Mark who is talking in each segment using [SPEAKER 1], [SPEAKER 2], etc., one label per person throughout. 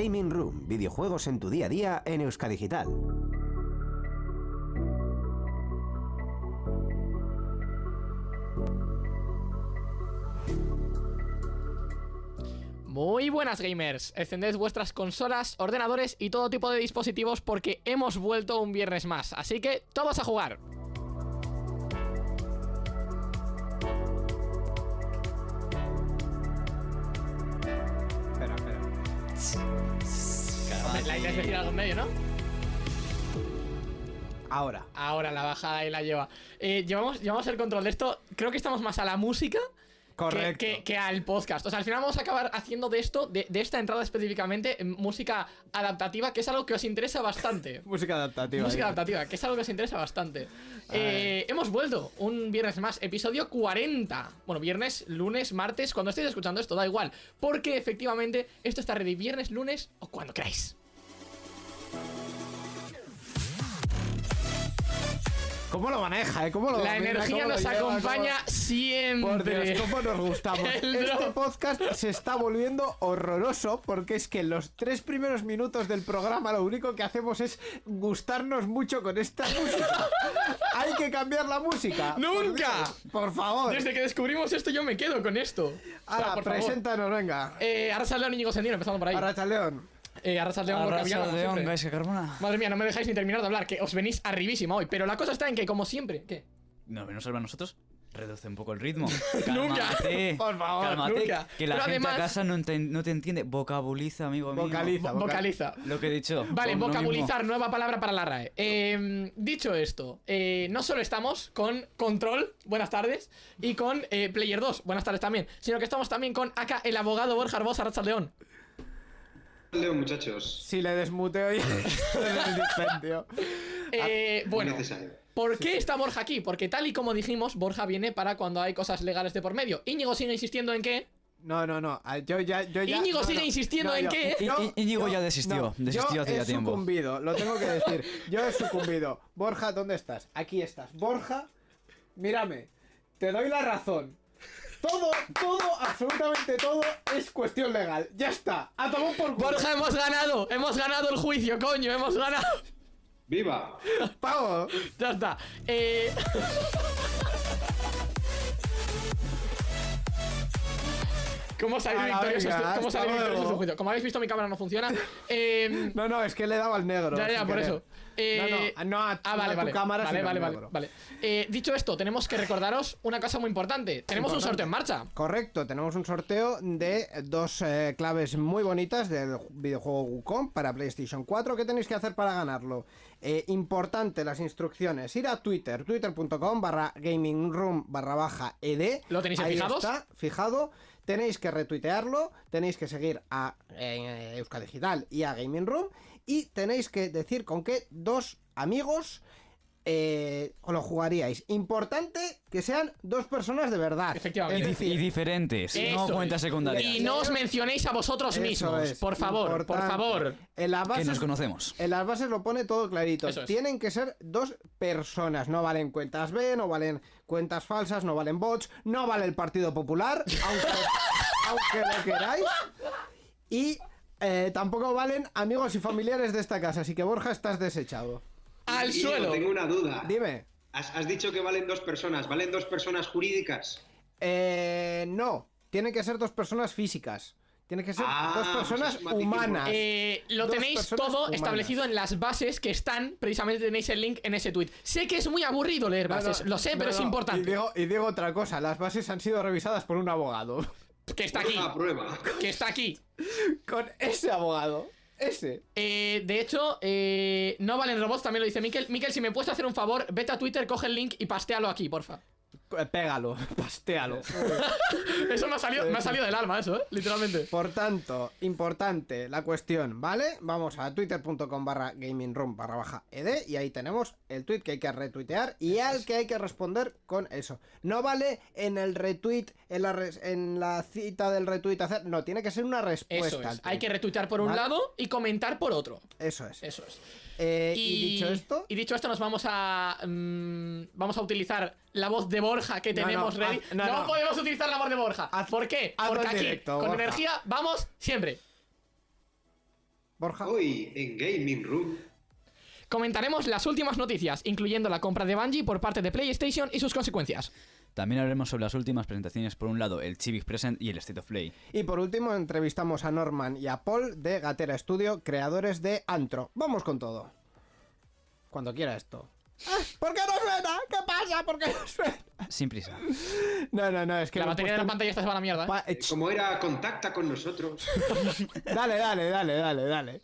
[SPEAKER 1] Gaming Room, videojuegos en tu día a día en Euskadigital.
[SPEAKER 2] Muy buenas gamers, encended vuestras consolas, ordenadores y todo tipo de dispositivos porque hemos vuelto un viernes más, así que todos a jugar. La idea es decir algo en medio, ¿no?
[SPEAKER 3] Ahora.
[SPEAKER 2] Ahora la baja y la lleva. Eh, llevamos, llevamos el control de esto, creo que estamos más a la música que-
[SPEAKER 3] Correcto.
[SPEAKER 2] Que, que al podcast. O sea, al final vamos a acabar haciendo de esto, de, de esta entrada específicamente, eh, música adaptativa, que es algo que os interesa bastante.
[SPEAKER 3] Música adaptativa.
[SPEAKER 2] Música adaptativa, que es algo que os interesa bastante. Eh, hemos vuelto un viernes más, episodio 40. Bueno, viernes, lunes, martes, cuando estéis escuchando esto, da igual. Porque efectivamente esto está ready viernes, lunes o cuando queráis.
[SPEAKER 3] ¿Cómo lo maneja, eh? ¿Cómo lo
[SPEAKER 2] La
[SPEAKER 3] domina?
[SPEAKER 2] energía
[SPEAKER 3] ¿Cómo lo
[SPEAKER 2] nos
[SPEAKER 3] lleva?
[SPEAKER 2] acompaña
[SPEAKER 3] ¿Cómo-
[SPEAKER 2] siempre.
[SPEAKER 3] Por Dios, cómo nos gustamos. Este podcast se está volviendo horroroso porque es que los tres primeros minutos del programa lo único que hacemos es gustarnos mucho con esta música. Hay que cambiar la música.
[SPEAKER 2] ¡Nunca!
[SPEAKER 3] Por, favor.
[SPEAKER 2] Desde que descubrimos esto, yo me quedo con esto. O sea,
[SPEAKER 3] Ahora,
[SPEAKER 2] por favor.
[SPEAKER 3] preséntanos, venga.
[SPEAKER 2] Eh, Arrasa León y Íñigo Sendino, empezando por ahí.
[SPEAKER 3] Arracha León.
[SPEAKER 2] Eh, Arrasa León, Gorka Villar, como
[SPEAKER 4] León,
[SPEAKER 2] siempre.
[SPEAKER 4] Gaisca Carmona.
[SPEAKER 2] Madre mía, no me dejáis ni terminar de hablar, que os venís arribísima hoy. Pero la cosa está en que, como siempre, ¿qué?
[SPEAKER 4] No, menos salva a nosotros. Reduce un poco el ritmo.
[SPEAKER 2] Nunca.
[SPEAKER 4] Cálmate.
[SPEAKER 3] Por favor,
[SPEAKER 4] Cálmate,
[SPEAKER 2] nunca.
[SPEAKER 4] Que la
[SPEAKER 2] Pero
[SPEAKER 4] gente
[SPEAKER 2] además-
[SPEAKER 4] a casa no, no te entiende. Vocabuliza, amigo mío.
[SPEAKER 3] Vocaliza.
[SPEAKER 2] Vo- vocaliza.
[SPEAKER 4] Lo que he dicho.
[SPEAKER 2] Vale,
[SPEAKER 4] lo
[SPEAKER 2] vocabulizar, nueva palabra para la RAE. Eh, dicho esto, eh, no solo estamos con Control, buenas tardes, y con eh, Player 2, buenas tardes también, sino que estamos también con acá el abogado Borja Arracha León.
[SPEAKER 5] Leo, muchachos.
[SPEAKER 3] Si le desmuteo ya en el dispendio.
[SPEAKER 2] Eh, bueno. ¿por qué está Borja aquí? Porque tal y como dijimos, Borja viene para cuando hay cosas legales de por medio. Íñigo sigue insistiendo en que...
[SPEAKER 3] No, no, no. ah, Yo ya, yo ya.
[SPEAKER 2] Íñigo
[SPEAKER 3] no,
[SPEAKER 2] sigue
[SPEAKER 3] no.
[SPEAKER 2] insistiendo
[SPEAKER 3] No,
[SPEAKER 2] en
[SPEAKER 3] yo-
[SPEAKER 2] que-
[SPEAKER 3] yo-
[SPEAKER 4] I- Íñigo
[SPEAKER 3] yo-
[SPEAKER 4] ya desistió, desistió
[SPEAKER 3] yo
[SPEAKER 4] hace ya
[SPEAKER 3] he
[SPEAKER 4] tiempo.
[SPEAKER 3] sucumbido, lo tengo que decir. Yo he sucumbido. Borja, ¿dónde estás? Aquí estás. Borja, mírame. Te doy la razón. Todo, todo, absolutamente todo es cuestión legal. Ya está. A tomar por culo.
[SPEAKER 2] Borja, hemos ganado, hemos ganado el juicio, coño, hemos ganado.
[SPEAKER 5] ¡Viva!
[SPEAKER 3] Pago.
[SPEAKER 2] Ya está. Eh... ¿Cómo salir victoriosos? ¿Cómo salir victoriosos un juicio? Como habéis visto, mi cámara no funciona. Eh,
[SPEAKER 3] No, no, es que le he dado al negro.
[SPEAKER 2] ya, ya, por
[SPEAKER 3] querer.
[SPEAKER 2] eso. Eh,
[SPEAKER 3] no, no, no a,
[SPEAKER 2] ah,
[SPEAKER 3] no
[SPEAKER 2] vale,
[SPEAKER 3] a tu
[SPEAKER 2] vale.
[SPEAKER 3] cámara,
[SPEAKER 2] vale, vale, vale, vale. Eh, dicho esto, tenemos que recordaros una cosa muy importante. Tenemos un
[SPEAKER 3] Importante.
[SPEAKER 2] sorteo en marcha.
[SPEAKER 3] Correcto, tenemos un sorteo de dos eh, claves muy bonitas del videojuego Wukong para PlayStation 4. ¿Qué tenéis que hacer para ganarlo? Eh, importante las instrucciones. Ir a Twitter, twitter.com barra gamingroom barra baja ed.
[SPEAKER 2] ¿Lo tenéis en
[SPEAKER 3] Ahí
[SPEAKER 2] fijados?
[SPEAKER 3] está, fijado. Tenéis que retuitearlo, tenéis que seguir a eh, Euska Digital y a Gaming Room y tenéis que decir con qué dos amigos eh, lo jugaríais. Importante que sean dos personas de verdad.
[SPEAKER 2] Efectivamente.
[SPEAKER 4] Y, dif- y diferentes,
[SPEAKER 2] Eso
[SPEAKER 4] no cuentas secundarias.
[SPEAKER 2] Y no os mencionéis a vosotros
[SPEAKER 3] Eso
[SPEAKER 2] mismos.
[SPEAKER 3] es,
[SPEAKER 2] por favor, por favor.
[SPEAKER 3] En las
[SPEAKER 4] Que
[SPEAKER 3] bases,
[SPEAKER 4] nos conocemos.
[SPEAKER 3] En las bases lo pone todo clarito.
[SPEAKER 2] Es.
[SPEAKER 3] Tienen que ser dos personas. No valen cuentas B, no valen cuentas falsas, no valen bots, no vale el Partido Popular, aunque, aunque lo queráis. Y eh, tampoco valen amigos y familiares de esta casa. Así que Borja, estás desechado.
[SPEAKER 2] Al suelo.
[SPEAKER 5] Tengo una duda.
[SPEAKER 3] Dime.
[SPEAKER 5] Has, has dicho que valen dos personas. ¿Valen dos personas jurídicas?
[SPEAKER 3] Eh, no, tienen que ser dos personas físicas. Tienen que ser
[SPEAKER 5] Ah,
[SPEAKER 3] dos personas
[SPEAKER 5] pues
[SPEAKER 3] humanas.
[SPEAKER 2] Eh, lo
[SPEAKER 3] Dos
[SPEAKER 2] tenéis todo
[SPEAKER 3] humanas.
[SPEAKER 2] establecido en las bases que están, precisamente tenéis el link en ese tweet. Sé que es muy aburrido leer
[SPEAKER 3] No, no,
[SPEAKER 2] bases, lo sé,
[SPEAKER 3] no,
[SPEAKER 2] pero es importante.
[SPEAKER 3] Y digo, y digo otra cosa, las bases han sido revisadas por un abogado.
[SPEAKER 2] Que está aquí,
[SPEAKER 5] Una prueba.
[SPEAKER 2] que está aquí.
[SPEAKER 3] Con ese abogado. Ese.
[SPEAKER 2] Eh, de hecho, eh, no valen robots, también lo dice Miquel. Miquel, si me puedes hacer un favor, vete a Twitter, coge el link y pastéalo aquí, porfa.
[SPEAKER 3] Eh, Pégalo, pastéalo.
[SPEAKER 2] Eso me ha salido, me ha salido del alma, eso, ¿eh? Literalmente.
[SPEAKER 3] Por tanto, importante la cuestión, ¿vale? Vamos a twitter.com barra gamingroom barra baja ed y ahí tenemos el tweet que hay que retuitear y al que hay que responder con eso. No vale en el retweet, en la, res- en la cita del retweet hacer, no, tiene que ser una respuesta.
[SPEAKER 2] Eso es. Hay que retuitear por un lado y comentar por otro.
[SPEAKER 3] Eso es.
[SPEAKER 2] Eso es.
[SPEAKER 3] Eh, y... dicho esto,
[SPEAKER 2] y dicho esto, nos vamos a. mm, vamos a utilizar la voz de Borja que tenemos
[SPEAKER 3] no,
[SPEAKER 2] ready.
[SPEAKER 3] haz- no,
[SPEAKER 2] no,
[SPEAKER 3] no.
[SPEAKER 2] podemos utilizar la voz de Borja.
[SPEAKER 3] Haz-
[SPEAKER 2] ¿Por qué? Porque
[SPEAKER 3] en
[SPEAKER 2] aquí,
[SPEAKER 3] directo,
[SPEAKER 2] con
[SPEAKER 3] Borja.
[SPEAKER 2] energía, vamos siempre.
[SPEAKER 3] Borja.
[SPEAKER 5] Hoy en Gaming Room.
[SPEAKER 2] Comentaremos las últimas noticias, incluyendo la compra de Bungie por parte de PlayStation y sus consecuencias.
[SPEAKER 4] También hablaremos sobre las últimas presentaciones. Por un lado, el Civic Present y el State of Play.
[SPEAKER 3] Y por último, entrevistamos a Norman y a Paul de Gatera Studio, creadores de Antro. Vamos con todo. Cuando quiera esto. ¿Por qué no suena? ¿Qué pasa? ¿Por qué no suena?
[SPEAKER 4] Sin prisa.
[SPEAKER 3] No, no, no, es que
[SPEAKER 2] la batería de la pantalla esta se va a la mierda. ¿eh?
[SPEAKER 3] Pa- eh,
[SPEAKER 5] Como era, contacta con nosotros.
[SPEAKER 3] Dale, dale, dale, dale, dale.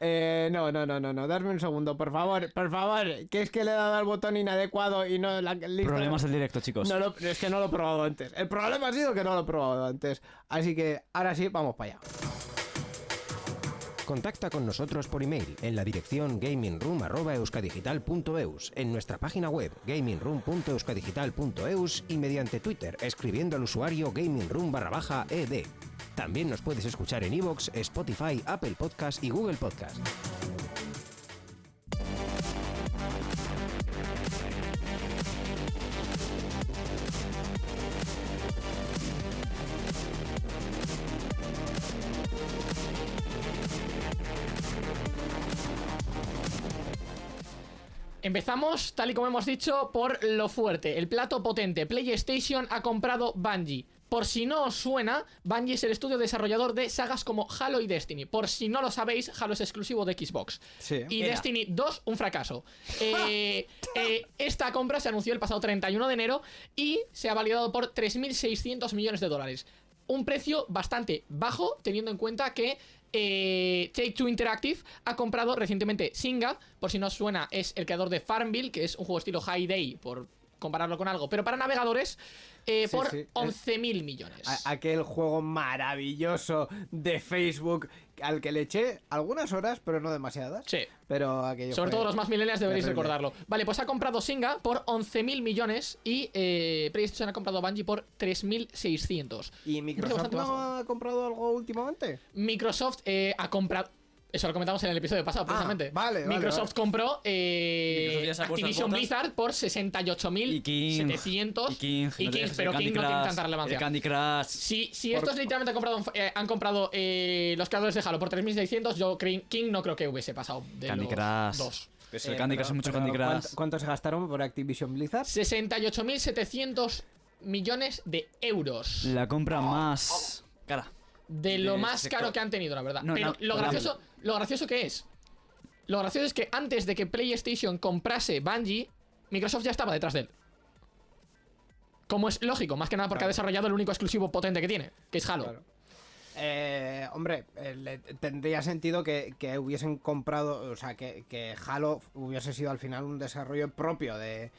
[SPEAKER 3] Eh, no, no, no, no, no. Darme un segundo, por favor, por favor. Que es que le he dado al botón inadecuado y no la lista-
[SPEAKER 4] Problemas del directo, chicos.
[SPEAKER 3] No lo- es que no lo he probado antes. El problema ha sido que no lo he probado antes. Así que ahora sí, vamos para allá.
[SPEAKER 1] Contacta con nosotros por email en la dirección gamingroom.euskadigital.eus, en nuestra página web gamingroom.euskadigital.eus y mediante Twitter escribiendo al usuario gamingroom barra baja ed. También nos puedes escuchar en iVoox, Spotify, Apple Podcast y Google Podcast.
[SPEAKER 2] Empezamos, tal y como hemos dicho, por lo fuerte, el plato potente. PlayStation ha comprado Bungie. Por si no os suena, Bungie es el estudio desarrollador de sagas como Halo y Destiny. Por si no lo sabéis, Halo es exclusivo de Xbox.
[SPEAKER 3] Sí.
[SPEAKER 2] Y
[SPEAKER 4] Era.
[SPEAKER 2] Destiny 2, un fracaso. Eh, eh, esta compra se anunció el pasado 31 de enero y se ha validado por 3.600 millones de dólares. Un precio bastante bajo, teniendo en cuenta que eh, Take Two Interactive ha comprado recientemente Singa. Por si no os suena, es el creador de Farmville, que es un juego estilo High Day, por compararlo con algo, pero para navegadores, eh,
[SPEAKER 3] Sí,
[SPEAKER 2] por
[SPEAKER 3] sí, es-
[SPEAKER 2] 11.000 millones.
[SPEAKER 3] Aquel juego maravilloso de Facebook al que le eché algunas horas, pero no demasiadas.
[SPEAKER 2] Sí.
[SPEAKER 3] Pero aquello
[SPEAKER 2] Sobre todo los más millennials deberéis
[SPEAKER 3] terrible.
[SPEAKER 2] recordarlo. Vale, pues ha comprado Singa por 11.000 millones y eh, PlayStation ha comprado Bungie por 3.600.
[SPEAKER 3] ¿Y Microsoft no ha comprado algo últimamente?
[SPEAKER 2] Microsoft eh, ha comprado... Eso lo comentamos en el episodio pasado, precisamente.
[SPEAKER 3] Ah, vale, vale,
[SPEAKER 2] Microsoft
[SPEAKER 3] vale.
[SPEAKER 2] compró eh,
[SPEAKER 4] Microsoft
[SPEAKER 2] Activision. Blizzard por
[SPEAKER 4] Y King.
[SPEAKER 2] 68.700.
[SPEAKER 4] Y King.
[SPEAKER 2] Y
[SPEAKER 4] no
[SPEAKER 2] King, pero King no tiene tanta relevancia.
[SPEAKER 4] El Candy Crush.
[SPEAKER 2] Si, si estos literalmente han comprado, eh, han comprado eh, los creadores de Halo por 3.600, yo creo- King no creo que hubiese pasado de
[SPEAKER 4] Candy
[SPEAKER 2] los
[SPEAKER 4] Crush.
[SPEAKER 2] dos.
[SPEAKER 4] Pues el
[SPEAKER 3] Eh,
[SPEAKER 4] Candy
[SPEAKER 3] pero-
[SPEAKER 4] Crush es mucho Candy Crush.
[SPEAKER 3] ¿cuánto, cuánto se gastaron por Activision Blizzard?
[SPEAKER 2] 68.700 millones de euros.
[SPEAKER 4] La compra más cara.
[SPEAKER 2] De lo más
[SPEAKER 4] sector.
[SPEAKER 2] caro que han tenido, la verdad.
[SPEAKER 4] No,
[SPEAKER 2] Pero
[SPEAKER 4] no,
[SPEAKER 2] lo gracioso, lo gracioso que es. Lo gracioso es que antes de que PlayStation comprase Bungie, Microsoft ya estaba detrás de él. Como es lógico, más que nada porque ha desarrollado el único exclusivo potente que tiene, que es Halo.
[SPEAKER 3] Claro. Eh, hombre, eh, tendría sentido que, que hubiesen comprado, o sea, que, que Halo hubiese sido al final un desarrollo propio de,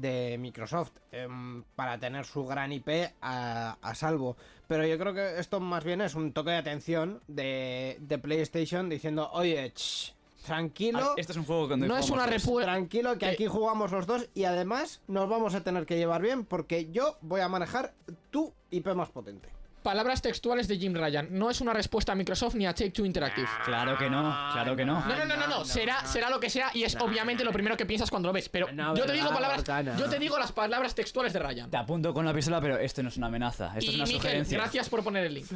[SPEAKER 3] de Microsoft em, para tener su gran IP a, a salvo. Pero yo creo que esto más bien es un toque de atención de, de PlayStation diciendo, oye, ch, tranquilo.
[SPEAKER 4] Ah, Este es un juego donde
[SPEAKER 2] No es una repu-
[SPEAKER 3] Tranquilo, que
[SPEAKER 2] que-
[SPEAKER 3] aquí jugamos los dos y además nos vamos a tener que llevar bien porque yo voy a manejar tu IP más potente.
[SPEAKER 2] Palabras textuales de Jim Ryan. No es una respuesta a Microsoft ni a Take Two Interactive.
[SPEAKER 4] Claro que no, claro que no.
[SPEAKER 2] No, no, no, no, no, será,
[SPEAKER 3] no.
[SPEAKER 2] será lo que sea y es obviamente lo primero que piensas cuando lo ves. Pero
[SPEAKER 3] No,
[SPEAKER 2] yo te digo palabras, yo te digo las palabras textuales de Ryan.
[SPEAKER 4] Te apunto con la pistola, pero esto no es una amenaza. Esto es una
[SPEAKER 2] Miguel,
[SPEAKER 4] sugerencia.
[SPEAKER 2] gracias por poner el link.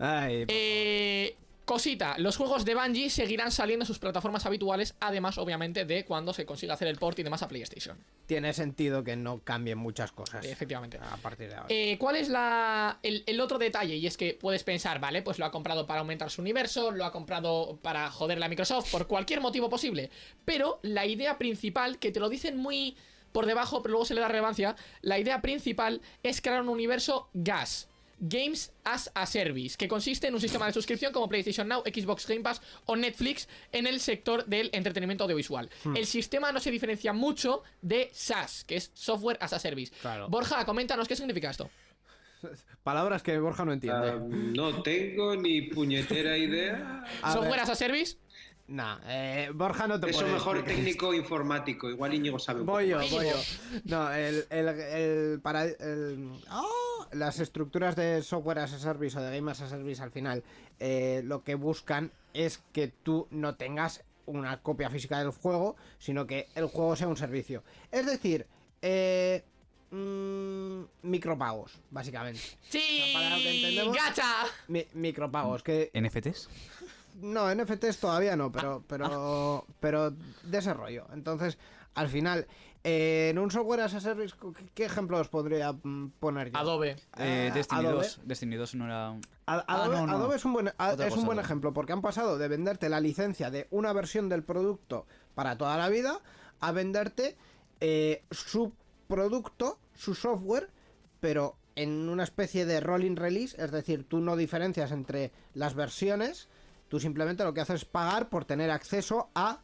[SPEAKER 3] Ay,
[SPEAKER 2] Eh, cosita, los juegos de Bungie seguirán saliendo en sus plataformas habituales, además, obviamente, de cuando se consiga hacer el port y demás a PlayStation.
[SPEAKER 3] tiene sentido que no cambien muchas cosas.
[SPEAKER 2] Efectivamente.
[SPEAKER 3] A partir de ahora.
[SPEAKER 2] Eh, ¿Cuál es la, el, el otro detalle? Y es que puedes pensar, vale, pues lo ha comprado para aumentar su universo, lo ha comprado para joderle a Microsoft, por cualquier motivo posible. Pero la idea principal, que te lo dicen muy por debajo, pero luego se le da relevancia, la idea principal es crear un universo gas. Games as a Service, que consiste en un sistema de suscripción como PlayStation Now, Xbox Game Pass o Netflix en el sector del entretenimiento audiovisual. El sistema no se diferencia mucho de SaaS, que es Software as a Service.
[SPEAKER 3] Claro.
[SPEAKER 2] Borja, coméntanos qué significa esto.
[SPEAKER 3] Palabras que Borja no entiende.
[SPEAKER 5] Ah, no tengo ni puñetera idea.
[SPEAKER 3] A
[SPEAKER 2] Software
[SPEAKER 3] ver,
[SPEAKER 2] as a Service.
[SPEAKER 3] Nah, eh, Borja no te
[SPEAKER 5] Eso mejor
[SPEAKER 3] explicar.
[SPEAKER 5] técnico informático. Igual Íñigo sabe un
[SPEAKER 3] Voy yo,
[SPEAKER 5] poco.
[SPEAKER 3] voy yo. No, el, el, el para el- ¡Ah! las estructuras de software as a service o de game as a service al final eh, lo que buscan es que tú no tengas una copia física del juego, sino que el juego sea un servicio. Es decir, eh, mm, micropagos, básicamente.
[SPEAKER 2] Sí,
[SPEAKER 3] Para lo que entendemos-
[SPEAKER 2] gacha.
[SPEAKER 3] Mi- micropagos, que
[SPEAKER 4] ¿NFTs?
[SPEAKER 3] No, NFTs todavía no, pero, pero, pero desarrollo. Entonces, al final, eh, en un software as a service, ¿qué, qué ejemplo os podría mm, poner yo?
[SPEAKER 2] Adobe.
[SPEAKER 4] Eh,
[SPEAKER 3] Eh,
[SPEAKER 4] Destiny
[SPEAKER 3] Adobe.
[SPEAKER 4] 2. Destiny 2 no era. Ah,
[SPEAKER 3] Adobe,
[SPEAKER 4] no, no.
[SPEAKER 3] Adobe es un buen, a- es un buen ejemplo porque han pasado de venderte la licencia de una versión del producto para toda la vida a venderte eh, su producto, su software, pero en una especie de rolling release, es decir, tú no diferencias entre las versiones, tú simplemente lo que haces es pagar por tener acceso a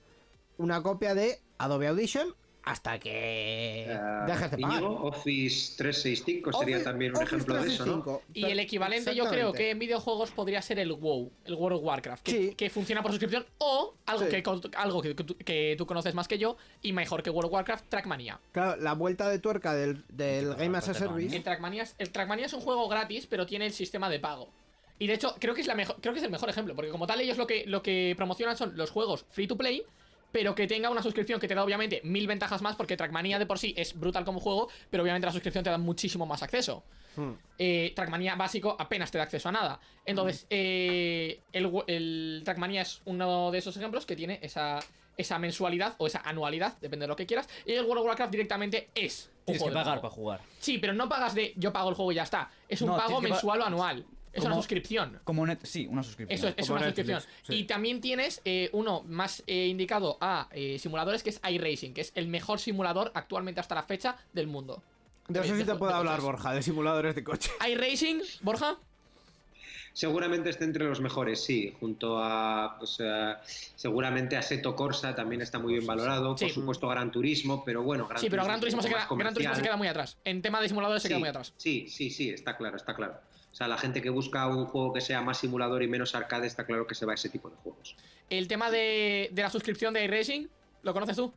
[SPEAKER 3] una copia de Adobe Audition hasta que
[SPEAKER 5] Eh,
[SPEAKER 3] dejes de pagar.
[SPEAKER 5] Office 365 sería también un
[SPEAKER 3] Office
[SPEAKER 5] ejemplo de eso, ¿no?
[SPEAKER 3] 365,
[SPEAKER 2] Y el equivalente yo creo que en videojuegos podría ser el WoW, el World of Warcraft, que,
[SPEAKER 3] Sí.
[SPEAKER 2] que funciona por suscripción o algo,
[SPEAKER 3] Sí.
[SPEAKER 2] que, algo que, que tú, conoces más que yo y mejor que World of Warcraft, Trackmania.
[SPEAKER 3] Claro, la vuelta de tuerca del, del Game as a. Service.
[SPEAKER 2] El Trackmania, es, el Trackmania es un juego gratis, pero tiene el sistema de pago. Y de hecho, creo que es la mejor, creo que es el mejor ejemplo, porque como tal ellos lo que, lo que promocionan son los juegos free to play, pero que tenga una suscripción que te da obviamente mil ventajas más, porque Trackmania de por sí es brutal como juego, pero obviamente la suscripción te da muchísimo más acceso.
[SPEAKER 3] Hmm.
[SPEAKER 2] Eh, Trackmania básico apenas te da acceso a nada. Entonces, eh, el, el Trackmania es uno de esos ejemplos que tiene esa, esa mensualidad o esa anualidad, depende de lo que quieras. Y el World of Warcraft directamente es. un
[SPEAKER 4] Tienes que
[SPEAKER 2] juego
[SPEAKER 4] pagar para jugar.
[SPEAKER 2] Sí, pero no pagas de yo pago el juego y ya está. Es un
[SPEAKER 4] No,
[SPEAKER 2] pago mensual o anual. Es una suscripción.
[SPEAKER 4] Como net, sí, una suscripción.
[SPEAKER 2] Eso es, una
[SPEAKER 3] Netflix,
[SPEAKER 2] suscripción.
[SPEAKER 3] sí.
[SPEAKER 2] Y también tienes eh, uno más eh, indicado a eh, simuladores que es iRacing, que es el mejor simulador actualmente hasta la fecha del mundo.
[SPEAKER 3] De eso sí te puedo hablar. Borja, de simuladores de coche.
[SPEAKER 2] iRacing, Borja.
[SPEAKER 5] Seguramente esté entre los mejores, sí, junto a, pues, eh, seguramente a Seto Corsa también está muy bien valorado,
[SPEAKER 2] Sí.
[SPEAKER 5] por supuesto Gran Turismo, pero bueno, Gran
[SPEAKER 2] Sí, pero
[SPEAKER 5] Turismo
[SPEAKER 2] Gran Turismo, se queda, Gran Turismo se queda muy atrás. En tema de simuladores se queda muy atrás.
[SPEAKER 5] Sí, sí, sí, está claro, está claro. O sea, la gente que busca un juego que sea más simulador y menos arcade está claro que se va a ese tipo de juegos.
[SPEAKER 2] El tema de, de la suscripción de iRacing, ¿lo conoces tú?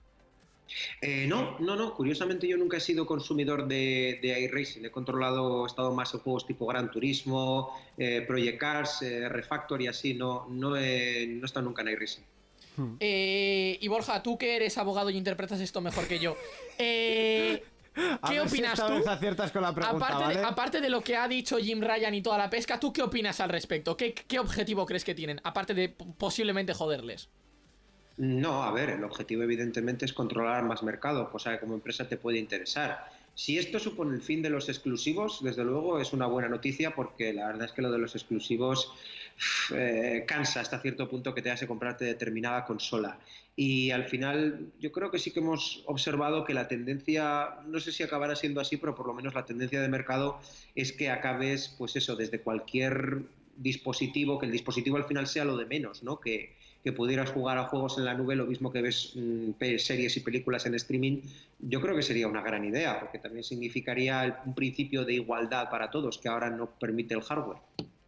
[SPEAKER 5] Eh, no, no, no. Curiosamente yo nunca he sido consumidor de, de iRacing. He controlado, he estado más en juegos tipo Gran Turismo, eh, Project Cars, eh, Refactor y así. No, no, he, no he estado nunca en iRacing.
[SPEAKER 2] Eh, y Borja, tú que eres abogado y interpretas esto mejor que yo.
[SPEAKER 3] A
[SPEAKER 2] ¿Qué
[SPEAKER 3] ver si
[SPEAKER 2] opinas
[SPEAKER 3] esta
[SPEAKER 2] tú?
[SPEAKER 3] vez aciertas con la pregunta,
[SPEAKER 2] aparte, de,
[SPEAKER 3] ¿vale?
[SPEAKER 2] aparte de lo que ha dicho Jim Ryan y toda la pesca, ¿tú qué opinas al respecto? ¿Qué, qué objetivo crees que tienen? Aparte de posiblemente joderles.
[SPEAKER 5] No, a ver, el objetivo evidentemente es controlar más mercado, cosa que como empresa te puede interesar. Si esto supone el fin de los exclusivos, desde luego es una buena noticia porque la verdad es que lo de los exclusivos eh, cansa hasta cierto punto que te hace comprarte determinada consola. Y al final yo creo que sí que hemos observado que la tendencia, no sé si acabará siendo así, pero por lo menos la tendencia de mercado es que acabes, pues eso, desde cualquier dispositivo, que el dispositivo al final sea lo de menos, ¿no? Que, que pudieras jugar a juegos en la nube, lo mismo que ves mm, series y películas en streaming, yo creo que sería una gran idea, porque también significaría un principio de igualdad para todos, que ahora no permite el hardware.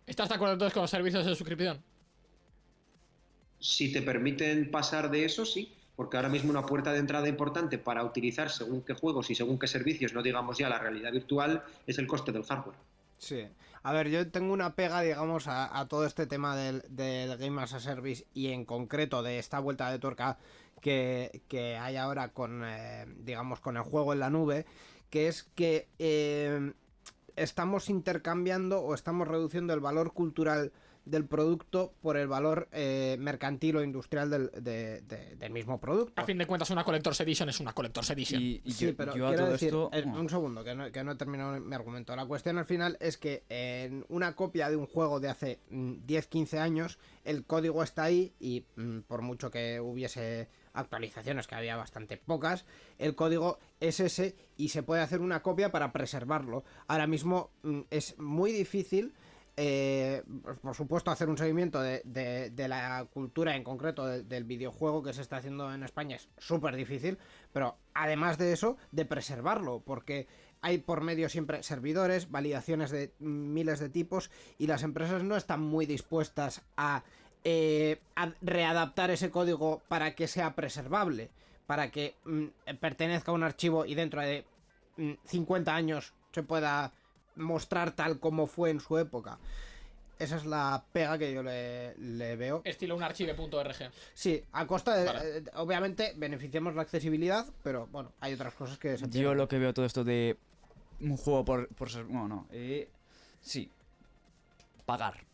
[SPEAKER 2] ¿Estás de acuerdo entonces con los servicios de suscripción?
[SPEAKER 5] Si te permiten pasar de eso, sí, porque ahora mismo una puerta de entrada importante para utilizar según qué juegos y según qué servicios, no digamos ya la realidad virtual, es el coste del hardware.
[SPEAKER 3] Sí. A ver, yo tengo una pega, digamos, a, a todo este tema del, del Game as a Service y en concreto de esta vuelta de tuerca que, que hay ahora con, eh, digamos, con el juego en la nube, que es que eh, estamos intercambiando o estamos reduciendo el valor cultural del producto por el valor eh, mercantil o industrial del, de- de- del mismo producto.
[SPEAKER 2] A fin de cuentas, una Collector's Edition es una Collector's Edition.
[SPEAKER 4] Y, y
[SPEAKER 3] Sí,
[SPEAKER 4] yo,
[SPEAKER 3] pero
[SPEAKER 4] yo a
[SPEAKER 3] quiero
[SPEAKER 4] todo
[SPEAKER 3] decir,
[SPEAKER 4] esto. bueno,
[SPEAKER 3] un segundo, que no, que no he terminado mi argumento. La cuestión al final es que en una copia de un juego de hace mm, 10-15 años, el código está ahí y mm, por mucho que hubiese actualizaciones, que había bastante pocas, el código es ese y se puede hacer una copia para preservarlo. Ahora mismo mm, es muy difícil eh, por supuesto, hacer un seguimiento de, la cultura en concreto de- del videojuego que se está haciendo en España es súper difícil, pero además de eso, de preservarlo, porque hay por medio siempre servidores, validaciones de miles de tipos y las empresas no están muy dispuestas a, eh, readaptar ese código para que sea preservable, para que mm, pertenezca a un archivo y dentro de mm, 50 años se pueda mostrar tal como fue en su época. Esa es la pega que yo le, le veo.
[SPEAKER 2] Estilo un archive.org.
[SPEAKER 3] Sí, a costa de...
[SPEAKER 2] Vale.
[SPEAKER 3] eh, obviamente beneficiamos la accesibilidad, pero bueno, hay otras cosas que se
[SPEAKER 4] Yo lo que veo todo esto de un juego por, por ser. Bueno, no. eh, sí. Pagar.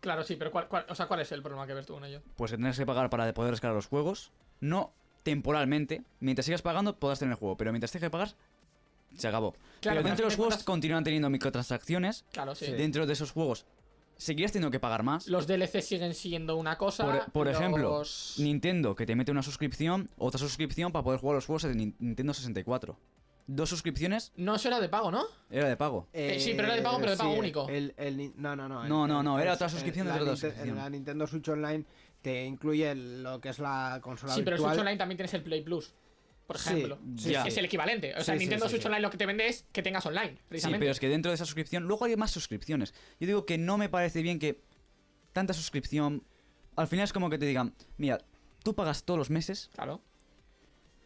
[SPEAKER 2] Claro, sí, pero ¿cuál, cuál- o sea, ¿cuál es el problema que ves tú con ello?
[SPEAKER 4] Pues que tienes que pagar para poder descargar los juegos. No temporalmente. Mientras sigas pagando, podrás tener el juego. Pero mientras tengas que pagar, se acabó.
[SPEAKER 2] Claro,
[SPEAKER 4] pero dentro de los juegos
[SPEAKER 2] cuentas-
[SPEAKER 4] continúan teniendo microtransacciones.
[SPEAKER 2] Claro, sí.
[SPEAKER 4] Dentro de esos juegos seguirás teniendo que pagar más.
[SPEAKER 2] Los DLC siguen siendo una cosa.
[SPEAKER 4] Por, por ejemplo, Nintendo, que te mete una suscripción, otra suscripción para poder jugar los juegos de Nin- Nintendo 64. Dos suscripciones
[SPEAKER 2] No, eso era de pago, ¿no?
[SPEAKER 4] era de pago.
[SPEAKER 2] Eh, sí, pero era de pago, pero de pago
[SPEAKER 3] sí,
[SPEAKER 2] único.
[SPEAKER 3] El, el ni- no, no, no. el-
[SPEAKER 4] No, no, no, era otra suscripción de otra suscripción.
[SPEAKER 3] La Nintendo Switch Online te incluye lo que es la consola
[SPEAKER 2] Sí, pero el. Switch Online también tienes el Play Plus, por
[SPEAKER 3] Sí,
[SPEAKER 2] ejemplo.
[SPEAKER 3] sí.
[SPEAKER 2] Es el equivalente. O sea,
[SPEAKER 3] Sí, sí,
[SPEAKER 2] Nintendo
[SPEAKER 3] sí,
[SPEAKER 2] Switch
[SPEAKER 3] sí.
[SPEAKER 2] Online lo que te vende es que tengas online,
[SPEAKER 4] Sí,
[SPEAKER 2] precisamente.
[SPEAKER 4] pero es que dentro de esa suscripción, luego hay más suscripciones. Yo digo que no me parece bien que tanta suscripción. Al final es como que te digan, mira, tú pagas todos los meses
[SPEAKER 2] Claro.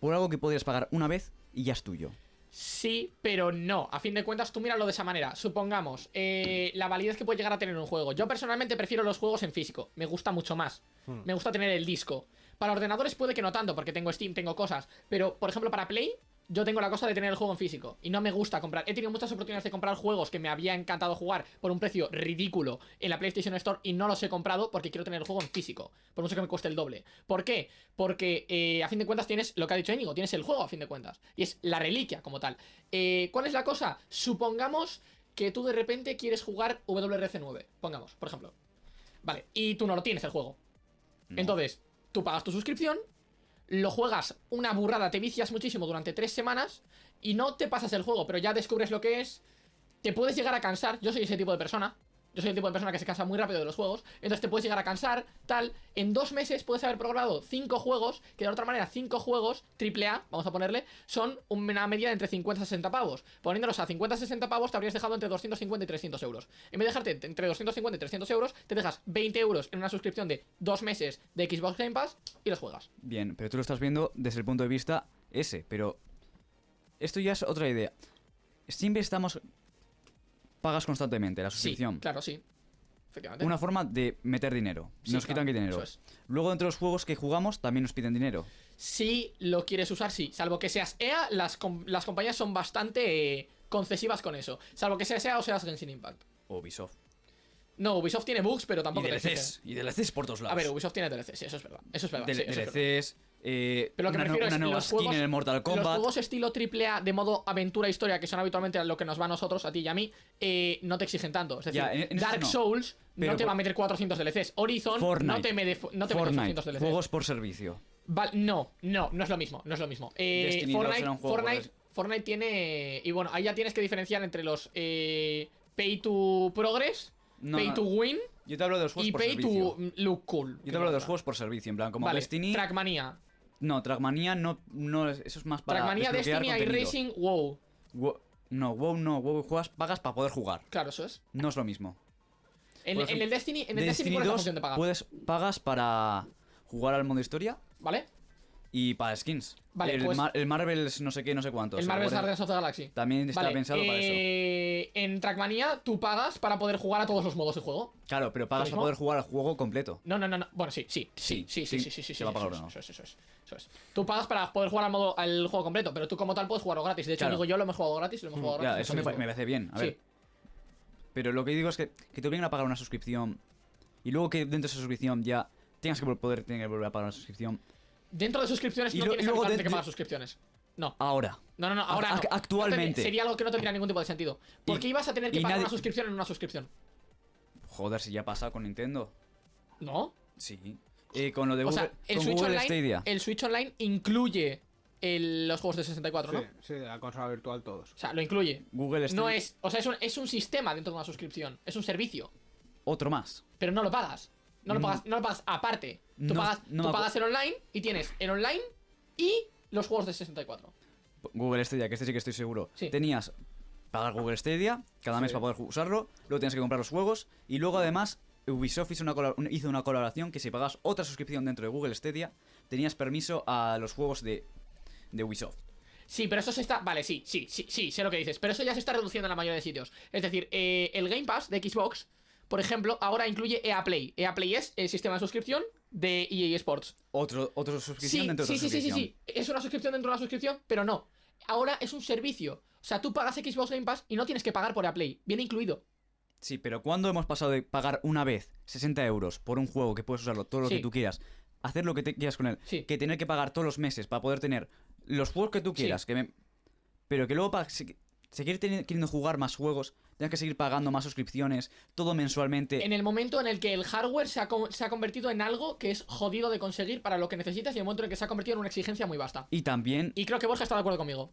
[SPEAKER 4] por algo que podrías pagar una vez y ya es tuyo.
[SPEAKER 2] Sí, pero no. A fin de cuentas, tú míralo de esa manera. Supongamos, eh, la validez que puede llegar a tener un juego. Yo personalmente prefiero los juegos en físico. Me gusta mucho más.
[SPEAKER 3] Hmm.
[SPEAKER 2] Me gusta tener el disco. Para ordenadores puede que no tanto, porque tengo Steam, tengo cosas. Pero, por ejemplo, para Play, yo tengo la cosa de tener el juego en físico. Y no me gusta comprar. He tenido muchas oportunidades de comprar juegos que me había encantado jugar por un precio ridículo en la PlayStation Store y no los he comprado porque quiero tener el juego en físico. Por mucho que me cueste el doble. ¿Por qué? Porque eh, a fin de cuentas tienes lo que ha dicho Íñigo, tienes el juego a fin de cuentas. Y es la reliquia como tal. Eh, ¿Cuál es la cosa? Supongamos que tú de repente quieres jugar WRC9. Pongamos, por ejemplo. Vale, y tú no lo tienes el juego.
[SPEAKER 4] No.
[SPEAKER 2] Entonces, tú pagas tu suscripción, lo juegas una burrada, te vicias muchísimo durante tres semanas y no te pasas el juego, pero ya descubres lo que es. Te puedes llegar a cansar. Yo soy ese tipo de persona. Yo soy el tipo de persona que se cansa muy rápido de los juegos. Entonces te puedes llegar a cansar, tal. En dos meses puedes haber programado cinco juegos, que de otra manera, cinco juegos, triple A, vamos a ponerle, son una media de entre 50 y 60 pavos. Poniéndolos a 50 y 60 pavos, te habrías dejado entre 250 y 300 euros. En vez de dejarte entre 250 y 300 euros, te dejas 20 euros en una suscripción de dos meses de Xbox Game Pass y los juegas.
[SPEAKER 4] Bien, pero tú lo estás viendo desde el punto de vista ese, pero esto ya es otra idea. Siempre estamos pagas constantemente la suscripción.
[SPEAKER 2] Sí, claro, sí. Efectivamente.
[SPEAKER 4] Una forma de meter dinero.
[SPEAKER 2] Sí,
[SPEAKER 4] nos
[SPEAKER 2] claro,
[SPEAKER 4] quitan que dinero.
[SPEAKER 2] es.
[SPEAKER 4] Luego dentro de los juegos que jugamos también nos piden dinero.
[SPEAKER 2] Si lo quieres usar, sí. Salvo que seas EA, las, com- las compañías son bastante eh, concesivas con eso. Salvo que seas EA o seas Genshin Impact.
[SPEAKER 4] O Ubisoft.
[SPEAKER 2] No, Ubisoft tiene bugs, pero
[SPEAKER 4] Y
[SPEAKER 2] tampoco te exige.
[SPEAKER 4] DLCs. Y DLCs por todos lados.
[SPEAKER 2] A ver, Ubisoft tiene DLCs, sí, eso es verdad. Eso es verdad. Sí, eso es verdad.
[SPEAKER 4] Eh,
[SPEAKER 2] Pero lo que
[SPEAKER 4] una,
[SPEAKER 2] me refiero
[SPEAKER 4] una
[SPEAKER 2] es
[SPEAKER 4] nueva
[SPEAKER 2] los
[SPEAKER 4] skin
[SPEAKER 2] juegos,
[SPEAKER 4] en el Mortal
[SPEAKER 2] Los
[SPEAKER 4] Kombat.
[SPEAKER 2] juegos estilo AAA de modo aventura historia, que son habitualmente lo que nos va a nosotros, a ti y a mí, eh, no te exigen tanto. Es decir,
[SPEAKER 4] Ya, en- en eso
[SPEAKER 2] Dark
[SPEAKER 4] no.
[SPEAKER 2] Souls
[SPEAKER 4] Pero
[SPEAKER 2] no te va a meter 400 DLCs. Horizon
[SPEAKER 4] Fortnite.
[SPEAKER 2] no te, mete- no te mete
[SPEAKER 4] Fortnite.
[SPEAKER 2] 800 DLCs.
[SPEAKER 4] Juegos por servicio.
[SPEAKER 2] Val- no, no, no es lo mismo, no es lo mismo. Eh,
[SPEAKER 4] Destiny 2
[SPEAKER 2] Fortnite, Fortnite, Fortnite tiene. Y bueno, ahí ya tienes que diferenciar entre los Pay to Progress,
[SPEAKER 4] No,
[SPEAKER 2] Pay to Win
[SPEAKER 4] Yo te hablo de los juegos
[SPEAKER 2] y
[SPEAKER 4] por
[SPEAKER 2] Pay
[SPEAKER 4] servicio.
[SPEAKER 2] to Look Cool.
[SPEAKER 4] Yo te hablo de los juegos por servicio, en plan, como
[SPEAKER 2] vale,
[SPEAKER 4] Destiny.
[SPEAKER 2] Trackmania.
[SPEAKER 4] No, Trackmania no, no es- eso es más para.
[SPEAKER 2] Trackmania, Destiny, iRacing, WoW.
[SPEAKER 4] Wo- no, WoW no, WoW juegas, pagas para poder jugar.
[SPEAKER 2] Claro, eso es.
[SPEAKER 4] No es lo mismo.
[SPEAKER 2] En,
[SPEAKER 4] Por
[SPEAKER 2] en
[SPEAKER 4] ejemplo,
[SPEAKER 2] el Destiny, en el Destiny,
[SPEAKER 4] Destiny
[SPEAKER 2] ¿cuál es la
[SPEAKER 4] 2
[SPEAKER 2] función de pagar?
[SPEAKER 4] puedes, pagas para jugar al modo historia
[SPEAKER 2] ¿Vale?
[SPEAKER 4] Y para skins.
[SPEAKER 2] Vale,
[SPEAKER 4] el,
[SPEAKER 2] pues-
[SPEAKER 4] Mar- el Marvel's no sé qué, no sé cuántos.
[SPEAKER 2] el Marvel's
[SPEAKER 4] Guardian-
[SPEAKER 2] Guardians of the Galaxy.
[SPEAKER 4] También está
[SPEAKER 2] Vale,
[SPEAKER 4] pensado para eso.
[SPEAKER 2] eh, En Trackmania tú pagas para poder jugar a todos los modos de juego.
[SPEAKER 4] Claro, pero pagas para poder jugar al juego completo.
[SPEAKER 2] No, no, no, no. Bueno, sí, sí, sí, sí,
[SPEAKER 4] Sí,
[SPEAKER 2] sí,
[SPEAKER 4] sí,
[SPEAKER 2] sí, sí, sí,
[SPEAKER 4] se va
[SPEAKER 2] sí, eso, es, eso. Tú pagas para poder jugar al modo al juego completo, pero tú como tal puedes jugarlo gratis. De hecho,
[SPEAKER 4] Claro.
[SPEAKER 2] digo yo lo hemos jugado gratis, lo hemos jugado
[SPEAKER 4] Ya,
[SPEAKER 2] gratis.
[SPEAKER 4] eso me, me parece bien. A ver.
[SPEAKER 2] Sí.
[SPEAKER 4] Pero lo que digo es que, que te obliguen a pagar una suscripción y luego que dentro de esa suscripción ya tengas que poder tener que volver a pagar una suscripción.
[SPEAKER 2] Dentro de suscripciones
[SPEAKER 4] Y
[SPEAKER 2] no
[SPEAKER 4] lo-
[SPEAKER 2] tienes
[SPEAKER 4] luego de-
[SPEAKER 2] que pagar suscripciones. No.
[SPEAKER 4] Ahora.
[SPEAKER 2] No, no, no, ahora no.
[SPEAKER 4] actualmente.
[SPEAKER 2] No sería algo que no tendría ningún tipo de sentido. Porque
[SPEAKER 4] Y-
[SPEAKER 2] ibas a tener que pagar
[SPEAKER 4] nadie-
[SPEAKER 2] una suscripción en una suscripción.
[SPEAKER 4] Joder, si ya pasa con Nintendo.
[SPEAKER 2] ¿No?
[SPEAKER 4] Sí. Eh, con lo de
[SPEAKER 2] O
[SPEAKER 4] Google,
[SPEAKER 2] sea, el
[SPEAKER 4] con
[SPEAKER 2] Switch,
[SPEAKER 4] Google
[SPEAKER 2] Online,
[SPEAKER 4] Stadia.
[SPEAKER 2] el Switch Online incluye el- los juegos de 64, ¿no?
[SPEAKER 3] Sí, sí, la consola virtual todos.
[SPEAKER 2] O sea, lo incluye.
[SPEAKER 4] Google Stadia.
[SPEAKER 2] No es, o sea, es un, es un sistema dentro de una suscripción, es un servicio,
[SPEAKER 4] Otro más.
[SPEAKER 2] pero no lo pagas. No lo
[SPEAKER 4] Mm.
[SPEAKER 2] pagas, no lo pagas aparte. Tú
[SPEAKER 4] No-
[SPEAKER 2] pagas,
[SPEAKER 4] no
[SPEAKER 2] tú pagas el online y tienes el online y los juegos de 64.
[SPEAKER 4] Google Stadia, que este sí que estoy seguro.
[SPEAKER 2] Sí.
[SPEAKER 4] Tenías pagar Google Stadia cada mes para poder usarlo, luego tienes que comprar los juegos y luego además Ubisoft hizo una, colab- hizo una colaboración que si pagas otra suscripción dentro de Google Stadia, tenías permiso a los juegos de, de Ubisoft.
[SPEAKER 2] Sí, pero eso se está. Vale, sí, sí, sí, sí, sé lo que dices. Pero eso ya se está reduciendo en la mayoría de sitios. Es decir, eh, el Game Pass de Xbox, por ejemplo, ahora incluye EA Play. EA Play es el sistema de suscripción de EA Sports.
[SPEAKER 4] Otro, otra suscripción
[SPEAKER 2] Sí,
[SPEAKER 4] dentro de
[SPEAKER 2] sí,
[SPEAKER 4] otra
[SPEAKER 2] sí, sí, sí,
[SPEAKER 4] suscripción.
[SPEAKER 2] sí. Es una suscripción dentro de una suscripción, pero no. Ahora es un servicio. O sea, tú pagas Xbox Game Pass y no tienes que pagar por EA Play. Viene incluido.
[SPEAKER 4] Sí, pero cuando hemos pasado de pagar una vez 60 euros por un juego que puedes usarlo todo lo
[SPEAKER 2] Sí.
[SPEAKER 4] que tú quieras, hacer lo que te quieras con él,
[SPEAKER 2] Sí.
[SPEAKER 4] que tener que pagar todos los meses para poder tener los juegos que tú
[SPEAKER 2] Sí.
[SPEAKER 4] quieras, que me- pero que luego para se- seguir queriendo jugar más juegos, tengas que seguir pagando más suscripciones, todo mensualmente.
[SPEAKER 2] En el momento en el que el hardware se ha, co- se ha convertido en algo que es jodido de conseguir para lo que necesitas y el momento en el que se ha convertido en una exigencia muy vasta.
[SPEAKER 4] Y también
[SPEAKER 2] Y creo que Borja está de acuerdo conmigo.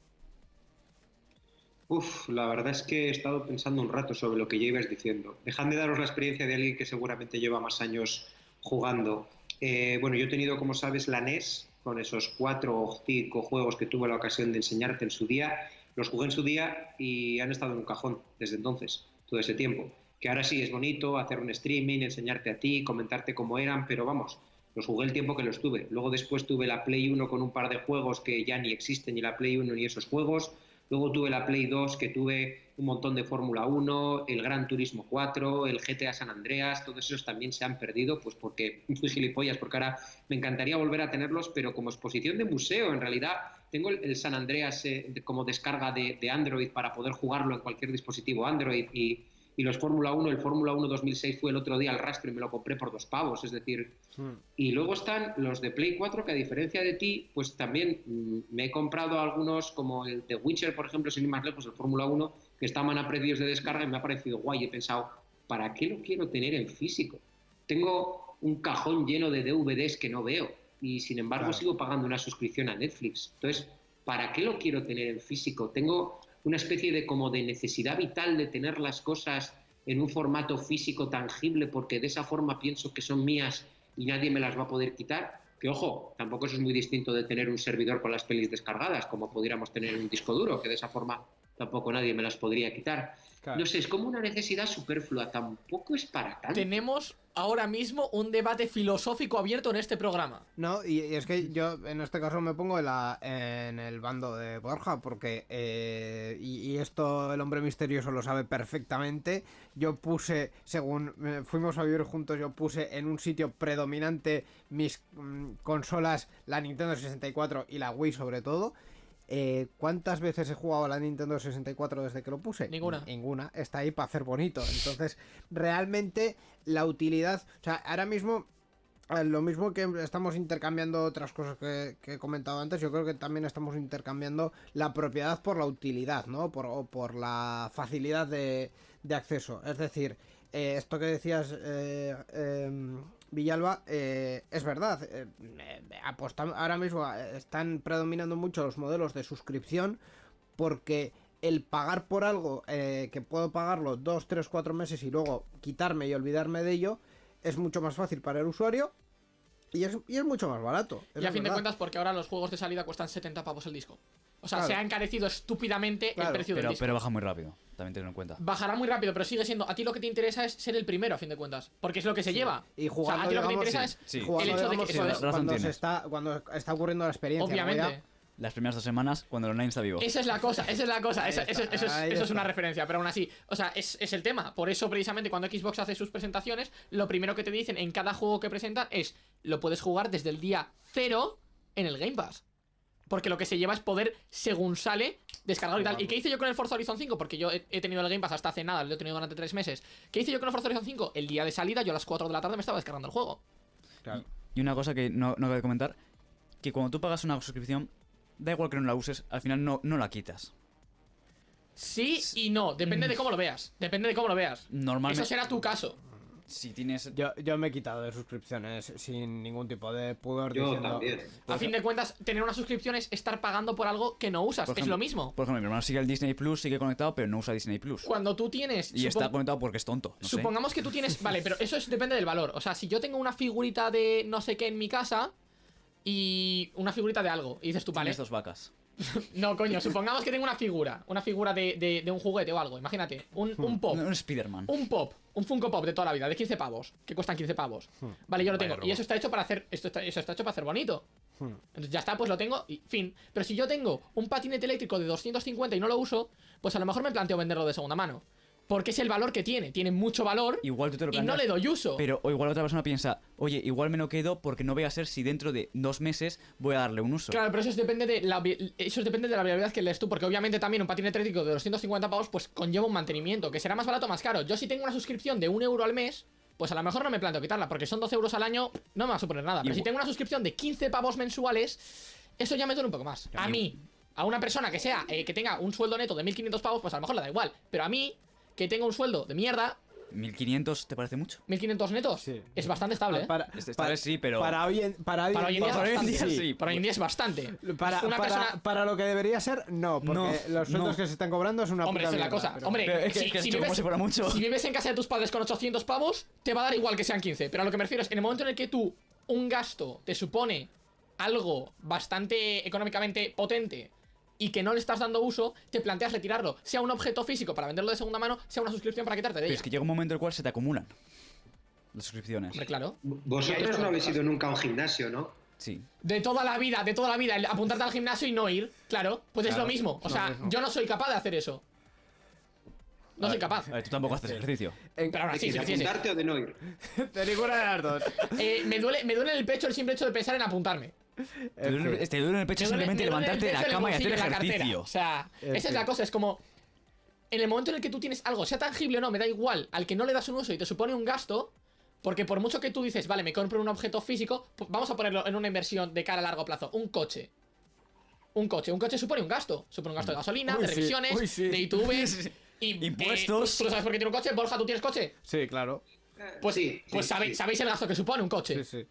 [SPEAKER 5] Uf, la verdad es que he estado pensando un rato sobre lo que ya ibas diciendo. Dejadme daros la experiencia de alguien que seguramente lleva más años jugando. Eh, bueno, yo he tenido, como sabes, la NES, con esos cuatro o cinco juegos que tuve la ocasión de enseñarte en su día. Los jugué en su día y han estado en un cajón desde entonces, todo ese tiempo. Que ahora sí es bonito hacer un streaming, enseñarte a ti, comentarte cómo eran, pero vamos, los jugué el tiempo que los tuve. Luego después tuve la Play 1 con un par de juegos que ya ni existen, ni la Play 1 ni esos juegos. Luego tuve la Play 2 que tuve un montón de Fórmula 1, el Gran Turismo 4, el GTA San Andreas, todos esos también se han perdido, pues porque fui gilipollas, porque ahora me encantaría volver a tenerlos, pero como exposición de museo, en realidad tengo el, el San Andreas eh, como descarga de, de Android para poder jugarlo en cualquier dispositivo Android y, y los Fórmula 1, el Fórmula 1 2006 fue el otro día al rastro y me lo compré por dos pavos, es decir, y luego están los de Play 4, que a diferencia de ti, pues también mm, me he comprado algunos, como el de Witcher, por ejemplo, sin ir más lejos, el Fórmula 1, que estaban a precios de descarga y me ha parecido guay. He pensado, ¿para qué lo quiero tener en físico? Tengo un cajón lleno de DVDs que no veo y sin embargo
[SPEAKER 3] Claro.
[SPEAKER 5] sigo pagando una suscripción a Netflix. Entonces, ¿para qué lo quiero tener en físico? Tengo una especie de como de necesidad vital de tener las cosas en un formato físico tangible porque de esa forma pienso que son mías y nadie me las va a poder quitar. Que ojo, tampoco eso es muy distinto de tener un servidor con las pelis descargadas, como pudiéramos tener en un disco duro, que de esa forma tampoco nadie me las podría quitar.
[SPEAKER 3] Claro.
[SPEAKER 5] No sé, es como una necesidad superflua, tampoco es para tanto.
[SPEAKER 2] Tenemos ahora mismo un debate filosófico abierto en este programa.
[SPEAKER 3] No, y, es que yo en este caso me pongo en, el bando de Borja, porque, eh, y, y esto el hombre misterioso lo sabe perfectamente, yo puse, según eh, fuimos a vivir juntos, yo puse en un sitio predominante mis mm, consolas, la Nintendo 64 y la Wii sobre todo. Eh, ¿Cuántas veces he jugado a la Nintendo 64 desde que lo puse?
[SPEAKER 2] Ninguna.
[SPEAKER 3] Ninguna. Está ahí para hacer bonito. Entonces, realmente la utilidad... O sea, ahora mismo eh, Lo mismo que estamos intercambiando otras cosas que, que he comentado antes, yo creo que también estamos intercambiando la propiedad por la utilidad, ¿no? Por, o por la facilidad de, de acceso. Es decir, eh, esto que decías, eh, em, Villalba, eh, es verdad. eh, eh, ahora mismo eh, están predominando mucho los modelos de suscripción porque el pagar por algo eh, que puedo pagarlo dos, tres, cuatro meses y luego quitarme y olvidarme de ello es mucho más fácil para el usuario y es, y es mucho más barato.
[SPEAKER 2] Y a fin de cuentas, porque ahora los juegos de salida cuestan 70 pavos el disco. O sea,
[SPEAKER 3] Claro.
[SPEAKER 2] se ha encarecido estúpidamente
[SPEAKER 3] Claro,
[SPEAKER 2] el precio del
[SPEAKER 4] Pero,
[SPEAKER 2] disco.
[SPEAKER 4] pero baja muy rápido, también tenlo en cuenta.
[SPEAKER 2] Bajará muy rápido, pero sigue siendo. A ti lo que te interesa es ser el primero, a fin de cuentas. Porque es lo que se lleva.
[SPEAKER 3] Y
[SPEAKER 2] o sea,
[SPEAKER 3] jugando,
[SPEAKER 2] a ti lo que te interesa
[SPEAKER 4] sí,
[SPEAKER 2] es
[SPEAKER 4] sí.
[SPEAKER 3] Jugando,
[SPEAKER 2] el hecho de que.
[SPEAKER 4] sí,
[SPEAKER 2] eso
[SPEAKER 3] cuando,
[SPEAKER 2] es-
[SPEAKER 4] razón
[SPEAKER 3] cuando se está, cuando está ocurriendo la experiencia.
[SPEAKER 2] Obviamente.
[SPEAKER 4] Las primeras dos semanas, cuando el online está vivo.
[SPEAKER 2] Esa es la cosa, esa es la cosa, esa- eso, es,
[SPEAKER 3] ahí
[SPEAKER 2] eso es una referencia, pero aún así, o sea, es, es el tema. Por eso, precisamente, cuando Xbox hace sus presentaciones, lo primero que te dicen en cada juego que presentan es: lo puedes jugar desde el día cero en el Game Pass. Porque lo que se lleva es poder, según sale, descargarlo y tal. ¿Y qué hice yo con el Forza Horizon 5? Porque yo he, he tenido el Game Pass hasta hace nada, lo he tenido durante tres meses. ¿Qué hice yo con el Forza Horizon 5? El día de salida, yo a las 4 de la tarde me estaba descargando el juego.
[SPEAKER 3] Claro.
[SPEAKER 4] Y una cosa que no, no acabo de comentar, que cuando tú pagas una suscripción, da igual que no la uses, al final no, no la quitas.
[SPEAKER 2] Sí y no, depende de cómo lo veas. Depende de cómo lo veas.
[SPEAKER 4] Normalmente,
[SPEAKER 2] Eso será tu caso.
[SPEAKER 4] Si tienes...
[SPEAKER 3] Yo, yo me he quitado de suscripciones sin ningún tipo de pudor
[SPEAKER 5] Yo
[SPEAKER 3] diciendo.
[SPEAKER 5] también.
[SPEAKER 2] A fin de cuentas, tener una suscripción es estar pagando por algo que no usas. Es lo mismo.
[SPEAKER 4] Por ejemplo, mi hermano sigue el Disney Plus, sigue conectado, pero no usa Disney Plus.
[SPEAKER 2] Cuando tú tienes.
[SPEAKER 4] Y está conectado porque es tonto. No sé.
[SPEAKER 2] Supongamos que tú tienes. Vale, pero eso es, depende del valor. O sea, si yo tengo una figurita de no sé qué en mi casa y una figurita de algo, y dices tú, vale.
[SPEAKER 4] Tienes dos vacas.
[SPEAKER 2] No, coño, supongamos que tengo una figura. Una figura de, de- de un juguete o algo. Imagínate, un, un pop.
[SPEAKER 4] Es Spider-Man.
[SPEAKER 2] Un pop, un Funko Pop de toda la vida, de 15 pavos, que cuestan 15 pavos. Vale, yo lo tengo. Y eso está hecho para hacer. Esto está, eso está hecho para hacer bonito.
[SPEAKER 3] Hmm.
[SPEAKER 2] Entonces ya está, pues lo tengo y fin. Pero si yo tengo un patinete eléctrico de 250 y no lo uso, pues a lo mejor me planteo venderlo de segunda mano. Porque es el valor que tiene. Tiene mucho valor
[SPEAKER 4] Igual tú te lo
[SPEAKER 2] y no
[SPEAKER 4] planteas,
[SPEAKER 2] le doy uso.
[SPEAKER 4] Pero o igual otra persona piensa, oye, igual me lo quedo porque no voy a ser si dentro de dos meses voy a darle un uso.
[SPEAKER 2] Claro, pero eso depende de la eso depende de la viabilidad que lees tú, porque obviamente también un patinete eléctrico de 250 pavos pues conlleva un mantenimiento, que será más barato o más caro. Yo si tengo una suscripción de un euro al mes, pues a lo mejor no me planteo quitarla, porque son 12 euros al año, no me va a suponer nada. Pero si tengo una suscripción de 15 pavos mensuales, eso ya me duele un poco más. A mí, a una persona que sea, eh, que tenga un sueldo neto de 1500 pavos, pues a lo mejor le da igual. Pero a mí, que tenga un sueldo de mierda,
[SPEAKER 4] 1500 te parece mucho.
[SPEAKER 2] 1500 netos,
[SPEAKER 3] Sí.
[SPEAKER 2] es bastante estable. ¿eh?
[SPEAKER 3] Para,
[SPEAKER 4] Este- esta
[SPEAKER 3] para-
[SPEAKER 4] vez sí, pero-
[SPEAKER 3] Para hoy en, para hoy
[SPEAKER 2] Para hoy en día,
[SPEAKER 4] para hoy en
[SPEAKER 2] bastante.
[SPEAKER 4] día sí.
[SPEAKER 2] Para hoy en día es bastante.
[SPEAKER 3] Para,
[SPEAKER 2] una
[SPEAKER 3] para-
[SPEAKER 2] persona
[SPEAKER 3] para lo que debería ser, no, porque
[SPEAKER 4] No,
[SPEAKER 3] los sueldos
[SPEAKER 4] no.
[SPEAKER 3] que se están cobrando es una
[SPEAKER 2] Hombre,
[SPEAKER 3] puta
[SPEAKER 2] es la cosa.
[SPEAKER 3] pero-
[SPEAKER 2] Hombre,
[SPEAKER 4] Pero es que-
[SPEAKER 2] si,
[SPEAKER 4] es que
[SPEAKER 2] vives,
[SPEAKER 4] mucho.
[SPEAKER 2] si vives en casa de tus padres con 800 pavos, te va a dar igual que sean 15. Pero a lo que me refiero es, en el momento en el que tú, un gasto te supone algo bastante económicamente potente y que no le estás dando uso, te planteas retirarlo. Sea un objeto físico para venderlo de segunda mano, sea una suscripción para quitarte de
[SPEAKER 4] Pero
[SPEAKER 2] ella.
[SPEAKER 4] es que llega un momento en el cual se te acumulan las suscripciones.
[SPEAKER 2] Hombre, claro.
[SPEAKER 5] Vosotros no habéis ido nunca a un gimnasio, ¿no?
[SPEAKER 4] Sí.
[SPEAKER 2] De toda la vida, de toda la vida, el apuntarte al gimnasio y no ir, claro, pues es lo mismo. O sea, yo no soy capaz de hacer eso. No soy capaz.
[SPEAKER 4] A ver, tú tampoco haces ejercicio.
[SPEAKER 3] En-
[SPEAKER 2] Pero aún así,
[SPEAKER 5] ¿De apuntarte o de no ir?
[SPEAKER 3] de ninguna de las dos.
[SPEAKER 2] Eh, me, duele, me duele en el pecho el simple hecho de pensar en apuntarme.
[SPEAKER 4] Te duele, te duele en el pecho simplemente levantarte de la cama y hacer ejercicio.
[SPEAKER 2] O sea,
[SPEAKER 3] Es
[SPEAKER 2] esa es la cosa, es como. En el momento en el que tú tienes algo, sea tangible o no, me da igual, al que no le das un uso y te supone un gasto, porque por mucho que tú dices, vale, me compro un objeto físico, pu- vamos a ponerlo en una inversión de cara a largo plazo, un coche. Un coche, un coche supone un gasto, supone un gasto de gasolina,
[SPEAKER 3] Uy,
[SPEAKER 2] de
[SPEAKER 3] sí,
[SPEAKER 2] revisiones,
[SPEAKER 3] uy, sí.
[SPEAKER 2] de ITV, y eh,
[SPEAKER 4] Impuestos.
[SPEAKER 2] ¿tú, tú sabes por qué tiene un coche? Borja, ¿tú tienes coche?
[SPEAKER 3] Sí, claro.
[SPEAKER 2] Pues,
[SPEAKER 5] Sí,
[SPEAKER 2] pues
[SPEAKER 5] sí,
[SPEAKER 2] sabéis,
[SPEAKER 5] sí.
[SPEAKER 2] sabéis el gasto que supone un coche.
[SPEAKER 3] Sí, sí.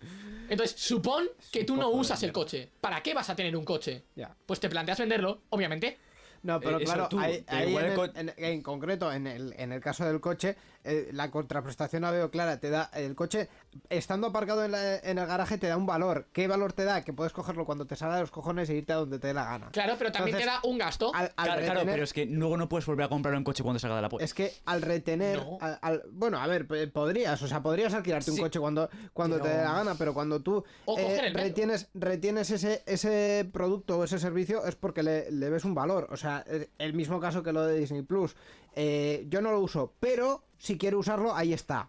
[SPEAKER 2] Entonces, supón que tú no usas el coche. ¿Para qué vas a tener un coche?
[SPEAKER 3] Ya.
[SPEAKER 2] Pues te planteas venderlo, obviamente.
[SPEAKER 3] No, pero
[SPEAKER 4] Eh,
[SPEAKER 3] claro,
[SPEAKER 4] tú,
[SPEAKER 3] ahí,
[SPEAKER 4] que
[SPEAKER 3] ahí
[SPEAKER 4] igual
[SPEAKER 3] en,
[SPEAKER 4] el
[SPEAKER 3] el-
[SPEAKER 4] co-
[SPEAKER 3] en- en concreto, en el, en el caso del coche, eh, la contraprestación la veo clara. Te da el coche, estando aparcado en, la- en el garaje, te da un valor. ¿Qué valor te da? Que puedes cogerlo cuando te salga de los cojones e irte a donde te dé la gana.
[SPEAKER 2] Claro, pero también
[SPEAKER 3] Entonces,
[SPEAKER 2] te da un gasto.
[SPEAKER 3] Al, al
[SPEAKER 4] Claro, claro, pero es que luego no puedes volver a comprarlo en coche cuando salga de la puerta.
[SPEAKER 3] Es que al retener.
[SPEAKER 2] No.
[SPEAKER 3] al- al- bueno, a ver, p- podrías, o sea, podrías alquilarte un coche cuando, cuando te dé la gana, pero cuando tú
[SPEAKER 2] O
[SPEAKER 3] eh,
[SPEAKER 2] coger el metro.
[SPEAKER 3] retienes, retienes ese, ese producto o ese servicio es porque le, le ves un valor. O sea, eh, el mismo caso que lo de Disney Plus. Eh, yo no lo uso, pero si quiero usarlo, ahí está.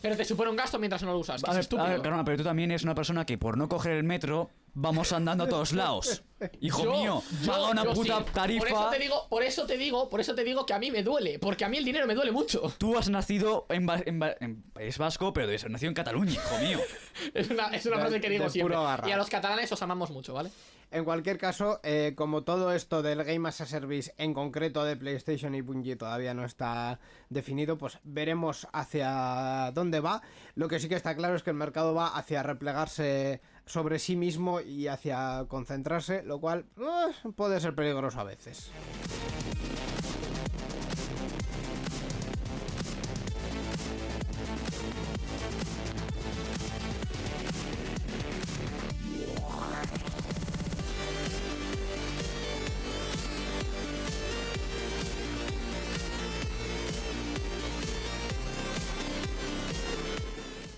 [SPEAKER 2] Pero te supone un gasto mientras no lo usas. que
[SPEAKER 4] A
[SPEAKER 2] es
[SPEAKER 4] ver,
[SPEAKER 2] estúpido.
[SPEAKER 4] a ver, Carona, pero tú también eres una persona que por no coger el metro vamos andando a todos lados. Hijo
[SPEAKER 2] Yo-
[SPEAKER 4] mío,
[SPEAKER 2] yo-
[SPEAKER 4] paga una
[SPEAKER 2] yo
[SPEAKER 4] puta
[SPEAKER 2] sí.
[SPEAKER 4] tarifa.
[SPEAKER 2] Por eso te digo, por eso te digo, por eso te digo que a mí me duele, porque a mí el dinero me duele mucho.
[SPEAKER 4] Tú has nacido en, Ba- en Ba- en País Vasco, pero debes nacido en Cataluña, hijo mío.
[SPEAKER 2] Es una, es una
[SPEAKER 3] De-
[SPEAKER 2] frase que digo siempre.
[SPEAKER 3] garra.
[SPEAKER 2] Y a los catalanes os amamos mucho, ¿vale?
[SPEAKER 3] En cualquier caso, eh, como todo esto del Game as a Service, en concreto de PlayStation y Bungie, todavía no está definido, pues veremos hacia dónde va. Lo que sí que está claro es que el mercado va hacia replegarse sobre sí mismo y hacia concentrarse, lo cual eh, puede ser peligroso a veces.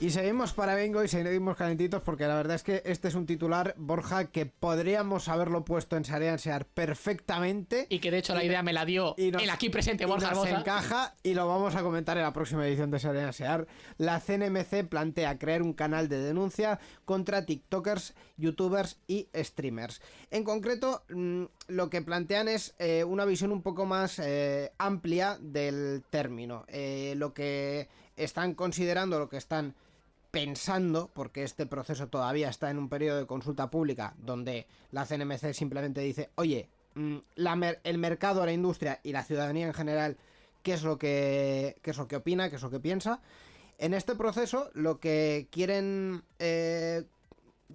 [SPEAKER 3] Y seguimos para Bingo y seguimos calentitos porque la verdad es que este es un titular, Borja, que podríamos haberlo puesto en Sarean Sear perfectamente.
[SPEAKER 2] Y que de hecho la idea me la dio
[SPEAKER 3] y nos-
[SPEAKER 2] el aquí presente
[SPEAKER 3] y
[SPEAKER 2] Borja
[SPEAKER 3] nos
[SPEAKER 2] Hermosa.
[SPEAKER 3] encaja y lo vamos a comentar en la próxima edición de Sarean Sear. La CNMC plantea crear un canal de denuncia contra TikTokers, YouTubers y streamers. En concreto, mm, lo que plantean es eh, una visión un poco más eh, amplia del término. Eh, lo que están considerando, lo que están pensando, porque este proceso todavía está en un periodo de consulta pública, donde la CNMC simplemente dice, oye, mm, el mercado, la industria y la ciudadanía en general, ¿qué es lo que, qué es lo que opina, qué es lo que piensa? En este proceso lo que quieren eh,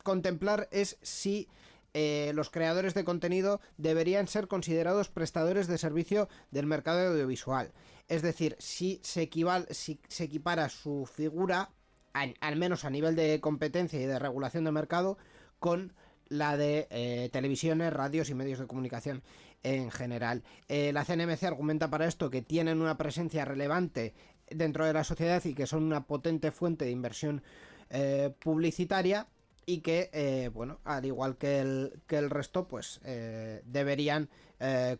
[SPEAKER 3] contemplar es si eh, los creadores de contenido deberían ser considerados prestadores de servicio del mercado audiovisual. Es decir, si se, si se equipara su figura, al, menos a nivel de competencia y de regulación de mercado, con la de eh, televisiones, radios y medios de comunicación en general. Eh, la CNMC argumenta para esto que tienen una presencia relevante dentro de la sociedad y que son una potente fuente de inversión eh, publicitaria y que, bueno, al igual que el, que el resto, pues deberían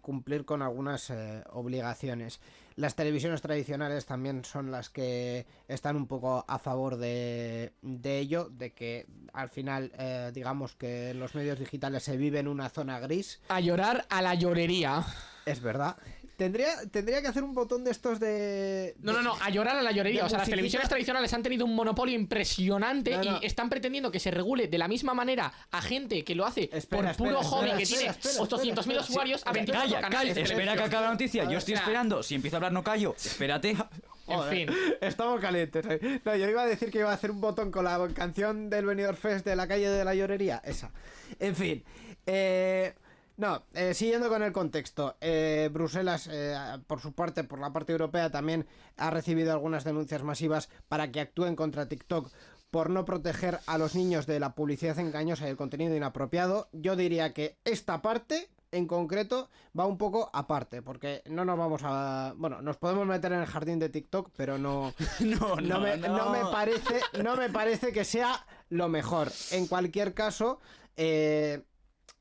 [SPEAKER 3] cumplir con algunas obligaciones. Las televisiones tradicionales también son las que están un poco a favor de, de ello, de que al final, eh, digamos que los medios digitales se vive en una zona gris.
[SPEAKER 2] A llorar a la llorería.
[SPEAKER 3] Es verdad. Tendría, tendría que hacer un botón de estos de.
[SPEAKER 2] No, no, no, a llorar a la llorería. O sea, las televisiones tradicionales han tenido un monopolio impresionante
[SPEAKER 3] No, no.
[SPEAKER 2] y están pretendiendo que se regule de la misma manera a gente que lo hace
[SPEAKER 3] Espera,
[SPEAKER 2] por puro
[SPEAKER 3] espera,
[SPEAKER 2] hobby,
[SPEAKER 3] espera,
[SPEAKER 2] que
[SPEAKER 3] espera,
[SPEAKER 2] tiene
[SPEAKER 3] espera,
[SPEAKER 2] 800.000
[SPEAKER 3] espera.
[SPEAKER 2] usuarios a
[SPEAKER 3] Sí,
[SPEAKER 2] 24
[SPEAKER 4] Calla,
[SPEAKER 2] canales.
[SPEAKER 4] calla, espera que acabe la noticia. Yo
[SPEAKER 2] O
[SPEAKER 4] estoy
[SPEAKER 2] sea,
[SPEAKER 4] esperando. Si empiezo a hablar, no callo. Espérate.
[SPEAKER 2] En
[SPEAKER 3] Joder,
[SPEAKER 2] fin.
[SPEAKER 3] Estamos calientes. eh. No, yo iba a decir que iba a hacer un botón con la canción del Benidorm Fest de la calle de la llorería. Esa. En fin. eh, no, eh, siguiendo con el contexto. eh, Bruselas, eh, por su parte, por la parte europea, también ha recibido algunas denuncias masivas para que actúen contra TikTok por no proteger a los niños de la publicidad engañosa y el contenido inapropiado. Yo diría que esta parte en concreto va un poco aparte, porque no nos vamos a... Bueno, nos podemos meter en el jardín de TikTok, pero no...
[SPEAKER 4] No,
[SPEAKER 3] No, me, no me
[SPEAKER 4] no.
[SPEAKER 3] parece, no me parece que sea lo mejor. En cualquier caso, eh,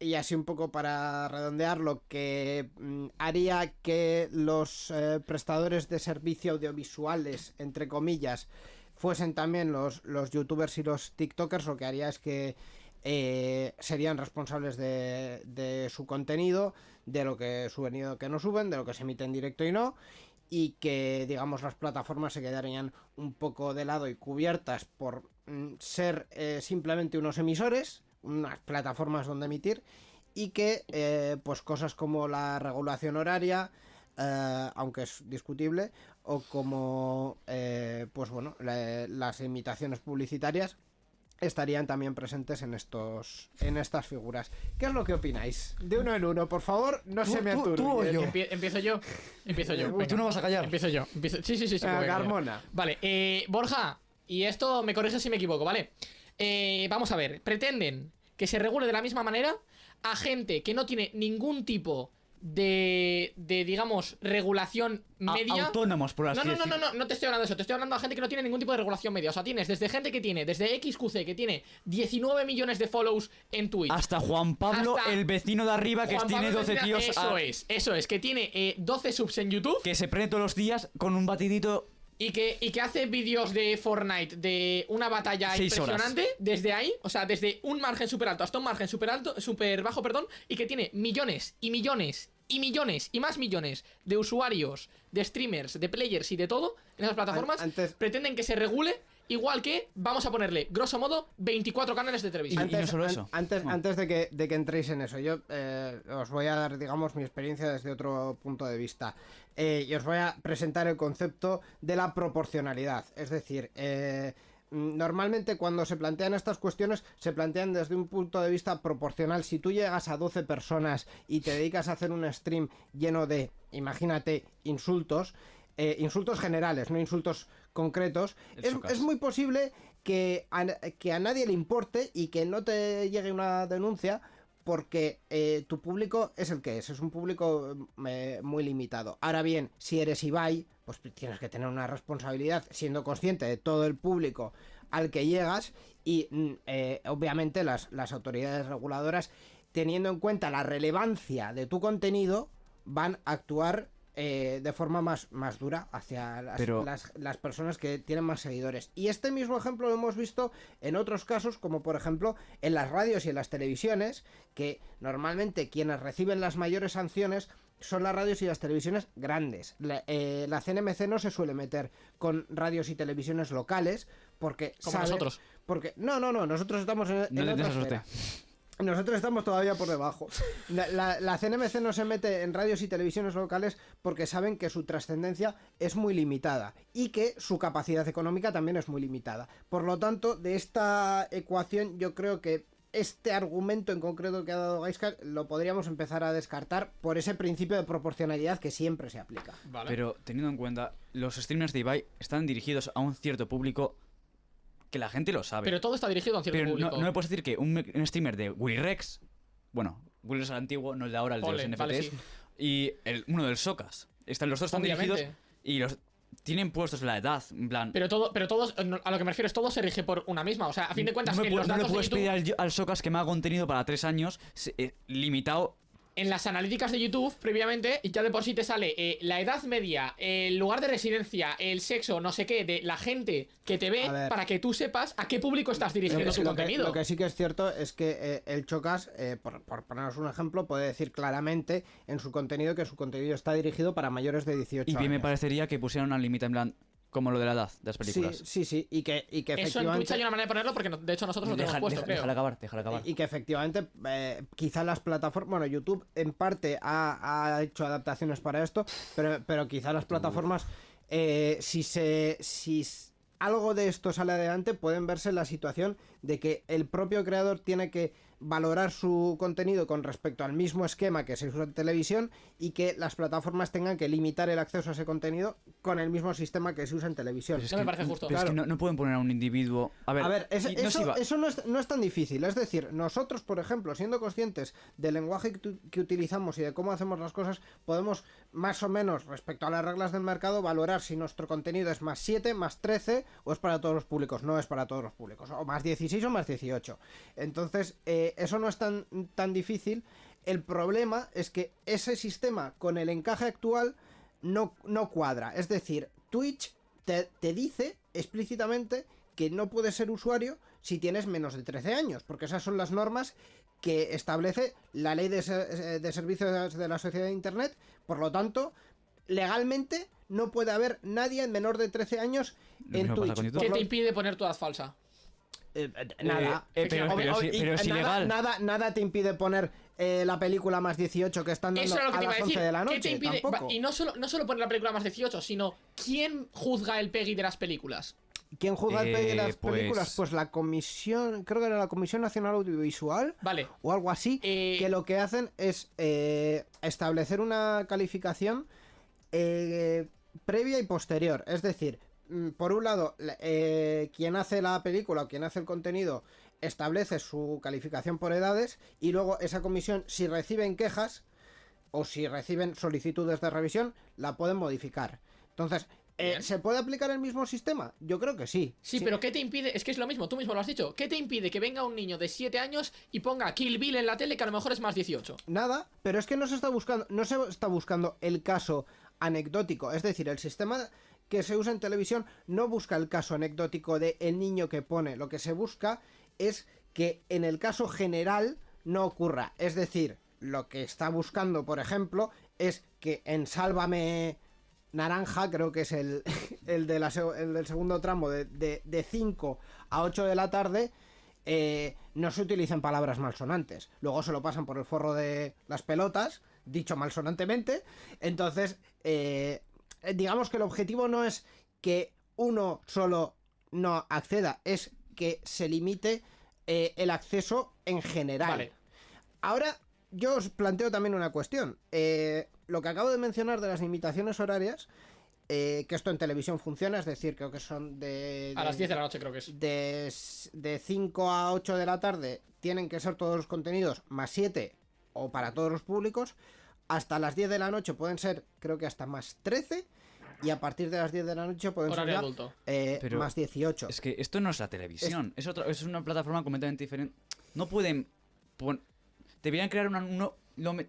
[SPEAKER 3] y así un poco para redondear, lo que mm, haría que los eh, prestadores de servicio audiovisuales, entre comillas, fuesen también los, los youtubers y los tiktokers, lo que haría es que eh, serían responsables de, de su contenido, de lo que suben y lo que no suben, de lo que se emite en directo y no, y que digamos las plataformas se quedarían un poco de lado y cubiertas por mm, ser eh, simplemente unos emisores, unas plataformas donde emitir, y que eh, pues cosas como la regulación horaria, eh, aunque es discutible, o como eh, pues bueno la- las imitaciones publicitarias estarían también presentes en estos en estas figuras. ¿Qué es lo que opináis? De uno en uno, por favor, no
[SPEAKER 4] Tú-
[SPEAKER 3] se me
[SPEAKER 4] tú-
[SPEAKER 3] aturbien.
[SPEAKER 4] tú o yo.
[SPEAKER 2] Empie- empiezo yo. Empiezo yo. Venga.
[SPEAKER 4] Tú no vas a callar.
[SPEAKER 2] Empiezo yo. empiezo- Sí, sí, sí. sí
[SPEAKER 3] Ah. Carmona.
[SPEAKER 2] Vale, eh, Borja, y esto me corrige si me equivoco, ¿vale? Eh, vamos a ver, pretenden que se regule de la misma manera a gente que no tiene ningún tipo de, de digamos, regulación media.
[SPEAKER 4] Autónomos, por así
[SPEAKER 2] No, no, no, no, no, no te estoy hablando de eso, te estoy hablando a gente que no tiene ningún tipo de regulación media. O sea, tienes desde gente que tiene, desde XQC, que tiene 19 millones de follows en Twitch.
[SPEAKER 4] Hasta Juan Pablo,
[SPEAKER 2] Hasta
[SPEAKER 4] el vecino de arriba, que
[SPEAKER 2] Juan
[SPEAKER 4] tiene
[SPEAKER 2] Pablo
[SPEAKER 4] 12
[SPEAKER 2] Medina,
[SPEAKER 4] tíos.
[SPEAKER 2] Eso
[SPEAKER 4] a-
[SPEAKER 2] es, eso es, que tiene eh, 12 subs en YouTube.
[SPEAKER 4] Que se prende todos los días con un batidito.
[SPEAKER 2] Y que, y que hace vídeos de Fortnite de una batalla
[SPEAKER 4] Seis horas.
[SPEAKER 2] impresionante desde ahí, o sea, desde un margen super alto hasta un margen super alto, super bajo, perdón, y que tiene millones y millones y millones y más millones de usuarios, de streamers, de players y de todo en esas plataformas,
[SPEAKER 3] An- antes-
[SPEAKER 2] pretenden que se regule igual que vamos a ponerle, grosso modo, 24 canales de televisión.
[SPEAKER 4] Y- no solo
[SPEAKER 3] an-
[SPEAKER 4] eso.
[SPEAKER 3] Antes,
[SPEAKER 4] Bueno.
[SPEAKER 3] antes de, que, de que entréis en eso, yo eh, os voy a dar, digamos, mi experiencia desde otro punto de vista. Eh, y os voy a presentar el concepto de la proporcionalidad. Es decir, eh, mm, normalmente cuando se plantean estas cuestiones, se plantean desde un punto de vista proporcional. Si tú llegas a 12 personas y te dedicas a hacer un stream lleno de, imagínate, insultos, eh, insultos generales, no insultos concretos, es, es muy posible que a, que a nadie le importe y que no te llegue una denuncia porque eh, tu público es el que es, es un público eh, muy limitado. Ahora bien, si eres Ibai, pues tienes que tener una responsabilidad siendo consciente de todo el público al que llegas y mm, eh, obviamente las, las autoridades reguladoras, teniendo en cuenta la relevancia de tu contenido, van a actuar eh, de forma más, más dura hacia las,
[SPEAKER 4] Pero-
[SPEAKER 3] las, las personas que tienen más seguidores. Y este mismo ejemplo lo hemos visto en otros casos, como por ejemplo en las radios y en las televisiones, que normalmente quienes reciben las mayores sanciones son las radios y las televisiones grandes. La, eh, la CNMC no se suele meter con radios y televisiones locales porque
[SPEAKER 2] Como
[SPEAKER 3] sabe-
[SPEAKER 2] nosotros.
[SPEAKER 3] Porque no, no, no, nosotros estamos en,
[SPEAKER 4] No
[SPEAKER 3] en otra. Nosotros estamos todavía por debajo. La, la- la CNMC no se mete en radios y televisiones locales porque saben que su trascendencia es muy limitada y que su capacidad económica también es muy limitada. Por lo tanto, de esta ecuación yo creo que este argumento en concreto que ha dado Gaiscar lo podríamos empezar a descartar por ese principio de proporcionalidad que siempre se aplica.
[SPEAKER 2] Vale.
[SPEAKER 4] Pero teniendo en cuenta, los streamers de Ibai están dirigidos a un cierto público que la gente lo sabe.
[SPEAKER 2] Pero todo está dirigido a un cierto
[SPEAKER 4] Pero no,
[SPEAKER 2] público.
[SPEAKER 4] no me puedes decir que un, un streamer de Willy Rex, bueno, Willy Rex es el antiguo, no el de ahora, el de los NFTs,
[SPEAKER 2] vale, sí.
[SPEAKER 4] y el, uno del Socas. Están, los dos están
[SPEAKER 2] Obviamente.
[SPEAKER 4] dirigidos y los tienen puestos la edad, en plan...
[SPEAKER 2] Pero todo, pero todos, a lo que me refiero es todo se rige por una misma. O sea, a fin de cuentas,
[SPEAKER 4] no, me
[SPEAKER 2] en los
[SPEAKER 4] no le
[SPEAKER 2] datos de
[SPEAKER 4] puedes
[SPEAKER 2] YouTube-
[SPEAKER 4] pedir al, al Socas que me haga contenido para tres años eh, limitado
[SPEAKER 2] en las analíticas de YouTube previamente ya de por sí te sale eh, la edad media, el lugar de residencia, el sexo, no sé qué, de la gente que te ve para que tú sepas a qué público estás
[SPEAKER 3] Lo
[SPEAKER 2] dirigiendo
[SPEAKER 3] que,
[SPEAKER 2] tu
[SPEAKER 3] lo que-
[SPEAKER 2] contenido.
[SPEAKER 3] lo que sí que es cierto es que eh, el Chocas, eh, por, por poneros un ejemplo, puede decir claramente en su contenido que su contenido está dirigido para mayores de 18
[SPEAKER 4] Y bien me
[SPEAKER 3] años.
[SPEAKER 4] parecería que pusieran una límite en plan, como lo de la edad de las
[SPEAKER 3] Sí,
[SPEAKER 4] películas.
[SPEAKER 3] sí, sí, y que, y que
[SPEAKER 2] Eso en
[SPEAKER 3] efectivamente...
[SPEAKER 2] Twitch hay una manera de ponerlo porque no- de hecho nosotros lo tenemos
[SPEAKER 4] Deja-
[SPEAKER 2] puesto,
[SPEAKER 4] deja-
[SPEAKER 2] creo.
[SPEAKER 4] déjala acabar, déjala acabar.
[SPEAKER 3] Y que efectivamente, eh, quizá las plataformas, bueno, YouTube en parte ha, ha hecho adaptaciones para esto, pero, pero quizá las plataformas, eh, si se, si algo de esto sale adelante, pueden verse en la situación de que el propio creador tiene que valorar su contenido con respecto al mismo esquema que se usa en televisión y que las plataformas tengan que limitar el acceso a ese contenido con el mismo sistema que se usa en televisión.
[SPEAKER 4] Pero es
[SPEAKER 2] No me parece justo.
[SPEAKER 4] pero es que no, no pueden poner a un individuo. A ver,
[SPEAKER 3] A ver, es-
[SPEAKER 4] y no
[SPEAKER 3] eso, eso no, es, no es tan difícil. Es decir, nosotros, por ejemplo, siendo conscientes del lenguaje que, tu- que utilizamos y de cómo hacemos las cosas, podemos más o menos, respecto a las reglas del mercado, valorar si nuestro contenido es más 7, más 13 o es para todos los públicos. No es para todos los públicos. O más 16 o más 18. Entonces, eh, eso no es tan, tan difícil. El problema es que ese sistema con el encaje actual no, no cuadra. Es decir, Twitch te, te dice explícitamente que no puedes ser usuario si tienes menos de 13 años, porque esas son las normas que establece la ley de, se- de servicios de la sociedad de Internet. Por lo tanto, legalmente no puede haber nadie menor de 13 años
[SPEAKER 4] Lo
[SPEAKER 3] en
[SPEAKER 4] mismo pasa
[SPEAKER 3] Twitch.
[SPEAKER 4] con YouTube.
[SPEAKER 3] Por
[SPEAKER 2] ¿Qué
[SPEAKER 3] lo-
[SPEAKER 2] te impide poner tu edad falsa?
[SPEAKER 3] eh, eh, nada.
[SPEAKER 4] Eh, pero-
[SPEAKER 3] Obvi-
[SPEAKER 4] pero
[SPEAKER 3] obvi-
[SPEAKER 4] sí-
[SPEAKER 3] y,
[SPEAKER 4] pero es
[SPEAKER 3] nada,
[SPEAKER 4] ilegal.
[SPEAKER 3] Nada, nada te impide poner eh, la película más 18 que están dando
[SPEAKER 2] Eso es lo que
[SPEAKER 3] a
[SPEAKER 2] te iba
[SPEAKER 3] las
[SPEAKER 2] a
[SPEAKER 3] 11
[SPEAKER 2] decir.
[SPEAKER 3] de la
[SPEAKER 2] ¿Qué
[SPEAKER 3] noche. tampoco.
[SPEAKER 2] Y no solo, no solo poner la película más 18, sino ¿quién juzga el PEGI de las películas?
[SPEAKER 3] ¿Quién juzga el
[SPEAKER 4] Eh,
[SPEAKER 3] las
[SPEAKER 4] pues-
[SPEAKER 3] películas? Pues la comisión, creo que era la Comisión Nacional Audiovisual
[SPEAKER 2] Vale.
[SPEAKER 3] o algo así,
[SPEAKER 2] Eh,
[SPEAKER 3] que lo que hacen es eh, establecer una calificación eh, previa y posterior. Es decir, mm, por un lado, la- eh, quien hace la película o quien hace el contenido establece su calificación por edades y luego esa comisión, si reciben quejas o si reciben solicitudes de revisión, la pueden modificar. Entonces, eh. ¿se puede aplicar el mismo sistema? Yo creo que sí.
[SPEAKER 2] Sí, pero ¿qué te impide? Es que es lo mismo, tú mismo lo has dicho. ¿Qué te impide que venga un niño de 7 años y ponga Kill Bill en la tele que a lo mejor es más 18?
[SPEAKER 3] Nada, pero es que no se está buscando, no se está buscando el caso anecdótico, es decir, el sistema que se usa en televisión no busca el caso anecdótico de el niño que pone, lo que se busca es que en el caso general no ocurra, es decir, lo que está buscando, por ejemplo, es que en Sálvame Naranja, creo que es el, el, de la seg- el del segundo tramo, de, de, de 5 a 8 de la tarde, eh, no se utilizan palabras malsonantes. Luego se lo pasan por el forro de las pelotas, dicho malsonantemente. Entonces, eh, eh, digamos que el objetivo no es que uno solo no acceda, es que se limite eh, el acceso en general.
[SPEAKER 2] Vale.
[SPEAKER 3] Ahora, yo os planteo también una cuestión. Eh, lo que acabo de mencionar de las limitaciones horarias, eh, que esto en televisión funciona, es decir, creo que son de...
[SPEAKER 2] A
[SPEAKER 3] de-
[SPEAKER 2] las 10 de la noche creo que es.
[SPEAKER 3] de, de 5 a 8 de la tarde tienen que ser todos los contenidos más 7 o para todos los públicos. Hasta las 10 de la noche pueden ser, creo que hasta más 13. Y a parir de las 10 de la noche pueden
[SPEAKER 2] Horario
[SPEAKER 3] ser eh,
[SPEAKER 4] Pero
[SPEAKER 3] más 18.
[SPEAKER 4] Es que esto no es la televisión, es, otra, es una plataforma completamente diferente. No pueden pon- deberían crear una no- lo me-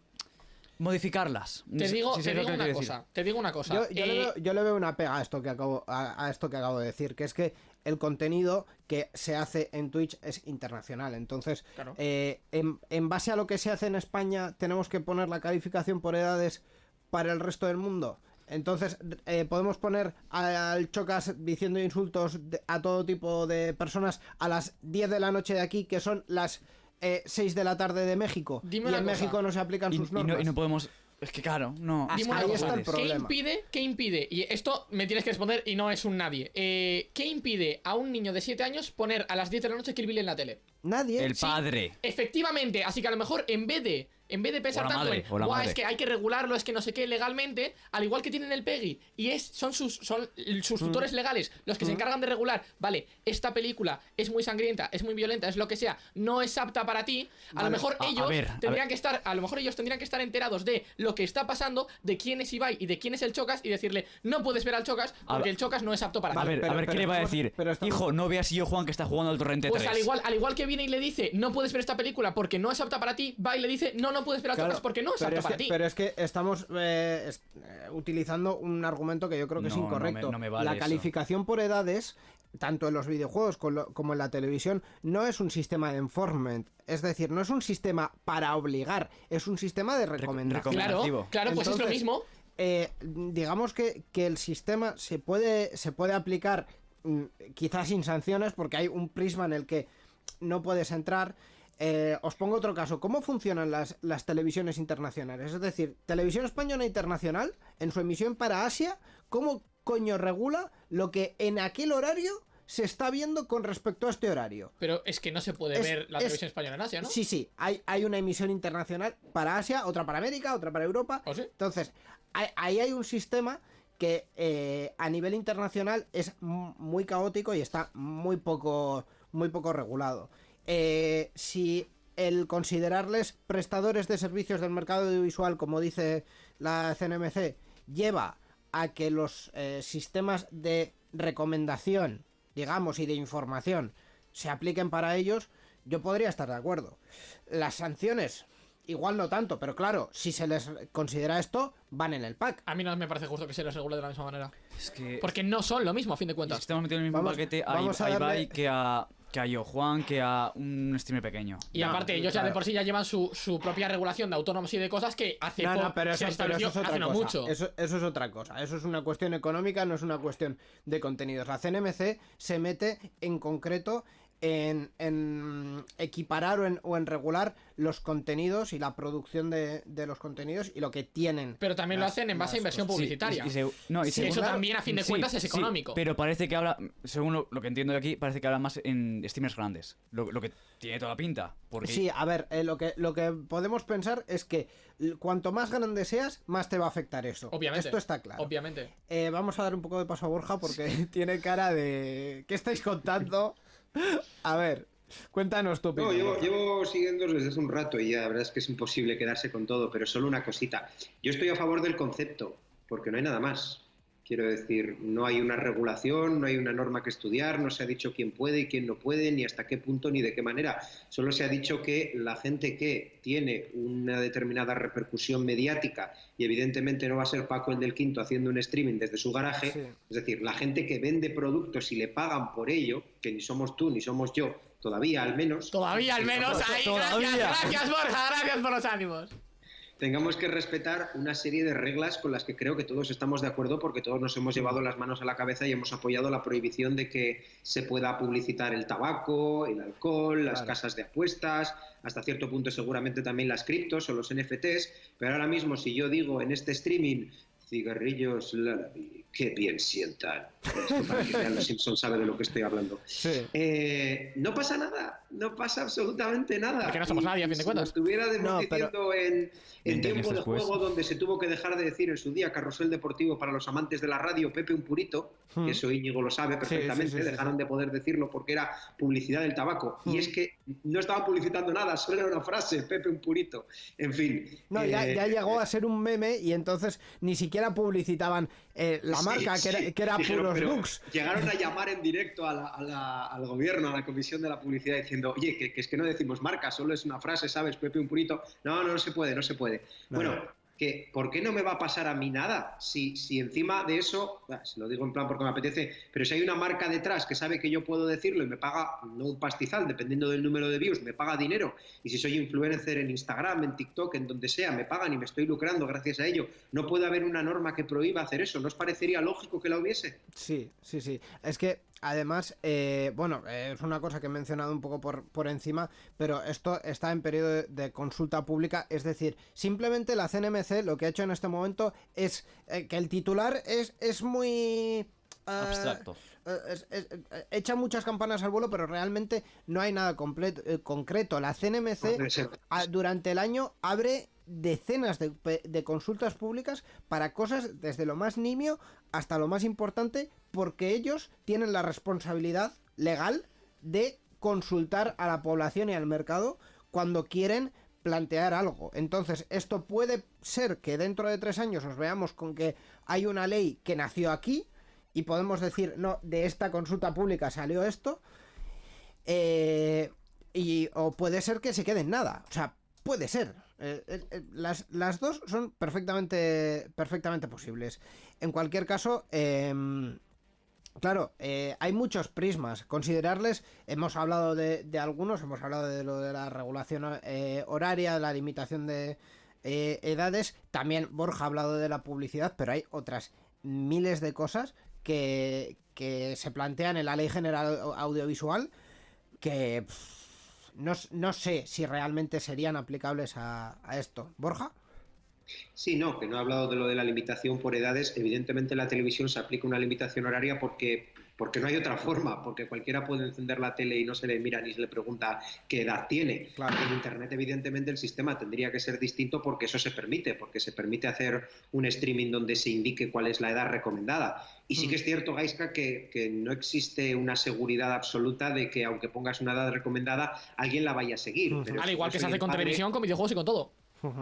[SPEAKER 4] modificarlas.
[SPEAKER 2] Te digo,
[SPEAKER 4] si
[SPEAKER 2] te digo una
[SPEAKER 4] decir.
[SPEAKER 2] cosa. Te digo una cosa.
[SPEAKER 3] Yo, yo le
[SPEAKER 2] eh,
[SPEAKER 3] veo, yo le veo una pega a esto que acabo a, a esto que acabo de decir, que es que el contenido que se hace en Twitch es internacional. Entonces,
[SPEAKER 2] Claro.
[SPEAKER 3] eh, en, en base a lo que se hace en España, tenemos que poner la calificación por edades para el resto del mundo. Entonces, eh, podemos poner al Chocas diciendo insultos de- a todo tipo de personas a las 10 de la noche de aquí, que son las eh, 6 de la tarde de México.
[SPEAKER 2] Dime
[SPEAKER 3] y en
[SPEAKER 2] cosa.
[SPEAKER 3] México no se aplican
[SPEAKER 4] Y,
[SPEAKER 3] sus
[SPEAKER 4] y
[SPEAKER 3] normas.
[SPEAKER 4] no, y no podemos. Es que claro, no.
[SPEAKER 3] Ah,
[SPEAKER 2] Dime
[SPEAKER 3] ahí está el
[SPEAKER 2] ¿Qué
[SPEAKER 3] problema.
[SPEAKER 2] impide? ¿Qué impide? Y esto me tienes que responder y no es un nadie. Eh, ¿Qué impide a un niño de 7 años poner a las 10 de la noche Kill Bill en la tele?
[SPEAKER 3] Nadie.
[SPEAKER 4] El
[SPEAKER 2] Sí.
[SPEAKER 4] padre.
[SPEAKER 2] Efectivamente, así que a lo mejor en vez de en vez de pensar tanto es que hay que regularlo, es que no sé qué legalmente, al igual que tienen el PEGI y es son sus son sus tutores legales los que se encargan de regular, vale, esta película es muy sangrienta, es muy violenta, es lo que sea, no es apta para ti, a lo mejor
[SPEAKER 4] A- a
[SPEAKER 2] ellos
[SPEAKER 4] ver, a
[SPEAKER 2] tendrían
[SPEAKER 4] ver.
[SPEAKER 2] que estar, a lo mejor ellos tendrían que estar enterados de lo que está pasando, de quién es Ibai y de quién es el Chocas y decirle, "No puedes ver al Chocas
[SPEAKER 4] A
[SPEAKER 2] porque
[SPEAKER 4] ver.
[SPEAKER 2] el Chocas no es apto para
[SPEAKER 4] A
[SPEAKER 2] ti."
[SPEAKER 4] ver,
[SPEAKER 3] pero-
[SPEAKER 4] a ver,
[SPEAKER 3] pero
[SPEAKER 4] ¿qué le va a decir? Hijo, no veas yo Juan que está jugando al Torrente
[SPEAKER 2] Pues
[SPEAKER 4] 3.
[SPEAKER 2] al igual, al igual que viene y le dice, no puedes ver esta película porque no es apta para ti, va y le dice, no, no no puedes ver a
[SPEAKER 3] Claro,
[SPEAKER 2] porque no es
[SPEAKER 3] pero
[SPEAKER 2] apto
[SPEAKER 3] es
[SPEAKER 2] para
[SPEAKER 3] que,
[SPEAKER 2] ti.
[SPEAKER 3] Pero es que estamos eh, es- eh, utilizando un argumento que yo creo que es
[SPEAKER 4] No, no me-
[SPEAKER 3] incorrecto.
[SPEAKER 4] no me vale
[SPEAKER 3] la
[SPEAKER 4] eso.
[SPEAKER 3] calificación por edades, tanto en los videojuegos como en la televisión, no es un sistema de enforcement. Es decir, no es un sistema para obligar, es un sistema de recomendación.
[SPEAKER 2] Claro, claro, pues es lo mismo.
[SPEAKER 3] eh, digamos que, que el sistema se puede, se puede aplicar mm, quizás sin sanciones porque hay un prisma en el que no puedes entrar. Eh, os pongo otro caso. ¿Cómo funcionan las, las televisiones internacionales? Es decir, Televisión Española Internacional, en su emisión para Asia, ¿cómo coño regula lo que en aquel horario se está viendo con respecto a este horario?
[SPEAKER 2] Pero es que no se puede
[SPEAKER 3] Es-
[SPEAKER 2] ver la
[SPEAKER 3] es-
[SPEAKER 2] televisión española en Asia, ¿no?
[SPEAKER 3] Sí, sí, hay, hay una emisión internacional para Asia, otra para América, otra para Europa.
[SPEAKER 2] ¿O sí?
[SPEAKER 3] Entonces, hay- ahí hay un sistema que eh, a nivel internacional es muy caótico y está muy poco, muy poco regulado. Eh, si el considerarles prestadores de servicios del mercado audiovisual, como dice la CNMC, lleva a que los eh, sistemas de recomendación, digamos, y de información se apliquen para ellos, yo podría estar de acuerdo. Las sanciones, igual no tanto, pero claro, si se les considera esto, van en el pack.
[SPEAKER 2] A mí no me parece justo que se les regule de la misma manera.
[SPEAKER 4] Es que.
[SPEAKER 2] Porque no son lo mismo, a fin de cuentas.
[SPEAKER 4] estamos metiendo en el mismo
[SPEAKER 3] Vamos-
[SPEAKER 4] paquete a,
[SPEAKER 3] vamos a
[SPEAKER 4] a
[SPEAKER 3] darle-
[SPEAKER 4] Ibai que a, que a Yo Juan, que a un streamer pequeño.
[SPEAKER 2] Y
[SPEAKER 3] No,
[SPEAKER 2] aparte, ellos ya de por sí ya llevan su, su propia regulación de autónomos y de cosas que hace
[SPEAKER 3] No, pero
[SPEAKER 2] se
[SPEAKER 3] eso, pero
[SPEAKER 2] estableció
[SPEAKER 3] eso es otra
[SPEAKER 2] hace no
[SPEAKER 3] cosa.
[SPEAKER 2] mucho.
[SPEAKER 3] Eso, eso es otra cosa. Eso es una cuestión económica, no es una cuestión de contenidos. La CNMC se mete en concreto en, en equiparar o en, o en regular los contenidos y la producción de, de los contenidos y lo que tienen.
[SPEAKER 2] Pero también lo hacen en base a inversión
[SPEAKER 3] cosas.
[SPEAKER 4] Sí,
[SPEAKER 2] publicitaria.
[SPEAKER 4] y- y se- no, y
[SPEAKER 2] Sí,
[SPEAKER 4] según-
[SPEAKER 2] eso
[SPEAKER 3] claro,
[SPEAKER 2] también, a fin de
[SPEAKER 4] Sí,
[SPEAKER 2] cuentas, es
[SPEAKER 4] sí,
[SPEAKER 2] económico.
[SPEAKER 4] pero parece que habla, según lo, lo que entiendo de aquí, parece que habla más en streamers grandes. Lo, lo que tiene toda la pinta. Porque
[SPEAKER 3] Sí, a ver, eh, lo, que, lo que podemos pensar es que cuanto más grande seas, más te va a afectar eso.
[SPEAKER 2] Obviamente.
[SPEAKER 3] Esto está claro.
[SPEAKER 2] Obviamente.
[SPEAKER 3] Eh, vamos a dar un poco de paso a Borja porque tiene cara de... ¿Qué estáis contando? A ver, cuéntanos tu
[SPEAKER 5] No,
[SPEAKER 3] opinión.
[SPEAKER 5] llevo,
[SPEAKER 3] Borja.
[SPEAKER 5] llevo siguiendo desde hace un rato y ya la verdad es que es imposible quedarse con todo, pero solo una cosita. Yo estoy a favor del concepto, porque no hay nada más. Quiero decir, no hay una regulación, no hay una norma que estudiar, no se ha dicho quién puede y quién no puede, ni hasta qué punto, ni de qué manera. Solo se ha dicho que la gente que tiene una determinada repercusión mediática y evidentemente no va a ser Paco el del Quinto haciendo un streaming desde su garaje,
[SPEAKER 3] Sí.
[SPEAKER 5] es decir, la gente que vende productos y le pagan por ello, que ni somos tú ni somos yo, todavía al menos.
[SPEAKER 2] Todavía al menos ahí.
[SPEAKER 4] Todavía.
[SPEAKER 2] Gracias, gracias, Borja. Gracias por los ánimos.
[SPEAKER 5] Tengamos que respetar una serie de reglas con las que creo que todos estamos de acuerdo porque todos nos hemos llevado las manos a la cabeza y hemos apoyado la prohibición de que se pueda publicitar el tabaco, el alcohol, las
[SPEAKER 3] Claro.
[SPEAKER 5] casas de apuestas, hasta cierto punto seguramente también las criptos o los NFTs, pero ahora mismo si yo digo en este streaming cigarrillos Lalabi, qué bien sientan. Los Simpson sabe de lo que estoy hablando.
[SPEAKER 3] Sí.
[SPEAKER 5] Eh, no pasa nada, no pasa absolutamente nada.
[SPEAKER 2] Porque no somos
[SPEAKER 5] Y-
[SPEAKER 2] nadie, a fin de
[SPEAKER 5] si
[SPEAKER 2] cuentas.
[SPEAKER 5] nos estuviera
[SPEAKER 3] No,
[SPEAKER 5] en, en
[SPEAKER 4] 20 años
[SPEAKER 5] tiempo de juego donde se tuvo que dejar de decir en su día carrusel deportivo para los amantes de la radio Pepe un purito,
[SPEAKER 3] Hmm.
[SPEAKER 5] que eso Íñigo lo sabe perfectamente,
[SPEAKER 3] sí, sí,
[SPEAKER 5] dejaron de poder decirlo porque era publicidad del tabaco.
[SPEAKER 3] Hmm.
[SPEAKER 5] Y es que no estaban publicitando nada, solo era una frase, Pepe un purito. En fin.
[SPEAKER 3] No, ya,
[SPEAKER 5] eh,
[SPEAKER 3] ya llegó a ser un meme y entonces ni siquiera publicitaban eh, la
[SPEAKER 5] Sí,
[SPEAKER 3] marca, que era,
[SPEAKER 5] sí.
[SPEAKER 3] que era
[SPEAKER 5] Dijeron,
[SPEAKER 3] puros.
[SPEAKER 5] Llegaron a llamar en directo a la- a la- al gobierno, a la comisión de la publicidad, diciendo, oye, que, que es que no decimos marca, solo es una frase, ¿sabes? Pepe un purito. No, no, no se puede, no se puede.
[SPEAKER 3] No.
[SPEAKER 5] Bueno, que ¿por qué no me va a pasar a mí nada? Si, si encima de eso, lo digo en plan porque me apetece, pero si hay una marca detrás que sabe que yo puedo decirlo y me paga, no un pastizal, dependiendo del número de views, me paga dinero, y si soy influencer en Instagram, en TikTok, en donde sea, me pagan y me estoy lucrando gracias a ello, no puede haber una norma que prohíba hacer eso, ¿no os parecería lógico que la hubiese?
[SPEAKER 3] Sí, sí, sí. Es que además, eh, bueno, eh, es una cosa que he mencionado un poco por, por encima, pero esto está en periodo de, consulta pública, es decir, simplemente la CNMC lo que ha hecho en este momento es eh, que el titular es, es muy... ah,
[SPEAKER 4] Abstracto.
[SPEAKER 3] eh, es- es- eh, echa muchas campanas al vuelo, pero realmente no hay nada completo, eh, concreto. La CNMC a- durante el año abre decenas de consultas públicas para cosas desde lo más nimio hasta lo más importante, porque ellos tienen la responsabilidad legal de consultar a la población y al mercado cuando quieren plantear algo. Entonces, esto puede ser que dentro de tres años os veamos con que hay una ley que nació aquí y podemos decir, no, de esta consulta pública salió esto, eh, y, o puede ser que se quede en nada. O sea, puede ser. Eh, eh, las, las dos son perfectamente, perfectamente posibles. En cualquier caso, em, Claro, hay muchos prismas. Considerarles, hemos hablado de, de algunos, hemos hablado de lo de la regulación horaria, de la limitación de edades. También Borja ha hablado de la publicidad, pero hay otras miles de cosas que, se plantean en la Ley General Au- Audiovisual que no, no sé si realmente serían aplicables a, a esto. Borja.
[SPEAKER 5] Sí, no, que no he hablado de lo de la limitación por edades. Evidentemente en la televisión se aplica una limitación horaria porque, porque no hay otra forma, porque cualquiera puede encender la tele y no se le mira ni se le pregunta qué edad tiene.
[SPEAKER 3] Claro.
[SPEAKER 5] En Internet evidentemente el sistema tendría que ser distinto porque eso se permite, porque se permite hacer un streaming donde se indique cuál es la edad recomendada. Y sí
[SPEAKER 3] Mm.
[SPEAKER 5] que es cierto, Gaiska, que, que no existe una seguridad absoluta de que aunque pongas una edad recomendada, alguien la vaya a seguir. Pero
[SPEAKER 2] Al igual que se hace con
[SPEAKER 5] padre-
[SPEAKER 2] televisión, con videojuegos y con todo.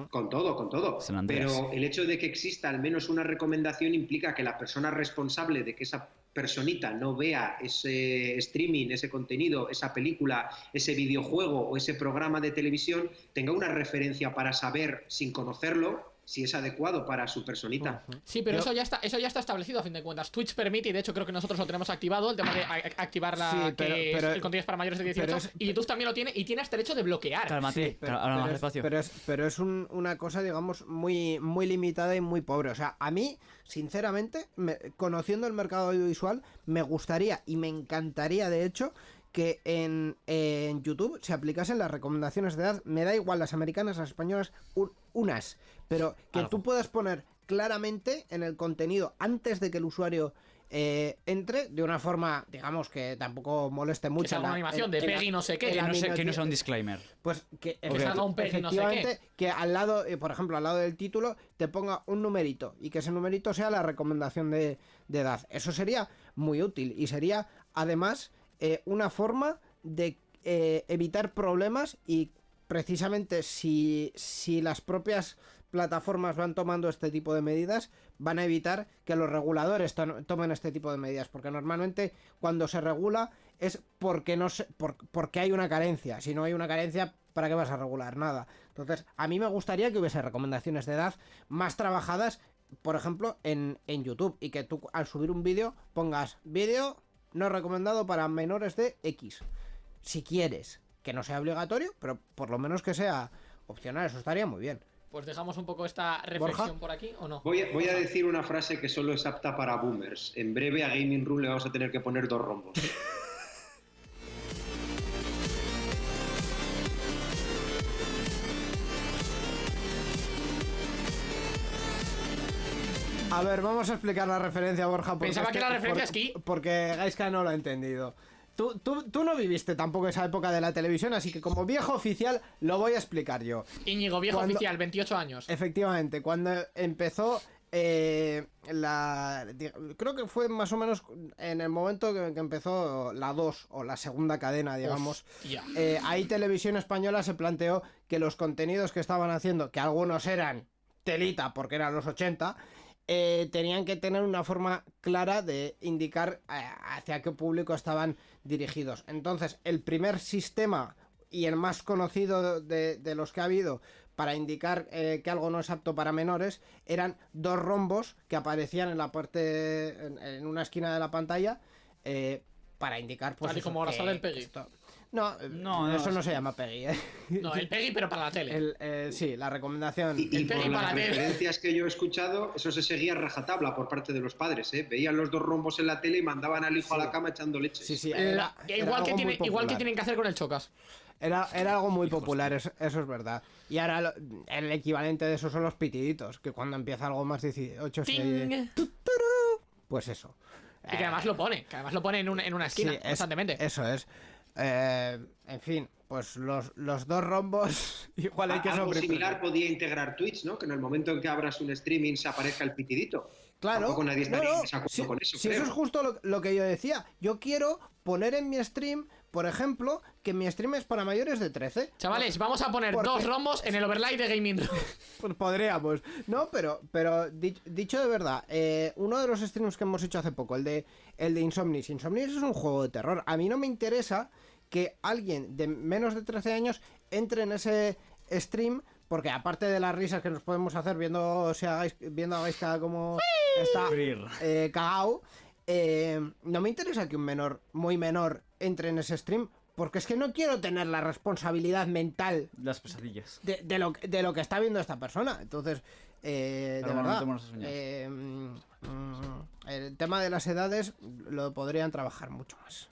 [SPEAKER 5] con todo, con todo. Pero el hecho de que exista al menos una recomendación implica que la persona responsable de que esa personita no vea ese streaming, ese contenido, esa película, ese videojuego o ese programa de televisión tenga una referencia para saber, sin conocerlo, si es adecuado para su personita.
[SPEAKER 2] Sí, pero eso ya está eso ya está establecido a fin de cuentas. Twitch permite, y de hecho creo que nosotros lo tenemos activado, el tema de a- a- activar la
[SPEAKER 3] Sí, pero-
[SPEAKER 2] que
[SPEAKER 3] pero-
[SPEAKER 2] el contenido es para mayores de 18.
[SPEAKER 3] pero es-
[SPEAKER 2] y YouTube también lo tiene y tiene hasta el derecho de bloquear.
[SPEAKER 4] Cálmate,
[SPEAKER 3] pero,
[SPEAKER 4] habla
[SPEAKER 3] pero
[SPEAKER 4] más
[SPEAKER 3] es,
[SPEAKER 4] despacio.
[SPEAKER 3] pero es- pero es un- una cosa, digamos, muy, muy limitada y muy pobre. O sea, a mí, sinceramente, me- conociendo el mercado audiovisual, me gustaría y me encantaría, de hecho, que en, en YouTube se aplicasen las recomendaciones de edad. Me da igual las americanas, las españolas, un- unas. Pero que
[SPEAKER 4] Algo.
[SPEAKER 3] tú puedas poner claramente en el contenido antes de que el usuario eh, entre de una forma, digamos, que tampoco moleste mucho.
[SPEAKER 2] que
[SPEAKER 3] la-
[SPEAKER 2] una animación
[SPEAKER 3] en-
[SPEAKER 2] de Peggy no sé qué.
[SPEAKER 4] que, no sea, que no
[SPEAKER 3] minoti-
[SPEAKER 4] sea un disclaimer.
[SPEAKER 3] pues que,
[SPEAKER 2] que salga un Peggy no sé qué.
[SPEAKER 3] efectivamente que al lado, eh, por ejemplo, al lado del título te ponga un numerito y que ese numerito sea la recomendación de, de edad. Eso sería muy útil y sería además eh, una forma de eh, evitar problemas y precisamente si, si las propias plataformas van tomando este tipo de medidas, van a evitar que los reguladores to- tomen este tipo de medidas, porque normalmente cuando se regula es porque no se, por- porque hay una carencia. Si no hay una carencia, ¿para qué vas a regular nada? Entonces, a mí me gustaría que hubiese recomendaciones de edad más trabajadas, por ejemplo, en, en YouTube, y que tú al subir un vídeo pongas vídeo no recomendado para menores de X. Si quieres, que no sea obligatorio, pero por lo menos que sea opcional, eso estaría muy bien.
[SPEAKER 2] Pues dejamos un poco esta reflexión
[SPEAKER 3] Borja.
[SPEAKER 2] por aquí, ¿o no?
[SPEAKER 5] Voy a, voy a decir una frase que solo es apta para boomers. En breve a Gaming Room le vamos a tener que poner dos rombos.
[SPEAKER 3] A ver, vamos a explicar la referencia, Borja. porque
[SPEAKER 2] Pensaba
[SPEAKER 3] es
[SPEAKER 2] que la referencia
[SPEAKER 3] porque-
[SPEAKER 2] es que-
[SPEAKER 3] Porque Gaiska no lo ha entendido. Tú, tú, tú no viviste tampoco esa época de la televisión, así que como viejo oficial lo voy a explicar yo.
[SPEAKER 2] Íñigo, viejo
[SPEAKER 3] Cuando-
[SPEAKER 2] oficial, 28 años.
[SPEAKER 3] Efectivamente, cuando empezó eh, la... Creo que fue más o menos en el momento que, que empezó la 2 o la segunda cadena, digamos. Eh, ahí Televisión Española se planteó que los contenidos que estaban haciendo, que algunos eran telita porque eran los 80, eh, tenían que tener una forma clara de indicar eh, hacia qué público estaban dirigidos. Entonces, el primer sistema y el más conocido de, de los que ha habido para indicar eh, que algo no es apto para menores eran dos rombos que aparecían en la parte en, en una esquina de la pantalla eh, para indicar pues
[SPEAKER 2] Tal y
[SPEAKER 3] eso,
[SPEAKER 2] como ahora sale el Peggy.
[SPEAKER 3] esto- no, eh,
[SPEAKER 4] No, no,
[SPEAKER 3] eso no se llama Peggy ¿eh?
[SPEAKER 2] No, el Peggy, pero para la tele.
[SPEAKER 3] El, eh, sí, la recomendación.
[SPEAKER 5] Y, y
[SPEAKER 2] El
[SPEAKER 5] por
[SPEAKER 2] para
[SPEAKER 5] las
[SPEAKER 2] la tele.
[SPEAKER 5] referencias que yo he escuchado, eso se seguía rajatabla por parte de los padres. ¿eh? Veían los dos rombos en la tele y mandaban al hijo a la cama echando leche.
[SPEAKER 3] Sí, sí, era, era
[SPEAKER 2] igual, que tiene, igual que tienen que hacer con el Chocas.
[SPEAKER 3] Era, era algo muy popular, eso, eso es verdad. Y ahora lo- el equivalente de eso son los pitiditos, que cuando empieza algo más 18 se...
[SPEAKER 2] ¡Ting!
[SPEAKER 3] Pues eso.
[SPEAKER 2] Y que además lo pone, que además lo pone en, un- en una esquina,
[SPEAKER 3] Sí, es-
[SPEAKER 2] constantemente.
[SPEAKER 3] Eso es. Eh, en fin, pues los, los dos rombos igual hay que
[SPEAKER 5] Algo similar podía integrar Twitch, ¿no? Que en el momento en que abras un streaming se aparezca el pitidito.
[SPEAKER 3] Claro.
[SPEAKER 5] Tampoco nadie estaría
[SPEAKER 3] no, si,
[SPEAKER 5] con eso.
[SPEAKER 3] si
[SPEAKER 5] creo.
[SPEAKER 3] eso es justo lo, lo que yo decía. Yo quiero poner en mi stream, por ejemplo, que mi stream es para mayores de 13.
[SPEAKER 2] Chavales, vamos a poner
[SPEAKER 3] Porque-
[SPEAKER 2] dos rombos en el overlay de Gaming Room.
[SPEAKER 3] Pues podríamos. No, pero, pero di- dicho de verdad, eh, uno de los streams que hemos hecho hace poco, el de, el de Insomnis. Insomnis es un juego de terror. A mí no me interesa que alguien de menos de 13 años entre en ese stream, porque aparte de las risas que nos podemos hacer viendo si hagáis, viendo a Gaisca como está eh, cagao, eh, no me interesa que un menor, muy menor, entre en ese stream, porque es que no quiero tener la responsabilidad mental
[SPEAKER 4] Las pesadillas.
[SPEAKER 3] de, de lo, de lo que está viendo esta persona. Entonces, eh, de verdad, eh, mm, mm, el tema de las edades lo podrían trabajar mucho más.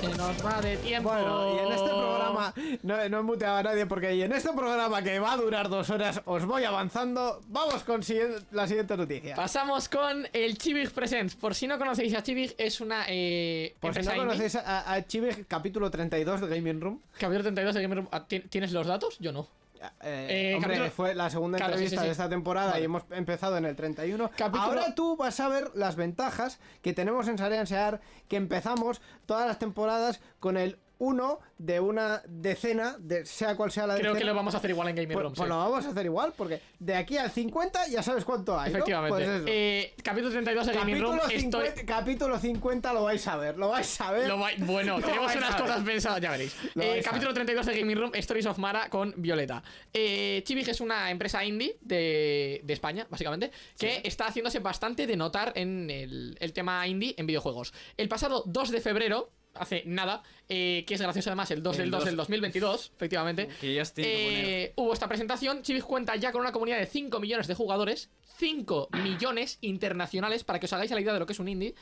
[SPEAKER 2] Se nos va de tiempo.
[SPEAKER 3] Bueno, y en este programa, no, no he muteado a nadie porque y en este programa que va a durar dos horas, os voy avanzando. Vamos con la siguiente noticia.
[SPEAKER 2] Pasamos con el Chivig Presents. Por si no conocéis a Chivig, es una eh,
[SPEAKER 3] Por si no
[SPEAKER 2] indie.
[SPEAKER 3] conocéis a, a Chivig, capítulo 32 de Gaming Room.
[SPEAKER 2] Capítulo 32 de Gamer Room. Ah, ¿tien- ¿Tienes los datos? Yo no.
[SPEAKER 3] Eh,
[SPEAKER 2] Eh,
[SPEAKER 3] hombre,
[SPEAKER 2] capítulo-
[SPEAKER 3] fue la segunda
[SPEAKER 2] Claro,
[SPEAKER 3] entrevista
[SPEAKER 2] sí, sí.
[SPEAKER 3] de esta temporada
[SPEAKER 2] Vale.
[SPEAKER 3] y hemos empezado en el 31.
[SPEAKER 2] Capítulo-
[SPEAKER 3] Ahora tú vas a ver las ventajas que tenemos en Sarean Sear, que empezamos todas las temporadas con el 1 de una decena, de sea cual sea la
[SPEAKER 2] Creo
[SPEAKER 3] decena.
[SPEAKER 2] que lo vamos a hacer igual en
[SPEAKER 3] Pues,
[SPEAKER 2] Room.
[SPEAKER 3] pues
[SPEAKER 2] sí.
[SPEAKER 3] lo vamos a hacer igual, porque de aquí al 50 ya sabes cuánto hay. ¿no?
[SPEAKER 2] Efectivamente.
[SPEAKER 3] Pues eso.
[SPEAKER 2] Eh, capítulo 32 de Gaming Room.
[SPEAKER 3] 50,
[SPEAKER 2] Estoy.
[SPEAKER 3] capítulo 50 lo vais a ver, lo vais a ver.
[SPEAKER 2] Lo va- Bueno,
[SPEAKER 3] Lo
[SPEAKER 2] tenemos unas cosas pensadas, ya veréis. Eh, capítulo 32 de Gaming Room, Stories of Mara con Violeta. Eh, Chivig es una empresa indie de, de España, básicamente, que está haciéndose bastante de notar en el, el tema indie en videojuegos. El pasado 2 de febrero, hace nada, eh, que es gracioso además, el 2
[SPEAKER 4] El
[SPEAKER 2] del 2
[SPEAKER 4] 2.
[SPEAKER 2] del 2022, efectivamente.
[SPEAKER 4] Que ya.
[SPEAKER 2] Eh, hubo esta presentación. Chivig cuenta ya con una comunidad de 5 millones de jugadores. 5 millones internacionales, para que os hagáis la idea de lo que es un indie.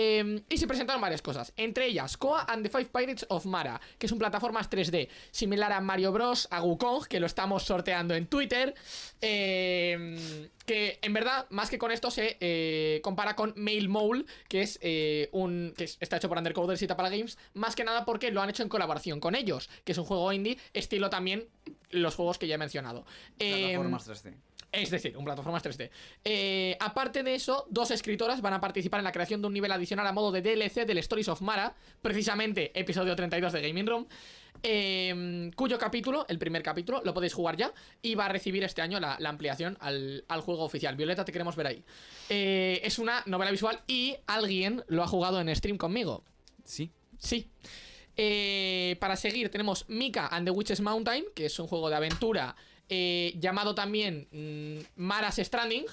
[SPEAKER 2] Eh, y se presentaron varias cosas, entre ellas Koa and the Five Pirates of Mara, que es un plataformas 3D similar a Mario Bros, a Wukong, que lo estamos sorteando en Twitter, eh, que en verdad, más que con esto, se eh, compara con Mail Mole, que es un un que es- está hecho por Undercoders y Tapala Games, más que nada porque lo han hecho en colaboración con ellos, que es un juego indie, estilo también los juegos que ya he mencionado. Eh,
[SPEAKER 4] Plataformas 3D.
[SPEAKER 2] Es decir, un plataformas 3D. Eh, aparte de eso, dos escritoras van a participar en la creación de un nivel adicional a modo de DLC del Stories of Mara, precisamente episodio 32 de Gaming Room, eh, cuyo capítulo, el primer capítulo, lo podéis jugar ya y va a recibir este año la, la ampliación al, al juego oficial. Violeta, te queremos ver ahí. Eh, es una novela visual y alguien lo ha jugado en stream conmigo.
[SPEAKER 4] Sí.
[SPEAKER 2] Sí. Eh, para seguir tenemos Mika and the Witches Mountain, que es un juego de aventura eh, llamado también mm, Mara's Stranding,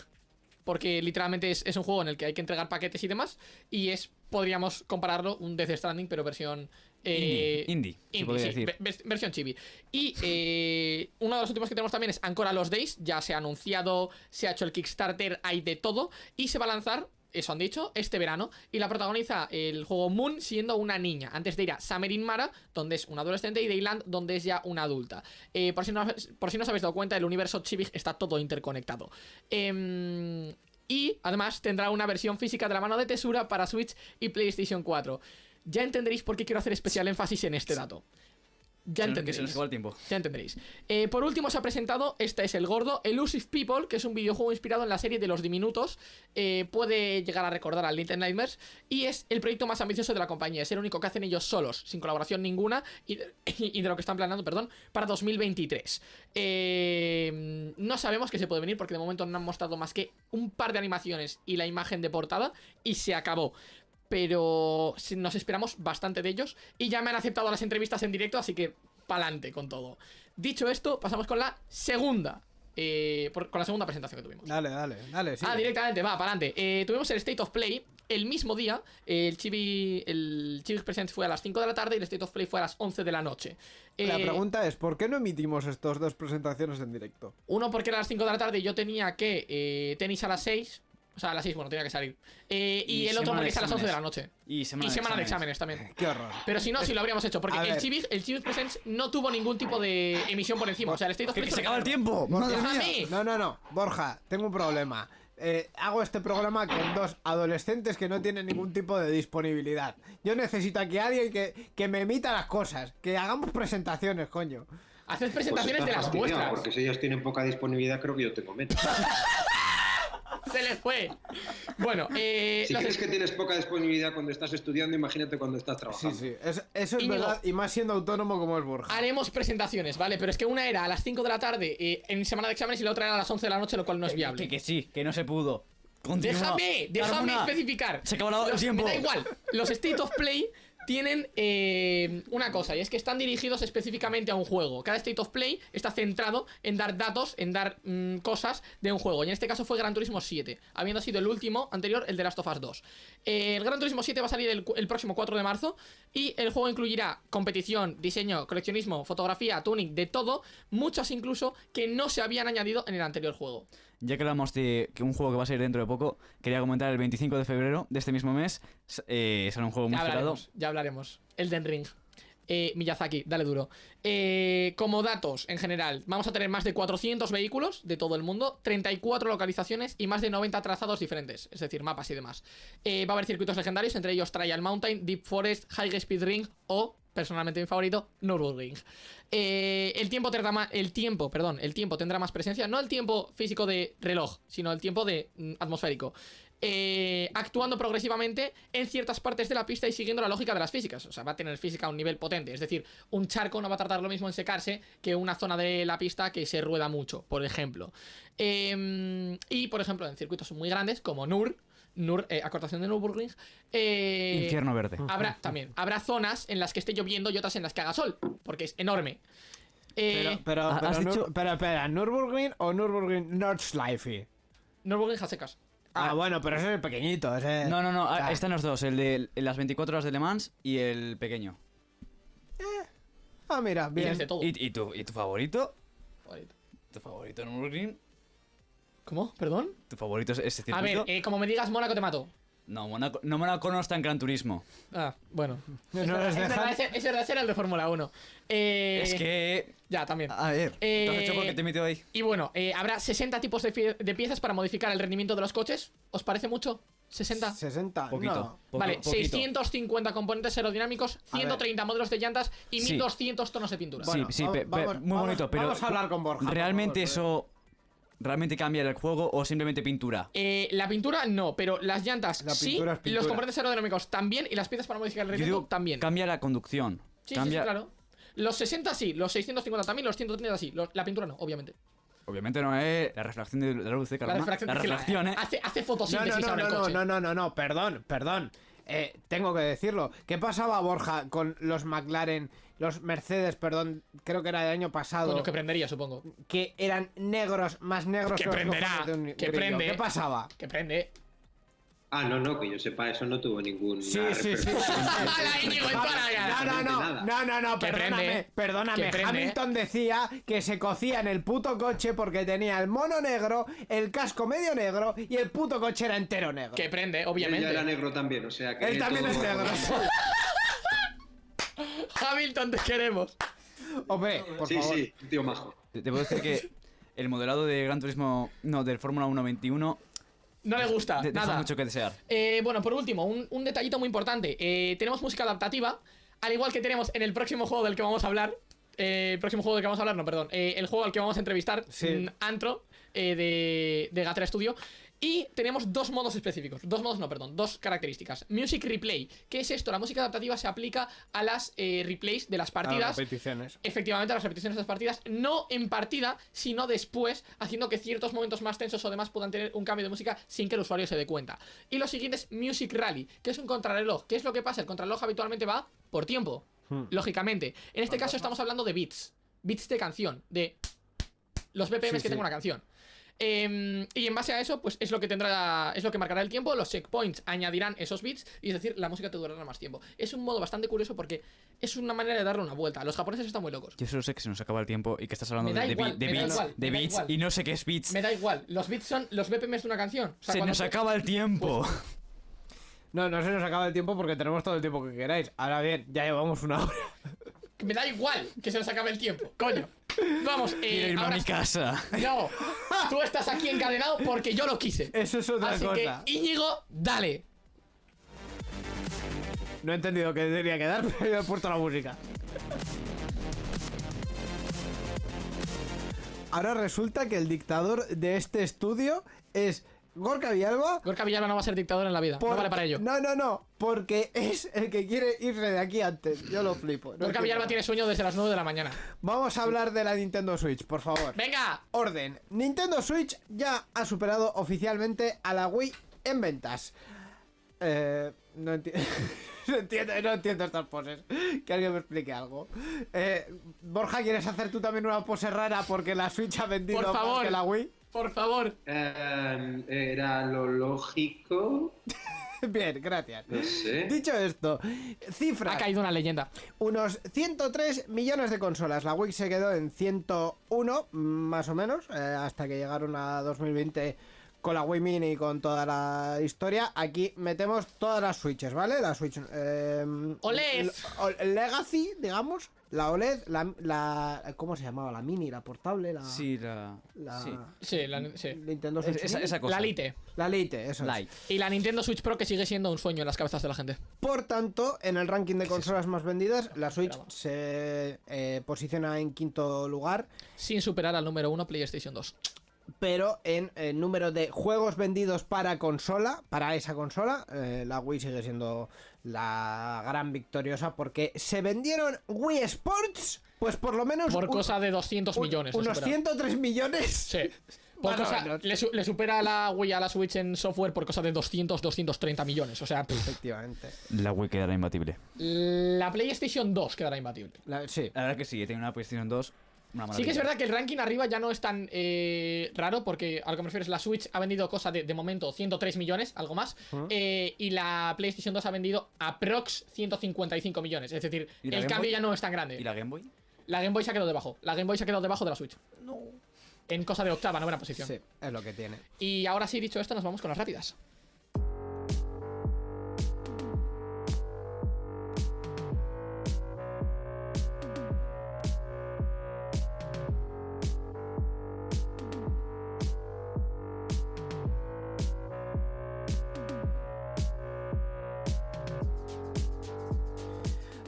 [SPEAKER 2] porque literalmente es, es un juego en el que hay que entregar paquetes y demás, y es, podríamos compararlo, un Death Stranding, pero versión... eh,
[SPEAKER 4] Indie, indie, se
[SPEAKER 2] indie,
[SPEAKER 4] podría
[SPEAKER 2] sí,
[SPEAKER 4] decir.
[SPEAKER 2] ve- vers- versión chibi. Y eh, uno de los últimos que tenemos también es Ancora Los Days. Ya se ha anunciado, se ha hecho el Kickstarter, hay de todo. Y se va a lanzar, eso han dicho, este verano. Y la protagoniza el juego Moon siendo una niña. Antes de ir a Summer in Mara, donde es una adolescente, y Dayland, donde es ya una adulta. Eh, por, si no, por si no os habéis dado cuenta, el universo chibi está todo interconectado. Em, y además tendrá una versión física de la mano de Tesura para Switch y PlayStation 4. Ya entenderéis por qué quiero hacer especial énfasis en este dato. Ya entenderéis.
[SPEAKER 4] Se nos acabó el tiempo.
[SPEAKER 2] Ya entenderéis. Eh, por último se ha presentado, este es el gordo, Elusive People, que es un videojuego inspirado en la serie de los diminutos. Eh, puede llegar a recordar al Little Nightmares. Y es el proyecto más ambicioso de la compañía. Es el único que hacen ellos solos, sin colaboración ninguna. Y de, y de lo que están planeando, perdón, para 2023. Eh, no sabemos qué se puede venir porque de momento no han mostrado más que un par de animaciones y la imagen de portada. Y se acabó pero nos esperamos bastante de ellos y ya me han aceptado las entrevistas en directo, así que pa'lante con todo. Dicho esto, pasamos con la segunda, eh, por- con la segunda presentación que tuvimos.
[SPEAKER 3] Dale, dale, dale.
[SPEAKER 2] Ah, directamente, va, pa'lante. Eh, tuvimos el State of Play el mismo día. eh, el Chibi, el Chibi Presents fue a las 5 de la tarde y el State of Play fue a las 11 de la noche.
[SPEAKER 3] La
[SPEAKER 2] Eh,
[SPEAKER 3] pregunta es, ¿por qué no emitimos estas dos presentaciones en directo?
[SPEAKER 2] Uno porque era a las 5 de la tarde y yo tenía que eh, tenis a las 6. O sea, a las 6, bueno, tenía que salir. Eh, y,
[SPEAKER 4] Y
[SPEAKER 2] el otro porque es a las 11 de la noche.
[SPEAKER 4] Y semana,
[SPEAKER 2] y
[SPEAKER 4] de
[SPEAKER 2] semana de
[SPEAKER 4] exámenes.
[SPEAKER 2] exámenes también.
[SPEAKER 3] Qué horror.
[SPEAKER 2] Pero si no, si lo habríamos hecho, porque
[SPEAKER 3] A
[SPEAKER 2] el. Civic, el Civic Presents no tuvo ningún tipo de emisión por encima. O sea, el State of
[SPEAKER 4] Que,
[SPEAKER 2] Play
[SPEAKER 4] que se acaba el tiempo. Madre
[SPEAKER 2] Déjame.
[SPEAKER 4] mía.
[SPEAKER 3] No, no, no. Borja, tengo un problema. Eh, hago este programa con dos adolescentes que no tienen ningún tipo de disponibilidad. Yo necesito aquí a alguien que, que me emita las cosas, que hagamos presentaciones, coño.
[SPEAKER 2] Haced
[SPEAKER 5] Pues
[SPEAKER 2] presentaciones de las
[SPEAKER 5] fastidiado,
[SPEAKER 2] vuestras.
[SPEAKER 5] Porque si ellos tienen poca disponibilidad, creo que yo tengo menos.
[SPEAKER 2] Se les fue. Bueno, eh,
[SPEAKER 5] Si
[SPEAKER 2] los-
[SPEAKER 5] crees que tienes poca disponibilidad cuando estás estudiando, imagínate cuando estás
[SPEAKER 3] Sí,
[SPEAKER 5] trabajando.
[SPEAKER 3] sí. es- eso es
[SPEAKER 2] Íñigo.
[SPEAKER 3] verdad, y más siendo autónomo como es Borja.
[SPEAKER 2] haremos presentaciones, ¿vale? Pero es que una era a las 5 de la tarde eh, en semana de exámenes y la otra era a las 11 de la noche, lo cual no es viable.
[SPEAKER 4] Que, que sí, que no se pudo. Continúa.
[SPEAKER 2] Déjame, déjame
[SPEAKER 4] Carmona.
[SPEAKER 2] especificar.
[SPEAKER 4] Se acabó el
[SPEAKER 2] Los-
[SPEAKER 4] tiempo.
[SPEAKER 2] Me da igual. Los State of Play tienen eh, una cosa, y es que están dirigidos específicamente a un juego. Cada State of Play está centrado en dar datos, en dar mm, cosas de un juego. Y en este caso fue Gran Turismo 7, habiendo sido el último anterior, el de Last of Us 2. Eh, el Gran Turismo 7 va a salir el, el próximo 4 de marzo y el juego incluirá competición, diseño, coleccionismo, fotografía, tuning, de todo, muchas incluso que no se habían añadido en el anterior juego.
[SPEAKER 4] Ya que hablamos de que un juego que va a salir dentro de poco, quería comentar el 25 de febrero de este mismo mes. s- Eh, un juego muy
[SPEAKER 2] Ya
[SPEAKER 4] esperado.
[SPEAKER 2] hablaremos, ya hablaremos. Elden Ring. Eh, Miyazaki, dale duro. Eh, como datos en general, vamos a tener más de 400 vehículos de todo el mundo, 34 localizaciones y más de 90 trazados diferentes, es decir, mapas y demás. Eh, va a haber circuitos legendarios, entre ellos Trial Mountain, Deep Forest, High Speed Ring o, personalmente mi favorito, Nürburgring. Eh, el tiempo tendrá más, el tiempo, perdón, el tiempo tendrá más presencia, no el tiempo físico de reloj, sino el tiempo de mm, atmosférico. Eh, actuando progresivamente en ciertas partes de la pista y siguiendo la lógica de las físicas. O sea, va a tener física a un nivel potente. Es decir, un charco no va a tardar lo mismo en secarse que una zona de la pista que se rueda mucho, por ejemplo. Eh, y, por ejemplo, en circuitos muy grandes como Nur, Nur eh, acortación de Nürburgring, eh,
[SPEAKER 4] Infierno verde.
[SPEAKER 2] Habrá también, habrá zonas en las que esté lloviendo y otras en las que haga sol, porque es enorme. Eh,
[SPEAKER 3] Pero, pero,
[SPEAKER 4] ¿has
[SPEAKER 3] pero,
[SPEAKER 4] dicho-
[SPEAKER 3] pero, espera, ¿Nürburgring o Nürburgring Nordschleife?
[SPEAKER 2] Nürburgring a secas.
[SPEAKER 3] Ah, bueno, pero ese es el pequeñito, ese...
[SPEAKER 4] No, no, no,
[SPEAKER 3] o sea,
[SPEAKER 4] ah, están los dos, el de las 24 horas de Le Mans y el pequeño.
[SPEAKER 3] Ah, mira,
[SPEAKER 2] Y
[SPEAKER 3] bien.
[SPEAKER 2] tienes de todo.
[SPEAKER 4] ¿Y, y tu, ¿Y tu favorito?
[SPEAKER 2] Favorito.
[SPEAKER 4] ¿Tu favorito Nürburgring?
[SPEAKER 2] ¿Cómo? ¿Perdón?
[SPEAKER 4] ¿Tu favorito es ese
[SPEAKER 2] A
[SPEAKER 4] circuito?
[SPEAKER 2] ver, eh, como me digas Mónaco te mato.
[SPEAKER 4] No, Mónaco no, Mónaco no está en Gran Turismo.
[SPEAKER 2] Ah, bueno.
[SPEAKER 3] No
[SPEAKER 2] es, verdad, es verdad, ese, ese era el de Fórmula 1. Eh,
[SPEAKER 4] Es que...
[SPEAKER 2] Ya, también.
[SPEAKER 4] A ver,
[SPEAKER 2] Eh,
[SPEAKER 4] ¿te has hecho porque te he metido ahí?
[SPEAKER 2] Y bueno, eh, habrá 60 tipos de, pie- de piezas para modificar el rendimiento de los coches. ¿Os parece mucho? ¿60?
[SPEAKER 3] 60.
[SPEAKER 4] Poquito.
[SPEAKER 3] No.
[SPEAKER 4] poco-
[SPEAKER 2] vale,
[SPEAKER 4] poquito.
[SPEAKER 2] 650 componentes aerodinámicos,
[SPEAKER 3] A ver.
[SPEAKER 2] 130 modelos de llantas y
[SPEAKER 4] Sí.
[SPEAKER 2] 1200 tonos de pintura.
[SPEAKER 3] Bueno,
[SPEAKER 4] sí, sí,
[SPEAKER 3] vamos-
[SPEAKER 4] pe- pe-
[SPEAKER 3] vamos-
[SPEAKER 4] muy
[SPEAKER 3] vamos-
[SPEAKER 4] bonito, pero...
[SPEAKER 3] vamos a hablar con Borja,
[SPEAKER 4] ¿Realmente
[SPEAKER 3] favor,
[SPEAKER 4] eso... ¿Realmente cambia el juego o simplemente pintura?
[SPEAKER 2] Eh, la pintura no, pero las llantas
[SPEAKER 3] La
[SPEAKER 2] sí,
[SPEAKER 3] pintura
[SPEAKER 2] los componentes aerodinámicos también y las piezas para modificar el rendimiento también.
[SPEAKER 4] cambia la conducción.
[SPEAKER 2] Sí, sí,
[SPEAKER 4] cambia...
[SPEAKER 2] sí, claro. Los 60 sí, los 650 también, los 130 sí. Los- la pintura no, obviamente.
[SPEAKER 4] Obviamente no es la refracción de la luz de
[SPEAKER 2] La refracción,
[SPEAKER 4] La refracción, ¿eh?
[SPEAKER 2] Hace, hace
[SPEAKER 3] No,
[SPEAKER 2] fotosíntesis
[SPEAKER 3] no, no,
[SPEAKER 2] ahora el
[SPEAKER 3] no,
[SPEAKER 2] coche.
[SPEAKER 3] no, no, no, no, perdón, perdón. Eh, tengo que decirlo. ¿Qué pasaba, Borja, con los McLaren, los Mercedes, perdón, creo que era del año pasado,
[SPEAKER 2] Coño, que prendería, supongo.
[SPEAKER 3] que eran negros, más negros
[SPEAKER 2] Que
[SPEAKER 3] los
[SPEAKER 2] prenderá,
[SPEAKER 3] de un
[SPEAKER 2] que
[SPEAKER 3] grillo?
[SPEAKER 2] prende.
[SPEAKER 3] ¿Qué pasaba?
[SPEAKER 2] Que prende.
[SPEAKER 5] Ah, no, no, que yo sepa, eso no tuvo ningún.
[SPEAKER 3] Sí, sí, sí. No, no, no, no, no, no, perdóname, perdóname. Hamilton decía que se cocía en el puto coche porque tenía el mono negro, el casco medio negro y el puto coche era entero negro.
[SPEAKER 2] Que prende,
[SPEAKER 5] Obviamente.
[SPEAKER 2] obviamente.
[SPEAKER 5] era negro también, o sea que.
[SPEAKER 3] Él también es negro.
[SPEAKER 2] Hamilton, te queremos.
[SPEAKER 3] Hombre, por
[SPEAKER 5] Sí,
[SPEAKER 3] favor.
[SPEAKER 5] sí, un tío majo.
[SPEAKER 4] Te, te puedo decir que el modelado de Gran Turismo, no, del Fórmula 1 21,
[SPEAKER 2] No le gusta,
[SPEAKER 4] de-
[SPEAKER 2] nada.
[SPEAKER 4] mucho que desear.
[SPEAKER 2] Eh, bueno, por último, un, un detallito muy importante. Eh, tenemos música adaptativa, al igual que tenemos en el próximo juego del que vamos a hablar. eh, el próximo juego del que vamos a hablar, no, perdón. eh, el juego al que vamos a entrevistar,
[SPEAKER 3] Sí.
[SPEAKER 2] mm, Antro, eh, de, de Gatra Studio. Y tenemos dos modos específicos. Dos modos, no, perdón. Dos características. Music Replay. ¿Qué es esto? La música adaptativa se aplica a las eh, replays de las
[SPEAKER 3] A las
[SPEAKER 2] partidas.
[SPEAKER 3] repeticiones.
[SPEAKER 2] efectivamente a las repeticiones de las partidas, no en partida, sino después, haciendo que ciertos momentos más tensos o demás puedan tener un cambio de música sin que el usuario se dé cuenta. Y lo siguiente es Music Rally, que es un contrarreloj. ¿Qué es lo que pasa? El contrarreloj habitualmente va por tiempo,
[SPEAKER 3] Hmm.
[SPEAKER 2] lógicamente. En este caso estamos hablando de bits, bits de canción, de los BPMs
[SPEAKER 3] Sí,
[SPEAKER 2] que
[SPEAKER 3] sí.
[SPEAKER 2] tenga una canción. Em, y en base a eso, pues es lo que tendrá, es lo que marcará el tiempo. Los checkpoints añadirán esos bits y es decir, la música te durará más tiempo. Es un modo bastante curioso porque es una manera de darle una vuelta. Los japoneses están muy locos.
[SPEAKER 4] Yo solo sé que se nos acaba el tiempo y que estás hablando de,
[SPEAKER 2] igual,
[SPEAKER 4] beats,
[SPEAKER 2] igual,
[SPEAKER 4] de beats y no sé qué es beats.
[SPEAKER 2] Me da igual, los bits son los BPMs de una canción. O sea,
[SPEAKER 4] se nos acaba el tiempo.
[SPEAKER 3] No, no se nos acaba el tiempo porque tenemos todo el tiempo que queráis. Ahora bien, ya llevamos una hora.
[SPEAKER 2] Me da igual que se nos acabe el tiempo, coño. Vamos, eh,
[SPEAKER 4] Quiero irme a mi casa.
[SPEAKER 2] No, tú estás aquí encadenado porque yo lo quise.
[SPEAKER 3] Eso es otra
[SPEAKER 2] Así
[SPEAKER 3] cosa.
[SPEAKER 2] que, Íñigo, dale.
[SPEAKER 3] No he entendido qué tenía que dar, pero yo he puesto la música. Ahora resulta que el dictador de este estudio es Gorka Villalba.
[SPEAKER 2] Gorka Villalba no va a ser dictador en la vida. No vale para ello.
[SPEAKER 3] No, no, no. Porque es el que quiere irse de aquí antes. Yo lo flipo. no
[SPEAKER 2] Gorka. Villalba tiene sueño desde las 9 de la mañana.
[SPEAKER 3] Vamos a hablar de la Nintendo Switch, por favor.
[SPEAKER 2] ¡Venga!
[SPEAKER 3] Orden. Nintendo Switch ya ha superado oficialmente a la Wii en ventas. Eh, no entiendo. No entiendo, no entiendo estas poses. Que alguien me explique algo. Eh, Borja, ¿quieres hacer tú también una pose rara porque la Switch ha vendido
[SPEAKER 2] Por
[SPEAKER 3] más que la Wii?
[SPEAKER 2] Por favor.
[SPEAKER 5] Eh, era lo lógico.
[SPEAKER 3] Bien, gracias.
[SPEAKER 5] No sé.
[SPEAKER 3] Dicho esto,
[SPEAKER 2] Ha
[SPEAKER 3] cifra.
[SPEAKER 2] caído una leyenda.
[SPEAKER 3] Unos 103 millones de consolas. La Wii se quedó en 101, más o menos, eh, hasta que llegaron a 2020 con la Wii Mini y con toda la historia. Aquí metemos todas las Switches, ¿vale? La Switch... eh, Legacy, digamos. La OLED, la, la- ¿Cómo se llamaba? La Mini, la portable, la...
[SPEAKER 4] Sí, la.
[SPEAKER 3] la
[SPEAKER 4] sí.
[SPEAKER 2] Sí, la, sí.
[SPEAKER 3] Nintendo Switch
[SPEAKER 4] Es- esa, esa cosa.
[SPEAKER 2] La Lite.
[SPEAKER 3] La Lite, eso es.
[SPEAKER 4] Light.
[SPEAKER 2] Y la Nintendo Switch Pro que sigue siendo un sueño en las cabezas de la gente.
[SPEAKER 3] Por tanto, en el ranking de consolas más vendidas, la Switch
[SPEAKER 2] Esperaba.
[SPEAKER 3] se eh, posiciona en quinto lugar.
[SPEAKER 2] Sin superar al número 1 PlayStation 2.
[SPEAKER 3] pero en el número de juegos vendidos para consola, para esa consola, eh, la Wii sigue siendo la gran victoriosa porque se vendieron Wii Sports, pues por lo menos
[SPEAKER 2] Por
[SPEAKER 3] un-
[SPEAKER 2] cosa de 200
[SPEAKER 3] un-
[SPEAKER 2] millones.
[SPEAKER 3] unos
[SPEAKER 2] supera.
[SPEAKER 3] 103 millones.
[SPEAKER 2] Sí. Por cosa- le, su- le supera a la Wii a la Switch en software por cosa de 200, 230 millones. O sea, pff.
[SPEAKER 3] Efectivamente.
[SPEAKER 4] La Wii quedará imbatible.
[SPEAKER 2] la PlayStation 2 quedará imbatible.
[SPEAKER 3] La- sí.
[SPEAKER 4] La verdad que sí, tiene una PlayStation 2.
[SPEAKER 2] Sí que es verdad que el ranking arriba ya no es tan eh, raro porque a lo que me refiero es la Switch ha vendido cosa de, de momento 103 millones, algo más, eh, y la PlayStation 2 ha vendido aprox 155 millones. Es decir,
[SPEAKER 4] ¿Y la
[SPEAKER 2] el
[SPEAKER 4] Game
[SPEAKER 2] cambio
[SPEAKER 4] Boy?
[SPEAKER 2] ya no es tan grande.
[SPEAKER 4] ¿Y la Game Boy?
[SPEAKER 2] La Game Boy se ha quedado debajo. La Game Boy se ha quedado debajo de la Switch. No. En cosa de octava, novena posición.
[SPEAKER 3] Sí, es lo que tiene.
[SPEAKER 2] Y ahora sí, dicho esto, nos vamos con las rápidas.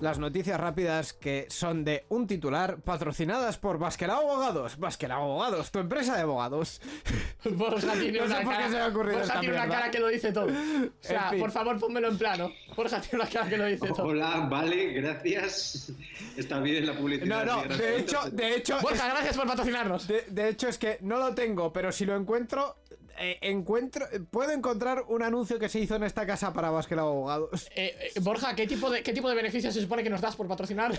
[SPEAKER 3] Las noticias rápidas que son de un titular patrocinadas por Basquelao Abogados. Basquelao Abogados, tu empresa de abogados.
[SPEAKER 2] Borja tiene
[SPEAKER 3] No sé
[SPEAKER 2] una
[SPEAKER 3] por qué
[SPEAKER 2] cara,
[SPEAKER 3] se me ha ocurrido
[SPEAKER 2] Borja
[SPEAKER 3] esta
[SPEAKER 2] tiene una
[SPEAKER 3] mierda.
[SPEAKER 2] cara que lo dice todo. O sea,
[SPEAKER 3] En fin.
[SPEAKER 2] por favor, pónmelo en plano. Borja tiene una cara que lo dice todo.
[SPEAKER 5] Hola, vale, gracias. Está bien la publicidad.
[SPEAKER 3] No, no, de hecho, de hecho,
[SPEAKER 2] Borja, gracias por patrocinarnos.
[SPEAKER 3] De, de hecho, es que no lo tengo, pero si lo encuentro, eh, encuentro, puedo encontrar un anuncio que se hizo en esta casa para Basquelao Abogados.
[SPEAKER 2] Eh, eh, Borja, ¿qué tipo, de, ¿qué tipo de beneficios se supone que nos das por patrocinar?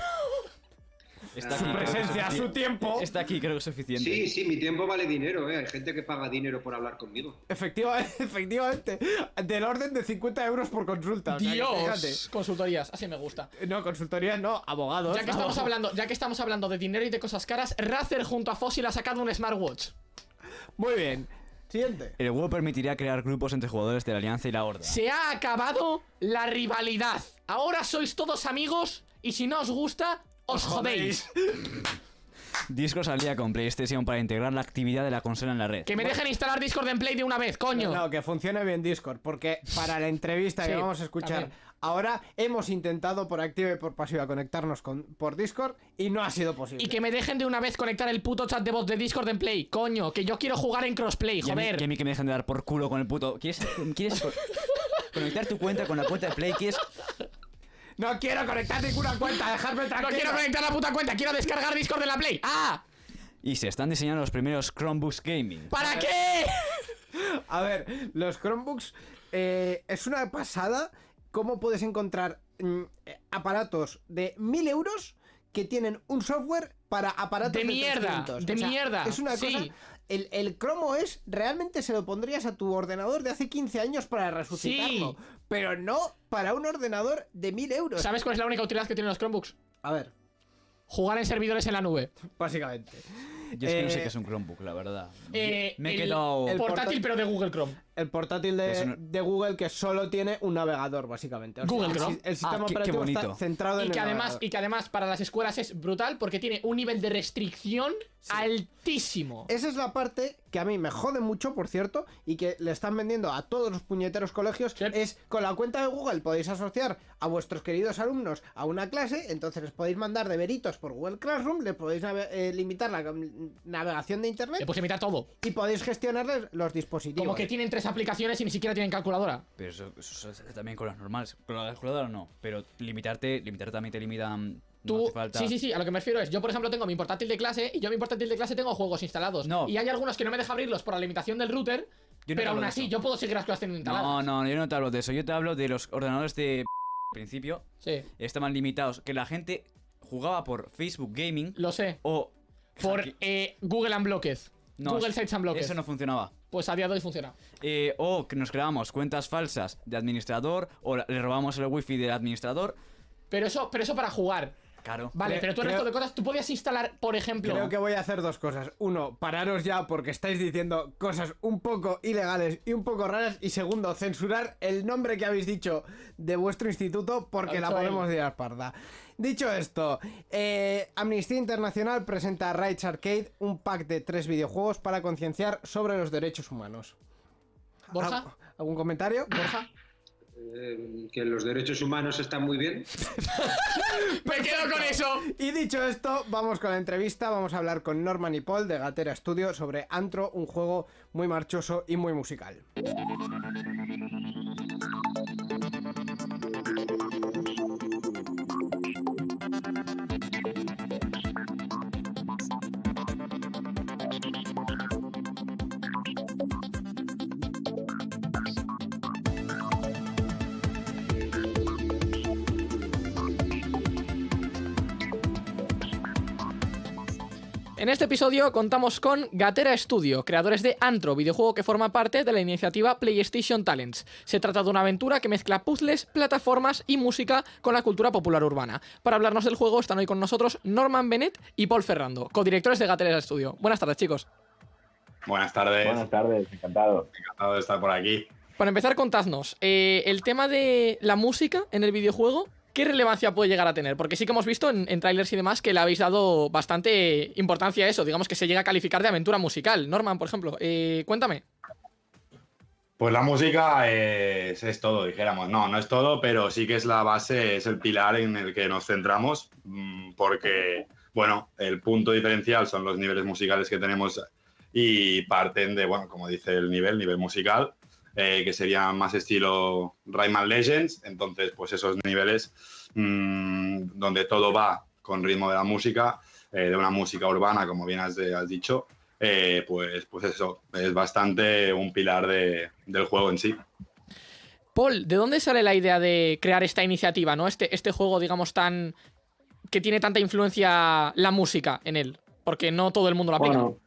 [SPEAKER 4] Está
[SPEAKER 5] Su
[SPEAKER 4] aquí,
[SPEAKER 3] presencia, su tiempo.
[SPEAKER 4] Está aquí, creo que es suficiente.
[SPEAKER 5] Sí, sí, mi tiempo vale dinero, ¿eh? Hay gente que paga dinero por hablar conmigo.
[SPEAKER 3] Efectiva- efectivamente, del orden de 50 euros por consulta. o sea que
[SPEAKER 2] Dios, consultorías, así me gusta.
[SPEAKER 3] fíjate. No, consultorías no, abogados.
[SPEAKER 2] Ya que estamos hablando, ya que estamos hablando de dinero y de cosas caras, Razer junto a Fossil ha sacado un smartwatch.
[SPEAKER 3] Muy bien. Siguiente.
[SPEAKER 4] El juego permitirá crear grupos entre jugadores de la Alianza y la Horda.
[SPEAKER 2] Se ha acabado la rivalidad. Ahora sois todos amigos y si no os gusta, os jodéis.
[SPEAKER 4] Discord salía con PlayStation para integrar la actividad de la consola en la red.
[SPEAKER 2] Que me dejen instalar Discord en Play de una vez, coño.
[SPEAKER 3] No, que funcione bien Discord, porque para la entrevista que vamos a escuchar
[SPEAKER 2] también.
[SPEAKER 3] Ahora hemos intentado por activa y por pasiva conectarnos con, por Discord y no ha sido posible.
[SPEAKER 2] Y que me dejen de una vez conectar el puto chat de voz de Discord en Play, coño, que yo quiero jugar en crossplay,
[SPEAKER 4] Y a, mí,
[SPEAKER 2] joder.
[SPEAKER 4] y a mí que me dejen de dar por culo con el puto. ¿Quieres, quieres co- conectar tu cuenta con la cuenta de Play? ¿Quieres
[SPEAKER 3] No quiero conectar ninguna cuenta, dejarme
[SPEAKER 2] No
[SPEAKER 3] tranquilo.
[SPEAKER 2] quiero conectar la puta cuenta, quiero descargar Discord de la Play. ¡Ah!
[SPEAKER 4] Y se están diseñando los primeros Chromebooks Gaming.
[SPEAKER 2] ¿Para qué?
[SPEAKER 3] A ver, los Chromebooks eh, es una pasada cómo puedes encontrar mm, eh, aparatos de 1000 euros que tienen un software para aparatos
[SPEAKER 2] De
[SPEAKER 3] de,
[SPEAKER 2] mierda,
[SPEAKER 3] 300.
[SPEAKER 2] de mierda,
[SPEAKER 3] Es una
[SPEAKER 2] sí.
[SPEAKER 3] cosa. El, el Chrome OS realmente se lo pondrías a tu ordenador de hace 15 años para resucitarlo.
[SPEAKER 2] Sí.
[SPEAKER 3] Pero no para un ordenador de 1000 euros.
[SPEAKER 2] ¿Sabes cuál es la única utilidad que tienen los Chromebooks?
[SPEAKER 3] A ver,
[SPEAKER 2] Jugar en servidores en la nube.
[SPEAKER 3] básicamente.
[SPEAKER 4] Yo es que no
[SPEAKER 3] Eh,
[SPEAKER 4] sé qué es un Chromebook, la verdad.
[SPEAKER 2] Eh,
[SPEAKER 4] me he
[SPEAKER 2] el-
[SPEAKER 4] quedado.
[SPEAKER 3] el-
[SPEAKER 2] Portátil,
[SPEAKER 3] portátil-
[SPEAKER 2] pero de Google Chrome.
[SPEAKER 3] El portátil de, Google que solo tiene un navegador, básicamente. O sea,
[SPEAKER 2] Google Chrome.
[SPEAKER 3] El, sistema
[SPEAKER 4] Ah, qué- qué
[SPEAKER 3] operativo está centrado
[SPEAKER 2] Y
[SPEAKER 3] en
[SPEAKER 2] que,
[SPEAKER 3] el
[SPEAKER 2] además,
[SPEAKER 3] navegador.
[SPEAKER 2] y que además para las escuelas es brutal porque tiene un nivel de restricción altísimo.
[SPEAKER 3] Esa es la parte que a mí me jode mucho, por cierto, y que le están vendiendo a todos los puñeteros colegios.
[SPEAKER 2] Sí.
[SPEAKER 3] Es con la cuenta de Google podéis asociar a vuestros queridos alumnos a una clase, entonces les podéis mandar deberitos por Google Classroom, le podéis eh, limitar la navegación de
[SPEAKER 2] Le
[SPEAKER 3] internet
[SPEAKER 2] puedes imitar todo.
[SPEAKER 3] y podéis gestionarles los dispositivos.
[SPEAKER 2] Como que tienen tres aplicaciones y ni siquiera tienen calculadora.
[SPEAKER 4] Pero eso, eso se hace también con las normales. Con la calculadora no. Pero limitarte, limitarte también te limitan. No
[SPEAKER 2] Tú,
[SPEAKER 4] hace falta.
[SPEAKER 2] sí, sí, sí, a lo que me refiero es, yo por ejemplo tengo mi portátil de clase y yo en mi portátil de clase tengo juegos instalados.
[SPEAKER 4] No.
[SPEAKER 2] Y hay algunos que no me deja abrirlos por la limitación del router,
[SPEAKER 4] Yo no te
[SPEAKER 2] pero aún así yo puedo seguir las cosas teniendo instaladas.
[SPEAKER 4] No, no, yo no te hablo de eso. Yo te hablo de los ordenadores de. principio
[SPEAKER 2] Sí,
[SPEAKER 4] estaban limitados, que la gente jugaba por Facebook Gaming
[SPEAKER 2] lo sé.
[SPEAKER 4] o...
[SPEAKER 2] Por eh, Google Unblocked.
[SPEAKER 4] No,
[SPEAKER 2] Google Sites Unblocked.
[SPEAKER 4] Eso no funcionaba.
[SPEAKER 2] Pues a día de hoy funciona.
[SPEAKER 4] Eh, o que nos creábamos cuentas falsas de administrador o le robamos el wifi del administrador.
[SPEAKER 2] Pero eso, pero eso para jugar.
[SPEAKER 4] Claro.
[SPEAKER 2] Vale,
[SPEAKER 3] Creo-
[SPEAKER 2] pero tú el resto
[SPEAKER 3] creo-
[SPEAKER 2] de cosas, tú podías instalar, por ejemplo.
[SPEAKER 3] Creo que voy a hacer dos cosas. Uno, pararos ya porque estáis diciendo cosas un poco ilegales y un poco raras. Y segundo, censurar el nombre que habéis dicho de vuestro instituto porque la podemos
[SPEAKER 2] él.
[SPEAKER 3] liar parda. Dicho esto, eh, Amnistía Internacional presenta a Rights Arcade un pack de tres videojuegos para concienciar sobre los derechos humanos.
[SPEAKER 2] Borja,
[SPEAKER 3] ¿Al- ¿Algún comentario?
[SPEAKER 2] Borja.
[SPEAKER 5] Eh, que los derechos humanos están muy bien.
[SPEAKER 2] Me quedo con eso.
[SPEAKER 3] Y dicho esto, vamos con la entrevista. Vamos a hablar con Norman y Paul de Gatera Studio sobre Antro, un juego muy marchoso y muy musical.
[SPEAKER 2] En este episodio contamos con Gatera Studio, creadores de Antro, videojuego que forma parte de la iniciativa PlayStation Talents. Se trata de una aventura que mezcla puzzles, plataformas y música con la cultura popular urbana. Para hablarnos del juego están hoy con nosotros Norman Bennett y Paul Ferrando, codirectores de Gatera Studio. Buenas tardes, chicos.
[SPEAKER 6] Buenas tardes,
[SPEAKER 7] Buenas tardes, encantado.
[SPEAKER 6] encantado de estar por aquí.
[SPEAKER 2] Para empezar, contadnos, eh, el tema de la música en el videojuego, ¿qué relevancia puede llegar a tener? Porque sí que hemos visto en, trailers y demás que le habéis dado bastante importancia a eso, digamos que se llega a calificar de aventura musical. Norman, por ejemplo, eh, cuéntame.
[SPEAKER 6] Pues la música es, es todo, dijéramos. No, no es todo, pero sí que es la base, es el pilar en el que nos centramos, mm, porque, bueno, el punto diferencial son los niveles musicales que tenemos y parten de, bueno, como dice el nivel, nivel musical, eh, que sería más estilo Rayman Legends. Entonces, pues esos niveles mm, donde todo va con ritmo de la música, eh, de una música urbana, como bien has, has dicho, eh, pues, pues eso, es bastante un pilar de- del juego en sí.
[SPEAKER 2] Paul, ¿de dónde sale la idea de crear esta iniciativa, ¿no? Este, este juego, digamos, tan. que tiene tanta influencia la música en él. Porque no todo el mundo la aplica.
[SPEAKER 7] Bueno,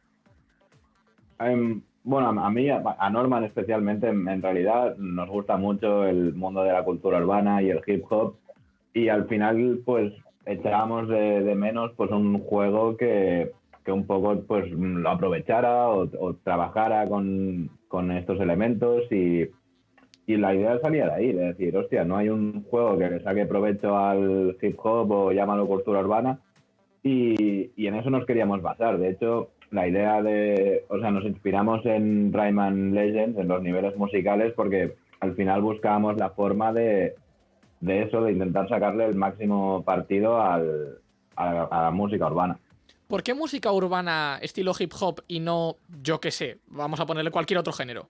[SPEAKER 7] em, bueno, a mí, a Norman especialmente, en, en realidad nos gusta mucho el mundo de la cultura urbana y el hip hop. Y al final, pues, echábamos de, de menos pues un juego que, que un poco pues lo aprovechara o, o trabajara con, con estos elementos y, y la idea salía de ahí, de decir, hostia, no hay un juego que le saque provecho al hip hop o llámalo cultura urbana y, y en eso nos queríamos basar. De hecho, la idea de, o sea, nos inspiramos en Rayman Legends, en los niveles musicales, porque al final buscábamos la forma de, de eso, de intentar sacarle el máximo partido al, a, la, a la música urbana.
[SPEAKER 2] ¿Por qué música urbana estilo hip hop y no, yo qué sé, vamos a ponerle cualquier otro género?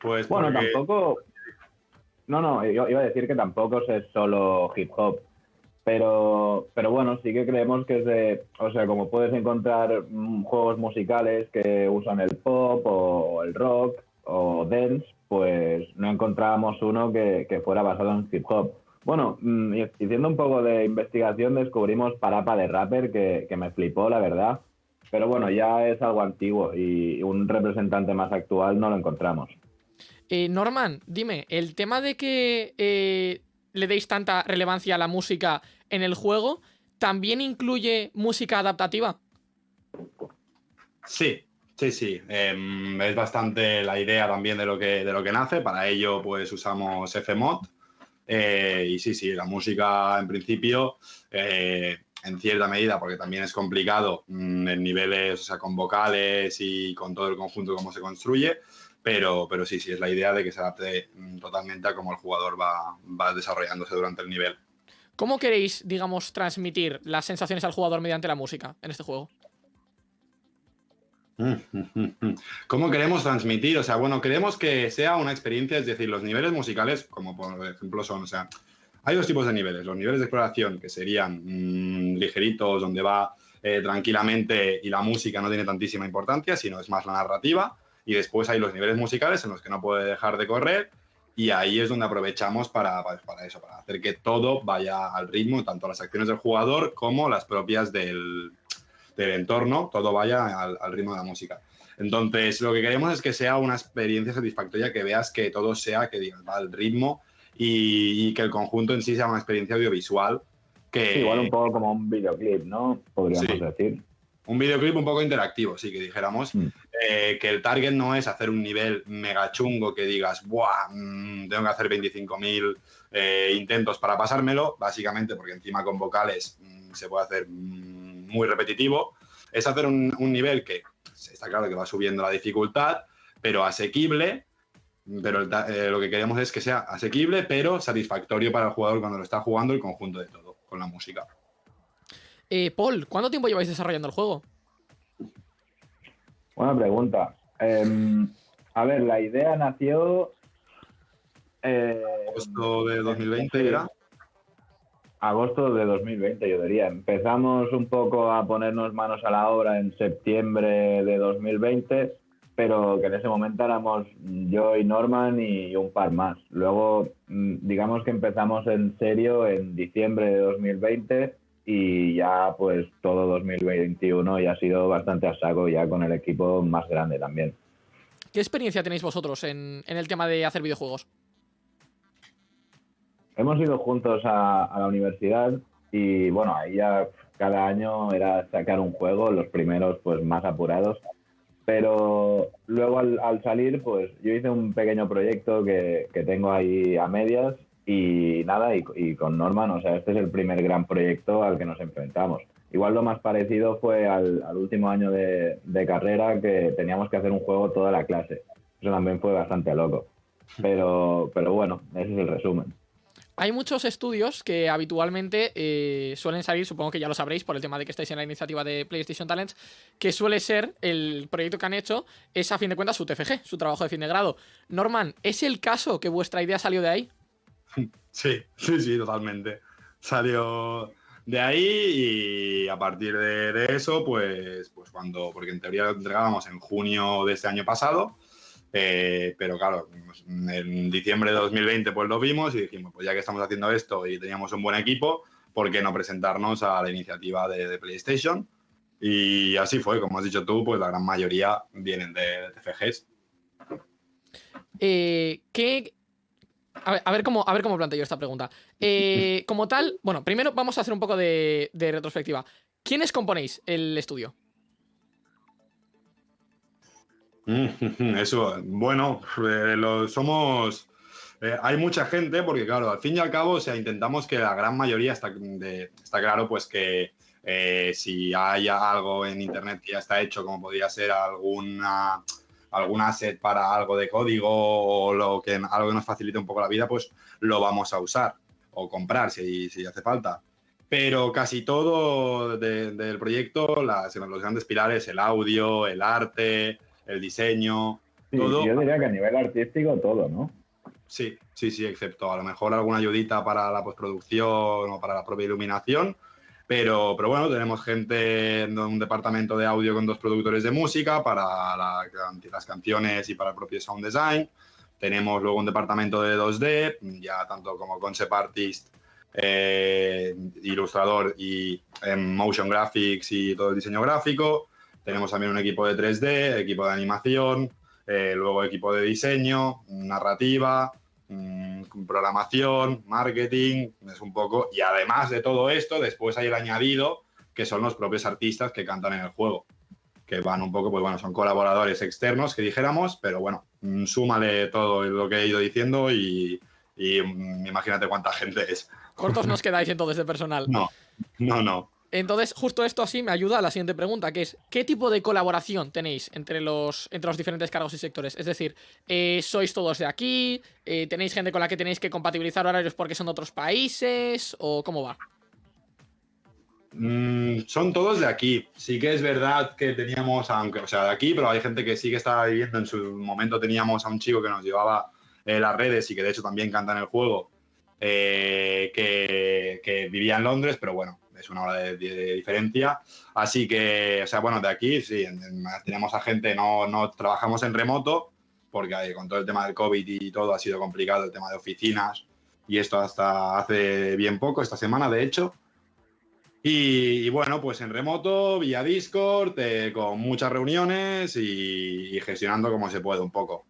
[SPEAKER 6] Pues
[SPEAKER 7] Bueno,
[SPEAKER 6] porque-
[SPEAKER 7] tampoco. No, no, yo iba a decir que tampoco es solo hip hop. Pero, pero bueno, sí que creemos que es de. O sea, como puedes encontrar mm, juegos musicales que usan el pop o el rock o dance, pues no encontrábamos uno que, que fuera basado en hip hop. Bueno, mm, haciendo un poco de investigación descubrimos Parapa de Rapper, que, que me flipó, la verdad. Pero bueno, ya es algo antiguo y un representante más actual no lo encontramos.
[SPEAKER 2] Eh, Norman, dime, el tema de que eh, le deis tanta relevancia a la música en el juego, ¿también incluye música adaptativa?
[SPEAKER 6] Sí, sí, sí. Em, es bastante la idea también de lo que, de lo que nace. Para ello, pues usamos Fmod. Eh, y sí, sí, la música en principio, eh, en cierta medida, porque también es complicado mm, en niveles, o sea, con vocales y con todo el conjunto cómo se construye. Pero, pero sí, sí, es la idea de que se adapte mm, totalmente a cómo el jugador va, va desarrollándose durante el nivel.
[SPEAKER 2] ¿Cómo queréis, digamos, transmitir las sensaciones al jugador mediante la música en este juego?
[SPEAKER 6] ¿Cómo queremos transmitir? O sea, bueno, queremos que sea una experiencia, es decir, los niveles musicales, como por ejemplo son, o sea, hay dos tipos de niveles. Los niveles de exploración, que serían mm, ligeritos, donde va eh, tranquilamente y la música no tiene tantísima importancia, sino es más la narrativa. Y después hay los niveles musicales en los que no puede dejar de correr y ahí es donde aprovechamos para, para, para eso, para hacer que todo vaya al ritmo, tanto las acciones del jugador como las propias del, del entorno, todo vaya al, al ritmo de la música. Entonces, lo que queremos es que sea una experiencia satisfactoria, que veas que todo sea, que digas, va al ritmo y, y que el conjunto en sí sea una experiencia audiovisual. Que,
[SPEAKER 7] Sí, igual un poco como un videoclip, ¿no? Podríamos
[SPEAKER 6] Sí.
[SPEAKER 7] decir.
[SPEAKER 6] Un videoclip un poco interactivo, sí, que dijéramos.
[SPEAKER 7] Mm.
[SPEAKER 6] eh, que el target no es hacer un nivel mega chungo que digas, ¡buah! mm, tengo que hacer 25.000 eh, intentos para pasármelo, básicamente porque encima con vocales mm, se puede hacer muy repetitivo. Es hacer un, un nivel que está claro que va subiendo la dificultad, pero asequible. Pero el eh, lo que queremos es que sea asequible, pero satisfactorio para el jugador cuando lo está jugando el conjunto de todo, con la música.
[SPEAKER 2] Eh, Paul, ¿cuánto tiempo lleváis desarrollando el juego?
[SPEAKER 7] Buena pregunta. Em, a ver, la idea nació. eh,
[SPEAKER 6] Agosto de 2020 era.
[SPEAKER 7] agosto de 2020, yo diría. Empezamos un poco a ponernos manos a la obra en septiembre de 2020, pero que en ese momento éramos yo y Norman y un par más. Luego, mm, digamos que empezamos en serio en diciembre de 2020 y ya pues todo 2021 ya ha sido bastante a saco, ya con el equipo más grande también.
[SPEAKER 2] ¿Qué experiencia tenéis vosotros en, en el tema de hacer videojuegos?
[SPEAKER 7] Hemos ido juntos a, a la universidad y bueno, ahí ya cada año era sacar un juego, los primeros pues más apurados. Pero luego al, al salir, pues yo hice un pequeño proyecto que, que tengo ahí a medias y nada, y, con Norman, o sea, este es el primer gran proyecto al que nos enfrentamos. Igual lo más parecido fue al, último año de, de carrera que teníamos que hacer un juego toda la clase. Eso también fue bastante loco. Pero, pero bueno, ese es el resumen.
[SPEAKER 2] Hay muchos estudios que habitualmente eh, suelen salir, supongo que ya lo sabréis por el tema de que estáis en la iniciativa de PlayStation Talents, que suele ser el proyecto que han hecho, es a fin de cuentas su TFG, su trabajo de fin de grado. Norman, ¿es el caso que vuestra idea salió de ahí?
[SPEAKER 6] Sí, sí, sí, totalmente. Salió de ahí y a partir de, eso, pues, pues cuando, porque en teoría lo entregábamos en junio de este año pasado, eh, pero claro, pues, en diciembre de 2020 pues lo vimos y dijimos, pues ya que estamos haciendo esto y teníamos un buen equipo, ¿por qué no presentarnos a la iniciativa de, de PlayStation? Y así fue, como has dicho tú, pues la gran mayoría vienen de, de TFGs.
[SPEAKER 2] Eh, ¿Qué. A ver, cómo, a ver cómo planteo esta pregunta. Eh, como tal, bueno, primero vamos a hacer un poco de, retrospectiva. ¿Quiénes componéis el estudio?
[SPEAKER 6] Mm, Eso, bueno, eh, somos. eh, hay mucha gente, porque claro, al fin y al cabo, o sea, intentamos que la gran mayoría está, está claro, pues que eh, si hay algo en internet que ya está hecho, como podría ser alguna algún asset para algo de código o lo que, algo que nos facilite un poco la vida, pues lo vamos a usar o comprar si, si hace falta. Pero casi todo de- del proyecto, las, los grandes pilares, el audio, el arte, el diseño,
[SPEAKER 7] Sí,
[SPEAKER 6] Todo-
[SPEAKER 7] yo diría que a nivel artístico todo, ¿no?
[SPEAKER 6] Sí, sí, sí, excepto a lo mejor alguna ayudita para la postproducción o para la propia iluminación. Pero, pero bueno, tenemos gente en un departamento de audio con dos productores de música para la- las canciones y para el propio sound design. Tenemos luego un departamento de 2D, ya tanto como concept artist, eh, ilustrador y em, motion graphics y todo el diseño gráfico. Tenemos también un equipo de 3D, equipo de animación, eh, luego equipo de diseño, narrativa, mm, programación, marketing, es un poco. Y además de todo esto, después hay el añadido, que son los propios artistas que cantan en el juego, que van un poco, pues bueno, son colaboradores externos, que dijéramos, pero bueno, mm, súmale todo lo que he ido diciendo y, y, mm, imagínate cuánta gente es.
[SPEAKER 2] Cortos nos quedáis entonces de personal.
[SPEAKER 6] No, no, no.
[SPEAKER 2] Entonces, justo esto así me ayuda a la siguiente pregunta, que es, ¿qué tipo de colaboración tenéis entre los, entre los diferentes cargos y sectores? Es decir, eh, ¿sois todos de aquí? Eh, ¿Tenéis gente con la que tenéis que compatibilizar horarios porque son de otros países? ¿O cómo va?
[SPEAKER 6] Mm, son todos de aquí. Sí que es verdad que teníamos, aunque, o sea, de aquí, pero hay gente que sí que estaba viviendo. En su momento teníamos a un chico que nos llevaba eh, las redes y que de hecho también canta en el juego, que vivía en Londres, pero bueno, es una hora de, diferencia. Así que, o sea, bueno, de aquí sí, en- en- tenemos a gente, no, no trabajamos en remoto porque con todo el tema del COVID y todo ha sido complicado el tema de oficinas y esto hasta hace bien poco, esta semana de hecho. Y, bueno, pues en remoto, vía Discord, eh, con muchas reuniones y, y gestionando como se puede un poco.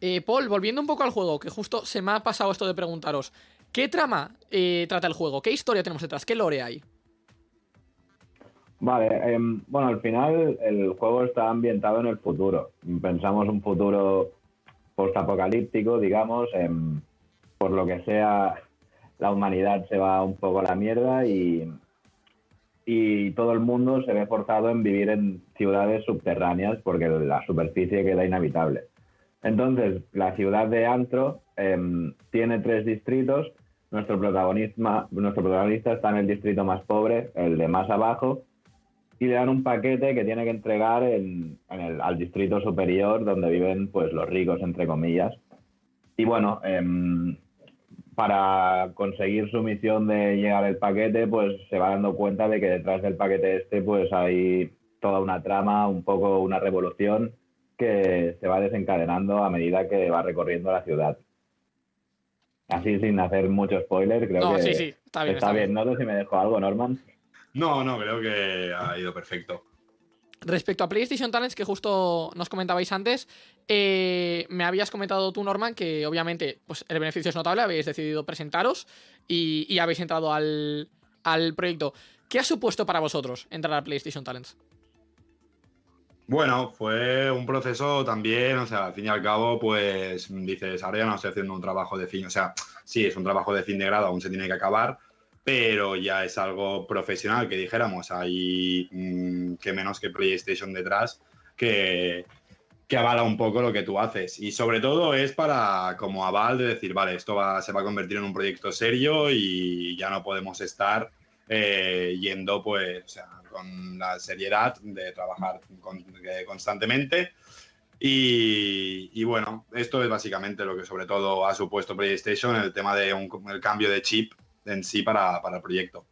[SPEAKER 2] Eh, Paul, volviendo un poco al juego, que justo se me ha pasado esto de preguntaros. ¿Qué trama eh, trata el juego? ¿Qué historia tenemos detrás? ¿Qué lore hay?
[SPEAKER 7] Vale, em, bueno, al final el juego está ambientado en el futuro. Pensamos un futuro postapocalíptico, digamos, em, por lo que sea, la humanidad se va un poco a la mierda y, y todo el mundo se ve forzado en vivir en ciudades subterráneas porque la superficie queda inhabitable. Entonces, la ciudad de Antro em, tiene tres distritos. Nuestro protagonista, está en el distrito más pobre, el de más abajo, y le dan un paquete que tiene que entregar al distrito superior donde viven pues los ricos, entre comillas. Y bueno, em, para conseguir su misión de llegar el paquete, pues se va dando cuenta de que detrás del paquete este pues hay toda una trama, un poco una revolución que se va desencadenando a medida que va recorriendo la ciudad. Así sin hacer mucho spoiler, creo
[SPEAKER 2] No,
[SPEAKER 7] que
[SPEAKER 2] sí, sí, está bien, está bien.
[SPEAKER 7] No sé si me dejo algo, Norman.
[SPEAKER 6] No, no, creo que ha ido perfecto.
[SPEAKER 2] Respecto a PlayStation Talents, que justo nos comentabais antes, eh, me habías comentado tú, Norman, que obviamente pues, el beneficio es notable, habéis decidido presentaros y, y habéis entrado al, al proyecto. ¿Qué ha supuesto para vosotros entrar a PlayStation Talents?
[SPEAKER 6] Bueno, fue un proceso también, o sea, al fin y al cabo, pues dices, ahora ya no estoy haciendo un trabajo de fin, o sea, sí, es un trabajo de fin de grado, aún se tiene que acabar, pero ya es algo profesional, que dijéramos, hay mm, que menos que PlayStation detrás, que, que avala un poco lo que tú haces. Y sobre todo es para, como aval, de decir, vale, esto va, se va a convertir en un proyecto serio y ya no podemos estar eh, yendo, pues, o sea, con la seriedad de trabajar con- eh, constantemente. Y, y bueno, esto es básicamente lo que sobre todo ha supuesto PlayStation, el tema de un, el cambio de chip en sí para, para el proyecto.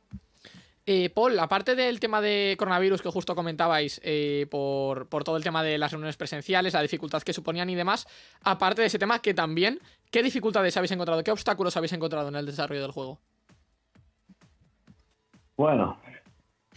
[SPEAKER 2] Eh, Paul, aparte del tema de coronavirus que justo comentabais, eh, por, por todo el tema de las reuniones presenciales, la dificultad que suponían y demás, aparte de ese tema, que también, ¿qué dificultades habéis encontrado? ¿Qué obstáculos habéis encontrado en el desarrollo del juego?
[SPEAKER 7] Bueno,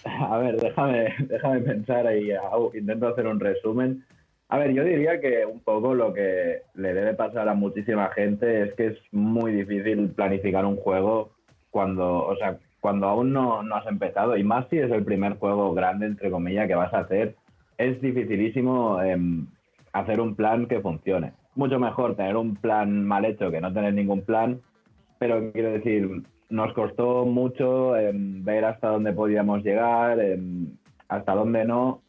[SPEAKER 7] a ver, déjame, déjame pensar y intento hacer un resumen. A ver, yo diría que un poco lo que le debe pasar a muchísima gente es que es muy difícil planificar un juego cuando, o sea, cuando aún no, no has empezado, y más si es el primer juego grande, entre comillas, que vas a hacer, es dificilísimo em, hacer un plan que funcione. Mucho mejor tener un plan mal hecho que no tener ningún plan, pero quiero decir, nos costó mucho em, ver hasta dónde podíamos llegar, em, hasta dónde no,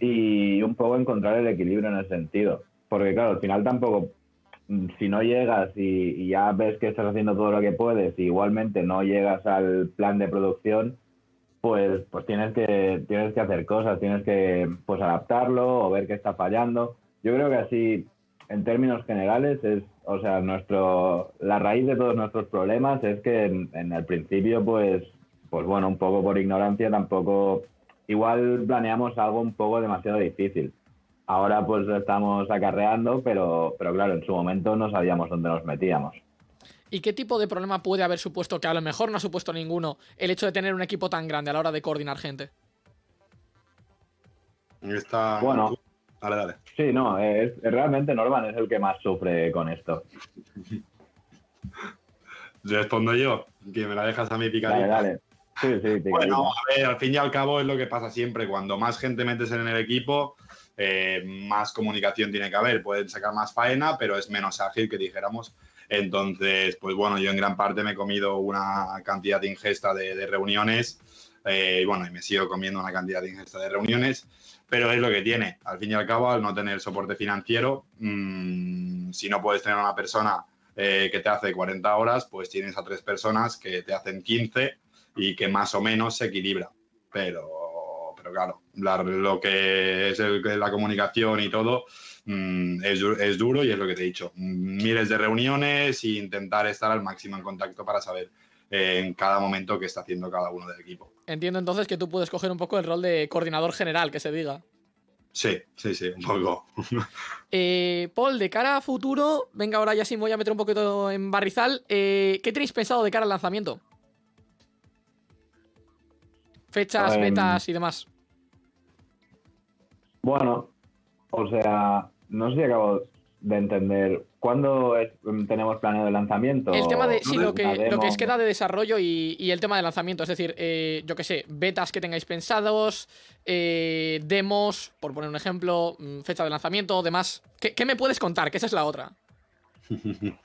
[SPEAKER 7] y un poco encontrar el equilibrio en ese sentido. Porque claro, al final tampoco, mm, si no llegas y, y ya ves que estás haciendo todo lo que puedes y igualmente no llegas al plan de producción, pues, pues tienes, que, tienes que hacer cosas, tienes que pues adaptarlo o ver qué está fallando. Yo creo que así, en términos generales, es, o sea, nuestro, la raíz de todos nuestros problemas es que en, en el principio, pues, pues bueno, un poco por ignorancia tampoco, igual planeamos algo un poco demasiado difícil. Ahora pues lo estamos acarreando, pero, pero claro, en su momento no sabíamos dónde nos metíamos.
[SPEAKER 2] ¿Y qué tipo de problema puede haber supuesto, que a lo mejor no ha supuesto ninguno, el hecho de tener un equipo tan grande a la hora de coordinar gente?
[SPEAKER 6] Esta-
[SPEAKER 7] Bueno.
[SPEAKER 6] Dale, dale.
[SPEAKER 7] Sí, no, es, realmente Norman es el que más sufre con esto.
[SPEAKER 6] Respondo yo, que me la dejas a mí picadita.
[SPEAKER 7] Dale, dale. Sí, sí, picadita.
[SPEAKER 6] Bueno, a ver, al fin y al cabo es lo que pasa siempre. Cuando más gente metes en el equipo, eh, más comunicación tiene que haber. Pueden sacar más faena, pero es menos ágil que dijéramos. Entonces, pues bueno, yo en gran parte me he comido una cantidad ingesta de, de reuniones. eh, y bueno, y me sigo comiendo una cantidad ingesta de reuniones. Pero es lo que tiene. Al fin y al cabo, al no tener soporte financiero, mm, si no puedes tener una persona eh, que te hace 40 horas, pues tienes a tres personas que te hacen 15 y que más o menos se equilibra. Pero, pero claro, la- lo que es la comunicación y todo mm, es, es duro y es lo que te he dicho. Miles de reuniones e intentar estar al máximo en contacto para saber eh, en cada momento qué está haciendo cada uno del equipo.
[SPEAKER 2] Entiendo entonces que tú puedes coger un poco el rol de coordinador general, que se diga.
[SPEAKER 6] Sí, sí, sí, un poco.
[SPEAKER 2] Eh, Paul, de cara a futuro, venga, ahora ya sí me voy a meter un poquito en barrizal. eh, ¿Qué tenéis pensado de cara al lanzamiento? Fechas,
[SPEAKER 7] Em,
[SPEAKER 2] betas y demás.
[SPEAKER 7] Bueno, o sea, no sé si acabo de entender. ¿Cuándo es- tenemos planeado el lanzamiento?
[SPEAKER 2] El tema de, sí,
[SPEAKER 7] ¿Una
[SPEAKER 2] lo que, lo que es queda de desarrollo y, y el tema de lanzamiento. Es decir, eh, yo que sé, betas que tengáis pensados, eh, demos, por poner un ejemplo, mm, fecha de lanzamiento, demás. ¿Qué, qué me puedes contar? Que esa es la otra.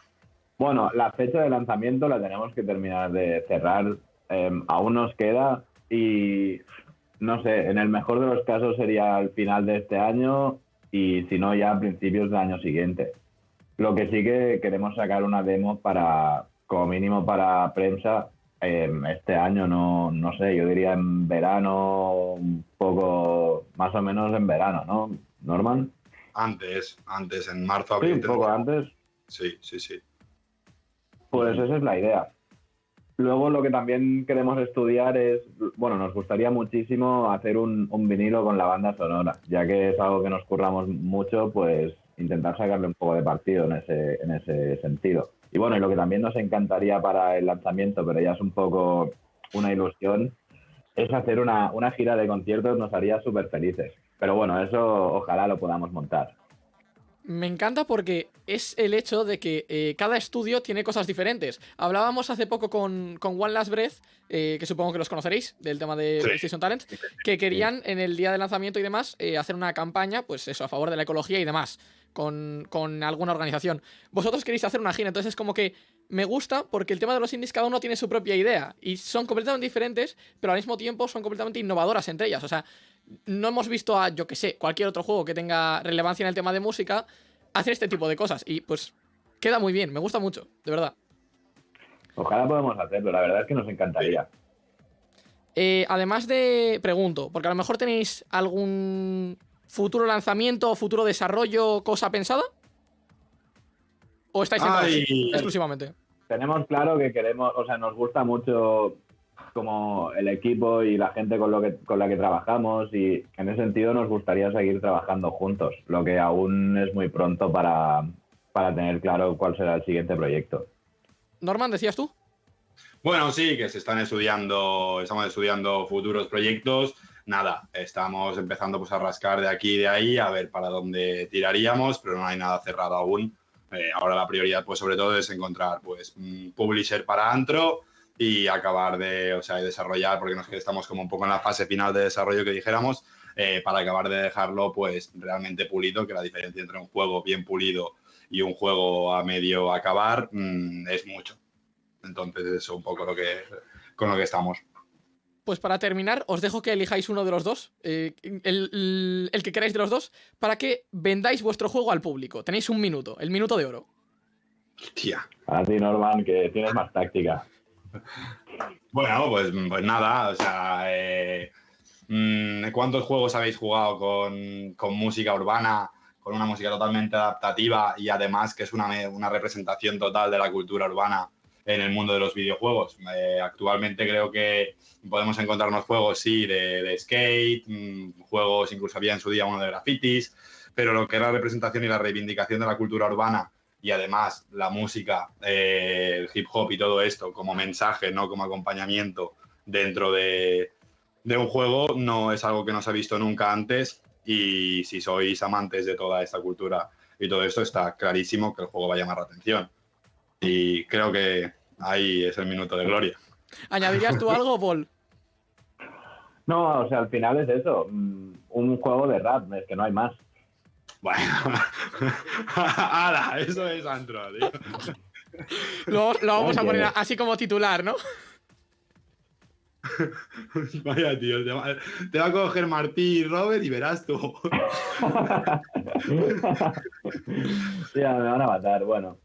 [SPEAKER 7] Bueno, la fecha de lanzamiento la tenemos que terminar de cerrar. eh, aún nos queda y no sé, en el mejor de los casos sería al final de este año y si no ya a principios del año siguiente. Lo que sí que queremos sacar una demo para, como mínimo para prensa, eh, este año, no, no sé, yo diría en verano, un poco, más o menos en verano, ¿no? Norman.
[SPEAKER 6] Antes, antes, en marzo,
[SPEAKER 7] Sí,
[SPEAKER 6] abril.
[SPEAKER 7] un poco antes.
[SPEAKER 6] Sí, sí, sí.
[SPEAKER 7] Pues esa es la idea. Luego lo que también queremos estudiar es, bueno, nos gustaría muchísimo hacer un, un vinilo con la banda sonora, ya que es algo que nos curramos mucho, pues intentar sacarle un poco de partido en ese, en ese sentido. Y bueno, y lo que también nos encantaría para el lanzamiento, pero ya es un poco una ilusión, es hacer una, una gira de conciertos, nos haría súper felices. Pero bueno, eso ojalá lo podamos montar.
[SPEAKER 2] Me encanta porque es el hecho de que eh, cada estudio tiene cosas diferentes. Hablábamos hace poco con, con One Last Breath, eh, que supongo que los conoceréis, del tema de
[SPEAKER 6] Sí.
[SPEAKER 2] PlayStation Talent, que querían en el día de lanzamiento y demás eh, hacer una campaña, pues eso, a favor de la ecología y demás, con, con alguna organización. Vosotros queréis hacer una gira, entonces es como que me gusta porque el tema de los indies cada uno tiene su propia idea y son completamente diferentes, pero al mismo tiempo son completamente innovadoras entre ellas. O sea, no hemos visto a, yo que sé, cualquier otro juego que tenga relevancia en el tema de música hacer este tipo de cosas. Y pues queda muy bien, me gusta mucho, de verdad.
[SPEAKER 7] Ojalá podamos hacerlo, la verdad es que nos encantaría.
[SPEAKER 2] Eh, además de, pregunto, porque a lo mejor tenéis algún futuro lanzamiento futuro desarrollo, cosa pensada. ¿O estáis
[SPEAKER 6] Ay.
[SPEAKER 2] exclusivamente?
[SPEAKER 7] tenemos claro que queremos, o sea, nos gusta mucho como el equipo y la gente con, lo que, con la que trabajamos y en ese sentido nos gustaría seguir trabajando juntos, lo que aún es muy pronto para, para tener claro cuál será el siguiente proyecto.
[SPEAKER 2] Norman, decías tú.
[SPEAKER 6] Bueno, sí, que se están estudiando, estamos estudiando futuros proyectos. Nada, estamos empezando pues a rascar de aquí y de ahí a ver para dónde tiraríamos, pero no hay nada cerrado aún. Eh, ahora la prioridad, pues sobre todo, es encontrar pues un publisher para Antro y acabar de, o sea, de desarrollar, porque nos estamos como un poco en la fase final de desarrollo que dijéramos, eh, para acabar de dejarlo pues realmente pulido, que la diferencia entre un juego bien pulido y un juego a medio acabar mm, es mucho. Entonces, eso es un poco lo que, con lo que estamos.
[SPEAKER 2] Pues para terminar, os dejo que elijáis uno de los dos, eh, el, el- el que queráis de los dos, para que vendáis vuestro juego al público. Tenéis un minuto, el minuto de oro.
[SPEAKER 6] Tía.
[SPEAKER 7] Para ti, Norman, que tienes más táctica.
[SPEAKER 6] Bueno, pues, pues nada, o sea, eh, mm, ¿cuántos juegos habéis jugado con, música urbana, con una música totalmente adaptativa y además que es una, representación total de la cultura urbana en el mundo de los videojuegos? Eh, actualmente creo que podemos encontrarnos juegos, sí, de, de skate, mm, juegos incluso había en su día uno de grafitis, pero lo que es la representación y la reivindicación de la cultura urbana y además la música, eh, el hip hop y todo esto como mensaje, no como acompañamiento dentro de, de un juego, no es algo que no se ha visto nunca antes y si sois amantes de toda esta cultura y todo esto, está clarísimo que el juego va a llamar la atención. Y creo que ahí es el minuto de gloria.
[SPEAKER 2] ¿Añadirías tú algo, Paul?
[SPEAKER 7] No, o sea, al final es eso, mm, un juego de rap, es que no hay más.
[SPEAKER 6] Bueno, ¡Hala! Eso es antro, tío.
[SPEAKER 2] Lo, lo vamos a poner así como titular, ¿no?
[SPEAKER 6] Vaya, tío, te va, te va a coger Martí y Robert y verás tú.
[SPEAKER 7] Ya, me van a matar, bueno.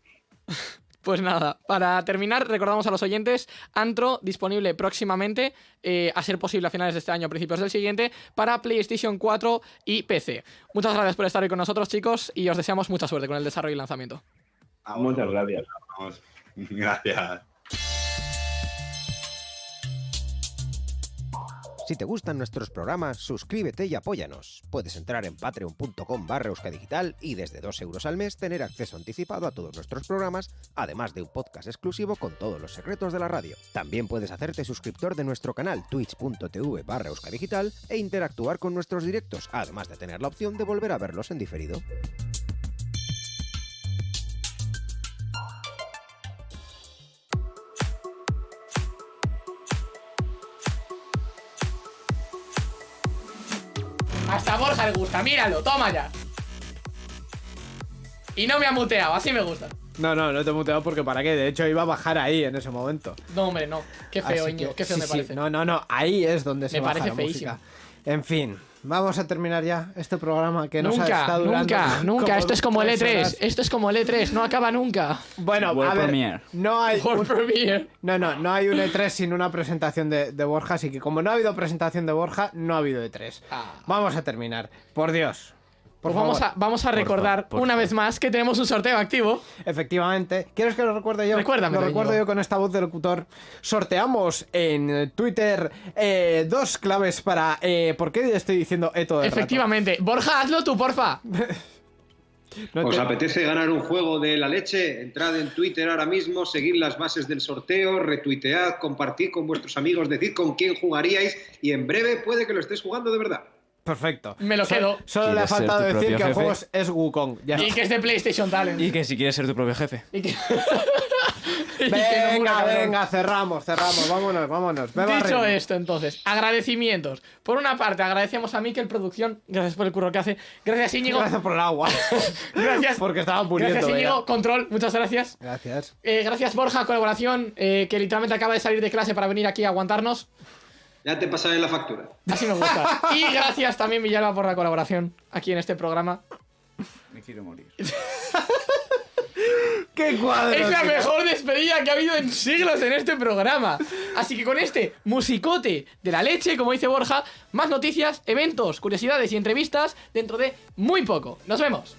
[SPEAKER 2] Pues nada, para terminar, recordamos a los oyentes, Antro disponible próximamente, eh, a ser posible a finales de este año, principios del siguiente, para PlayStation 4 y PC. Muchas gracias por estar hoy con nosotros, chicos, y os deseamos mucha suerte con el desarrollo y lanzamiento.
[SPEAKER 7] Muchas gracias.
[SPEAKER 6] Vamos. Gracias.
[SPEAKER 1] Si te gustan nuestros programas, suscríbete y apóyanos. Puedes entrar en patreon.com barra euskadigital y desde 2 euros al mes tener acceso anticipado a todos nuestros programas, además de un podcast exclusivo con todos los secretos de la radio. También puedes hacerte suscriptor de nuestro canal twitch.tv barra euskadigital e interactuar con nuestros directos, además de tener la opción de volver a verlos en diferido.
[SPEAKER 2] Hasta a Borja le gusta, míralo, toma ya. Y no me ha muteado, así me gusta.
[SPEAKER 3] No, no, no te he muteado porque para qué. De hecho, iba a bajar ahí en ese momento.
[SPEAKER 2] No, hombre, no. Qué feo, Íñigo,
[SPEAKER 3] que-
[SPEAKER 2] qué feo
[SPEAKER 3] sí,
[SPEAKER 2] me
[SPEAKER 3] sí.
[SPEAKER 2] parece.
[SPEAKER 3] No, no, no. Ahí es donde se
[SPEAKER 2] Me
[SPEAKER 3] baja
[SPEAKER 2] parece
[SPEAKER 3] la
[SPEAKER 2] feísimo.
[SPEAKER 3] música. En fin, vamos a terminar ya este programa que nos ha
[SPEAKER 2] nunca,
[SPEAKER 3] estado durando.
[SPEAKER 2] nunca, nunca. Esto es como el
[SPEAKER 3] tres
[SPEAKER 2] E3.
[SPEAKER 3] horas.
[SPEAKER 2] Esto es como el E3, no acaba nunca.
[SPEAKER 3] Bueno,
[SPEAKER 4] World
[SPEAKER 3] a ver,
[SPEAKER 4] Premiere.
[SPEAKER 3] no hay
[SPEAKER 2] World
[SPEAKER 3] un-
[SPEAKER 2] Premiere.
[SPEAKER 3] no, no, no hay un E3 sin una presentación de, de Borja, así que como no ha habido presentación de Borja, no ha habido E3.
[SPEAKER 2] Ah.
[SPEAKER 3] Vamos a terminar, por Dios. Por
[SPEAKER 2] Pues vamos a,
[SPEAKER 3] favor.
[SPEAKER 2] vamos a recordar una vez más que tenemos un sorteo activo.
[SPEAKER 3] Efectivamente. ¿Quieres que lo recuerde yo?
[SPEAKER 2] Recuérdamelo,
[SPEAKER 3] Lo recuerdo yo con esta voz de locutor. Sorteamos en Twitter eh, dos claves para... eh, ¿Por qué estoy diciendo E todo el rato?
[SPEAKER 2] Efectivamente. Borja, hazlo tú, porfa.
[SPEAKER 3] No
[SPEAKER 5] ¿Os
[SPEAKER 3] te-
[SPEAKER 5] apetece ganar un juego de la leche? Entrad en Twitter ahora mismo, seguid las bases del sorteo, retuitead, compartid con vuestros amigos, decid con quién jugaríais y en breve puede que lo estés jugando de verdad.
[SPEAKER 3] Perfecto.
[SPEAKER 2] Me lo quedo.
[SPEAKER 3] Solo le ha
[SPEAKER 4] ¿Quieres ser
[SPEAKER 3] faltado decir que el juego es, Wukong. Ya
[SPEAKER 2] Y
[SPEAKER 3] está.
[SPEAKER 2] que es de PlayStation Talent.
[SPEAKER 4] Y que si quieres ser tu propio jefe.
[SPEAKER 2] Y que- y que no mola,
[SPEAKER 3] Venga, venga, cerramos, cerramos. Vámonos, vámonos. Ve
[SPEAKER 2] Dicho esto, entonces, agradecimientos. Por una parte, agradecemos a Mikel Producción, gracias por el curro que hace. Gracias, Íñigo.
[SPEAKER 3] Gracias por el agua.
[SPEAKER 2] Gracias.
[SPEAKER 3] Porque estaba muriendo.
[SPEAKER 2] Gracias. Íñigo. Control, muchas gracias.
[SPEAKER 3] Gracias.
[SPEAKER 2] Eh, gracias, Borja, colaboración, eh, que literalmente acaba de salir de clase para venir aquí a aguantarnos.
[SPEAKER 5] Ya te pasaré la factura.
[SPEAKER 2] Así me gusta. y gracias también, Villalba, por la colaboración aquí en este programa.
[SPEAKER 4] Me quiero morir.
[SPEAKER 3] ¡Qué cuadro!
[SPEAKER 2] Es la mejor despedida que ha habido en siglos en este programa. Así que con este musicote de la leche, como dice Borja, más noticias, eventos, curiosidades y entrevistas dentro de muy poco. Nos vemos.